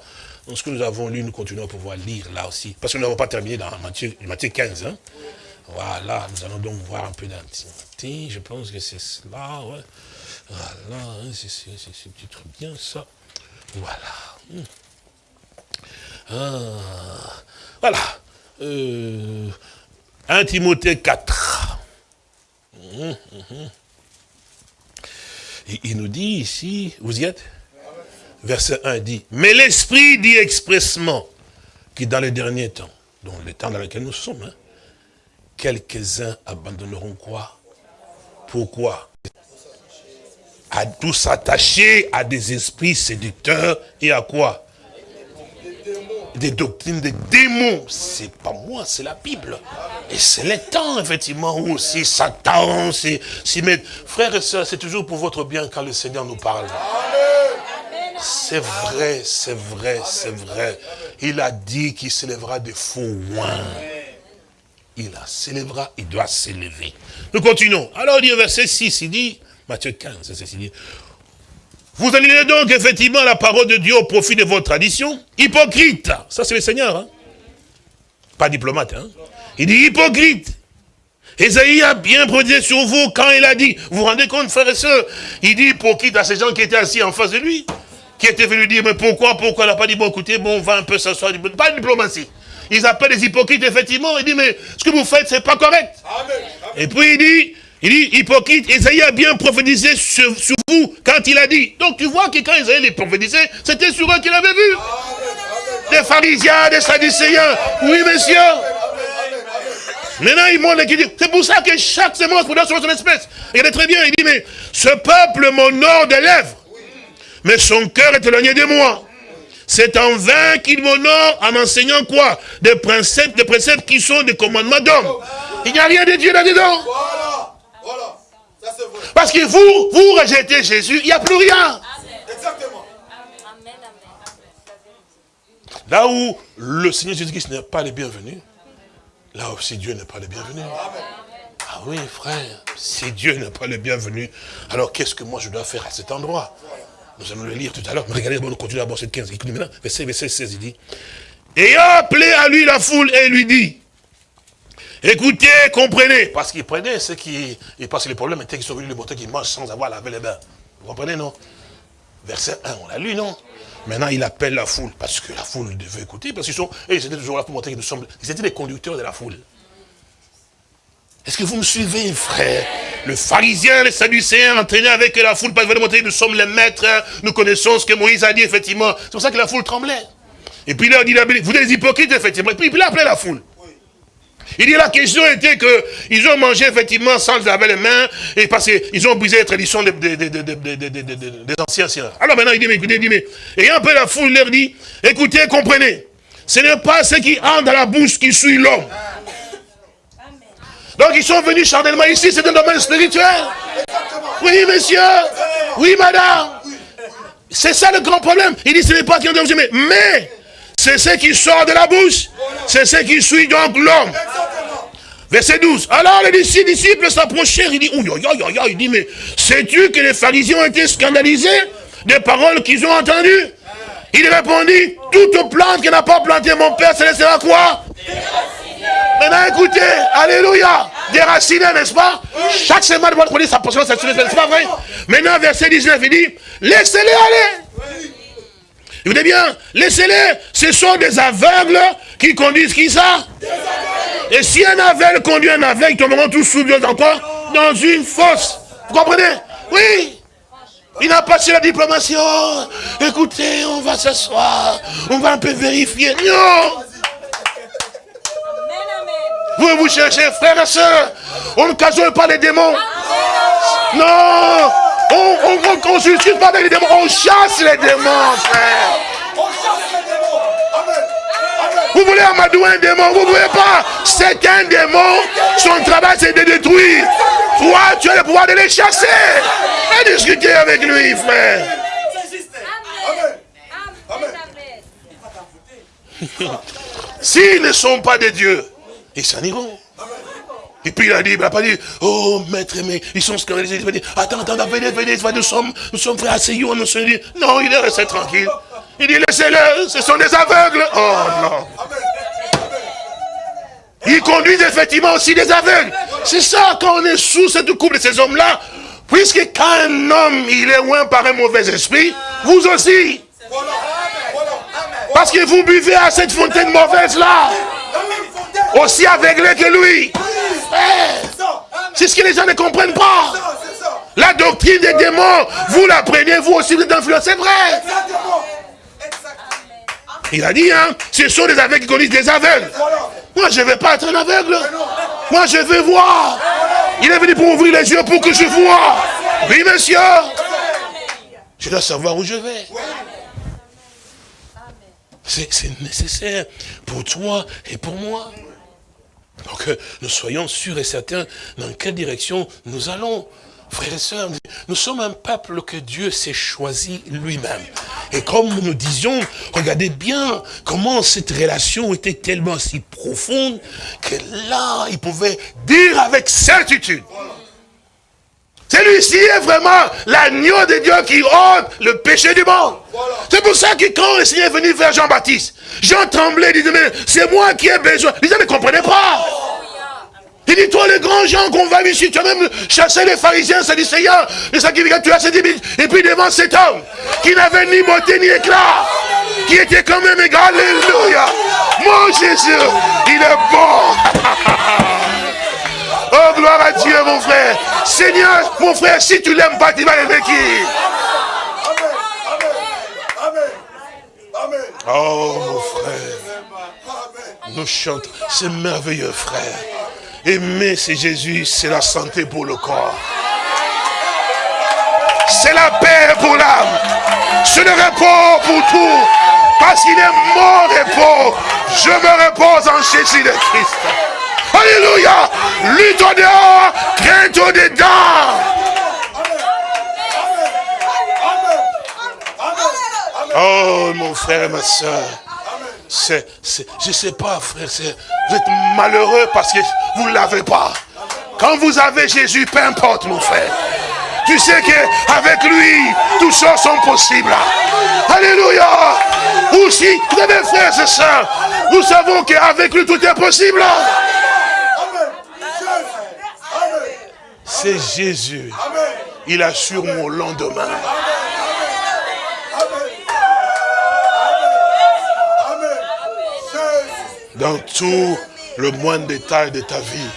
ce que nous avons lu, nous continuons à pouvoir lire là aussi. Parce que nous n'avons pas terminé dans Matthieu, Matthieu 15. Hein. Voilà, nous allons donc voir un peu dans Timothée, je pense que c'est cela. Voilà, hein, c'est peut-être bien ça. Voilà. Hmm. Ah. Voilà. Euh, 1 Timothée 4. Il nous dit ici, vous y êtes? Verset 1 dit, mais l'Esprit dit expressement que dans les derniers temps, donc les temps dans lesquels nous sommes, hein, quelques-uns abandonneront quoi? Pourquoi? À tous s'attacher à des esprits séducteurs et à quoi? Des doctrines des démons. C'est pas moi, c'est la Bible. Et c'est le temps, effectivement, où aussi Satan met. Frères et sœurs, c'est toujours pour votre bien quand le Seigneur nous parle. C'est vrai, c'est vrai, c'est vrai. Il a dit qu'il s'élèvera des faux oins. Il a s'élèvera, il doit s'élever. Nous continuons. Alors, il dit verset 6, il dit, Matthieu 15, c'est dit, vous annulez donc effectivement la parole de Dieu au profit de votre tradition. Hypocrite. Ça, c'est le Seigneur. Hein? Pas diplomate. Hein? Il dit hypocrite. Esaïe a bien produit sur vous quand il a dit, vous vous rendez compte, frères et sœurs, il dit hypocrite à ces gens qui étaient assis en face de lui, qui étaient venus dire, mais pourquoi, pourquoi il n'a pas dit, bon, écoutez, bon, on va un peu s'asseoir, pas de diplomatie. Ils appellent les hypocrites, effectivement, il dit, mais ce que vous faites, c'est pas correct. Et puis il dit, Il dit, hypocrite, Esaïe a bien prophétisé sur, sur vous quand il a dit. Donc tu vois que quand Esaïe les prophétisait, c'était sur eux qu'il avait vu. Des pharisiens, des sadducéens. Oui, monsieur. Maintenant, il montre qu'il dit, c'est pour ça que chaque semence produit sur son espèce. Il est très bien, il dit, mais ce peuple m'honore des lèvres, mais son cœur est éloigné de moi. C'est en vain qu'il m'honore en enseignant quoi? Des principes, des préceptes qui sont des commandements d'homme. Il n'y a rien de Dieu là-dedans. Voilà, voilà. Ça c'est vrai. Parce que vous, vous rejetez Jésus, il n'y a plus rien. Exactement. Là où le Seigneur Jésus-Christ n'est pas le bienvenu, là aussi Dieu n'est pas le bienvenu. Ah oui, frère, si Dieu n'est pas le bienvenu, alors qu'est-ce que moi je dois faire à cet endroit? Nous allons le lire tout à l'heure. Mais regardez, on continue à voir cette 15. Écoutez maintenant, verset, verset 16, il dit, Ayant appelé à lui la foule et lui dit, écoutez, comprenez, parce qu'il prenait ceux qui, parce que les problèmes étaient qu'ils sont venus le montrer qu'ils mangent sans avoir lavé les bains. Vous comprenez, non? Verset 1, on l'a lu, non? Maintenant, il appelle la foule, parce que la foule devait écouter, parce qu'ils sont, et ils étaient toujours là pour montrer qu'ils nous sommes, ils étaient les conducteurs de la foule. Est-ce que vous me suivez, frère? Le pharisien, les sadducéens, entraînés avec la foule, parce qu'ils montrer que nous sommes les maîtres, hein, nous connaissons ce que Moïse a dit, effectivement. C'est pour ça que la foule tremblait. Et puis là, il dit, vous êtes des hypocrites, effectivement. Et puis il a la foule. Il dit la question était que ils ont mangé effectivement sans laver les mains et parce qu'ils ont brisé les traditions des, des, des, anciens. Alors maintenant il dit mais écoutez, il dit mais et un peu la foule leur dit écoutez, comprenez, ce n'est pas ce qui entre dans la bouche qui suit l'homme. Donc ils sont venus charnellement ici, c'est un domaine spirituel. Oui monsieur, oui madame. C'est ça le grand problème. Il dit ce n'est pas qui entre mais mais c'est ce qui sort de la bouche. C'est ce qui suit donc l'homme. Verset 12. Alors les disciples s'approchèrent. Il dit, il dit, mais sais-tu que les pharisiens ont été scandalisés des paroles qu'ils ont entendues? Il répondit, toute plante qui n'a pas planté mon père, c'est laissera quoi? Maintenant écoutez, alléluia, déraciné, n'est-ce pas? Chaque semaine, votre produire sa portion, c'est pas vrai? Maintenant, verset 19, il dit, laissez-les aller. Écoutez bien, laissez-les, ce sont des aveugles qui conduisent qui ça? Et si un aveugle conduit un aveugle, ils tomberont tous sous encore dans une fosse. Vous comprenez? Oui. Il n'a pas su la diplomatie. Oh, écoutez, on va s'asseoir, on va un peu vérifier. Non Vous vous cherchez, frères et sœurs, on ne casole pas les démons. Non on ne consulte pas les démons, on chasse les démons, frère. Vous voulez amadouer un démon, vous ne pouvez pas? C'est un démon, son travail c'est de détruire. Toi, tu as le pouvoir de les chasser. Et discuter avec lui, frère. S'ils ne sont pas de Dieu, ils s'en iront. Et puis il a dit, il n'a pas dit, oh maître, mais ils sont scandalisés. Il va dire, attends, attends, venez, venez, nous sommes, nous sommes frères asseyons, nous sommes dit, non, il est resté tranquille. Il dit, laissez-le, ce sont des aveugles. Oh non. Ils conduisent effectivement aussi des aveugles. C'est ça, quand on est sous cette coupe de ces hommes-là, puisque quand un homme, il est loin par un mauvais esprit, vous aussi. Parce que vous buvez à cette fontaine mauvaise-là. Aussi aveuglé que lui. C'est ce que les gens ne comprennent pas. La doctrine des démons, vous la prenez, vous aussi, vous êtes influencé, c'est vrai. Il a dit, hein, ce sont des aveugles qui connaissent des aveugles. Moi, je ne vais pas être un aveugle. Moi, je veux voir. Il est venu pour ouvrir les yeux pour que je vois. Oui, monsieur. Je dois savoir où je vais. C'est nécessaire pour toi et pour moi. Donc, nous soyons sûrs et certains dans quelle direction nous allons. Frères et sœurs, nous sommes un peuple que Dieu s'est choisi lui-même. Et comme nous disions, regardez bien comment cette relation était tellement si profonde que là, il pouvait dire avec certitude. Celui-ci est vraiment l'agneau de Dieu qui ôte le péché du monde. C'est pour ça que quand le Seigneur est venu vers Jean-Baptiste, Jean tremblait, disait, mais c'est moi qui ai besoin. Les gens ne comprenaient pas. Il dit, toi, les grands gens qu'on va ici, tu as même chassé les pharisiens, sadducéens, les sacrificateurs, tu as ces Et puis devant cet homme, qui n'avait ni beauté ni éclat, qui était quand même égal, alléluia. Mon Jésus, il est bon. *laughs* oh, gloire à Dieu, mon frère. Seigneur, mon frère, si tu l'aimes pas, tu vas aimer qui? Amen. Amen. Amen. Oh, mon frère. Nous chantons. C'est merveilleux, frère. Aimer, c'est Jésus, c'est la santé pour le corps. C'est la paix pour l'âme. C'est le repos pour tout. Parce qu'il est mon repos. Je me repose en Jésus le Christ. Alléluia. Lutte au dehors, crainte au dedans. Oh, mon frère et ma soeur. Je sais pas, frère, vous êtes malheureux parce que vous ne l'avez pas. Quand vous avez Jésus, peu importe, mon frère. Tu sais qu'avec lui, toutes choses sont possibles. Alléluia. Ou si, vous avez frères et sœurs, nous savons qu'avec lui, tout est possible. Amen. Amen. C'est Jésus. Il assure mon lendemain. Dans tout le moindre détail de ta vie.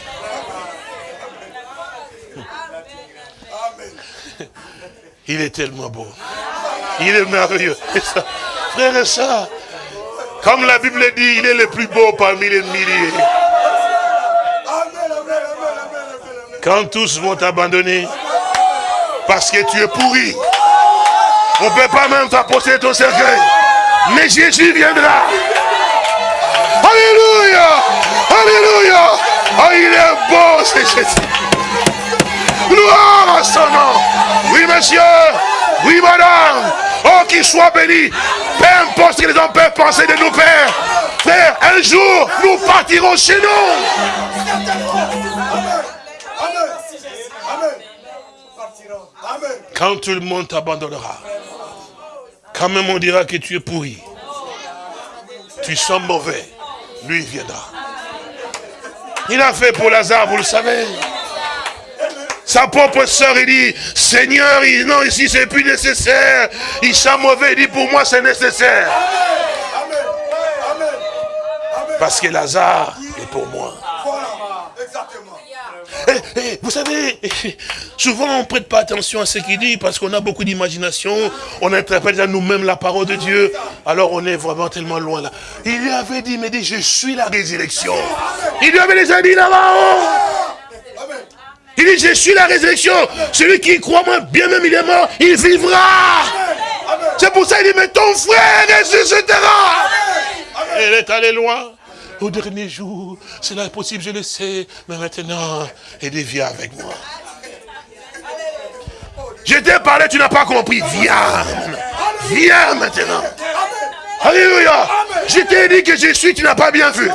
Il est tellement beau. Il est merveilleux. Frère et sœurs, comme la Bible dit, il est le plus beau parmi les milliers. Quand tous vont t'abandonner, parce que tu es pourri, on ne peut pas même t'apporter ton cercueil. Mais Jésus viendra. Alléluia. Alléluia. Oh, il est beau, c'est Jésus. Gloire à son nom. Oui, monsieur. Oui, madame. Oh, qu'il soit béni. Peu importe ce que les hommes peuvent penser de nous, Père. Frère, un jour, nous partirons chez nous. Amen. Amen. Amen. Amen. Quand tout le monde t'abandonnera, quand même on dira que tu es pourri, tu sens mauvais, lui viendra. Il a fait pour Lazare, vous le savez. Sa propre soeur, il dit, Seigneur, il- non, ici c'est plus nécessaire. Il sent mauvais, il dit, pour moi c'est nécessaire. Amen. Amen. Amen. Parce que Lazare est pour moi. Vous savez, souvent on ne prête pas attention à ce qu'il dit parce qu'on a beaucoup d'imagination, on interprète à nous-mêmes la parole de Dieu, alors on est vraiment tellement loin là. Il lui avait dit, il me dit, je suis la résurrection. Il lui avait déjà dit là-bas. oh. Amen. Il dit, je suis la résurrection. Celui qui croit moi, bien même il est mort, il vivra. C'est pour ça qu'il dit, mais ton frère ressuscitera. Elle est allée loin. Au dernier jour, cela est possible, je le sais, mais maintenant, il viens avec moi. Je t'ai parlé, tu n'as pas compris. Viens. Viens maintenant. Alléluia. Je t'ai dit que je suis, tu n'as pas bien vu.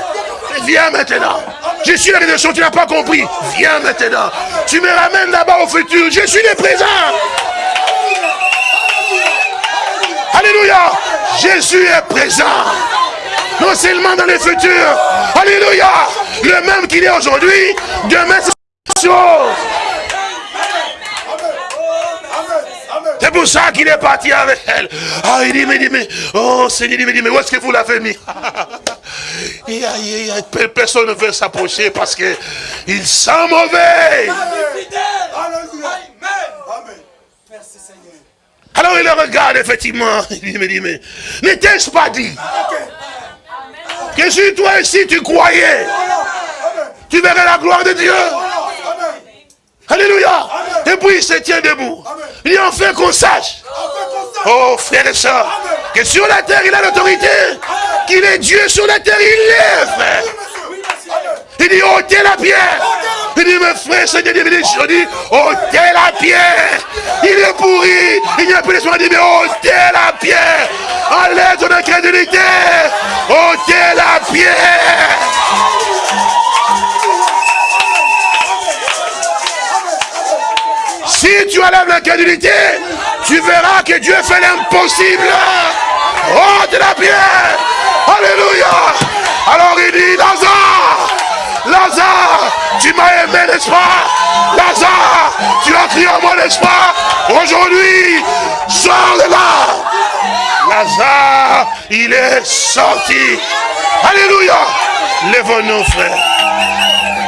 Viens maintenant. Je suis la rédemption, tu n'as pas compris. Viens maintenant. Tu me ramènes là-bas au futur. Je suis le présent. Alléluia. Jésus est présent. Non seulement dans le futur. Alléluia. Le même qu'il est aujourd'hui, demain c'est chose. C'est pour ça qu'il est parti avec elle. Ah, il dit, mais, dit, mais, oh, Seigneur, il dit, mais où est-ce que vous l'avez mis? *laughs* Personne ne veut s'approcher parce que il sent mauvais. Alors il le regarde, effectivement. *laughs* Il me dit, mais, n'était-ce pas dit? Que si toi ici tu croyais, tu verrais la gloire de Dieu. Alléluia. Et puis il se tient debout. Il dit, enfin qu'on sache. Oh, frères et sœurs, que sur la terre, il a l'autorité. Qu'il est Dieu sur la terre, il est, frère. Il dit, ôtez la pierre. Il dit, mes frères, Seigneur, il dit, je dis, ôtez la pierre. Il est pourri. Il n'y a plus d'espoir. Il dit, mais ôtez la pierre. Enlève ton incrédulité. ôtez la pierre. Si tu enlèves l'incrédulité, tu verras que Dieu fait l'impossible. De la pierre. Alléluia. Alors il dit, Lazare, Lazare, tu m'as aimé, n'est-ce pas? Lazare, tu as crié à moi, n'est-ce pas? Aujourd'hui, sors de là. Lazare, il est sorti. Alléluia. Lève-nous, frère.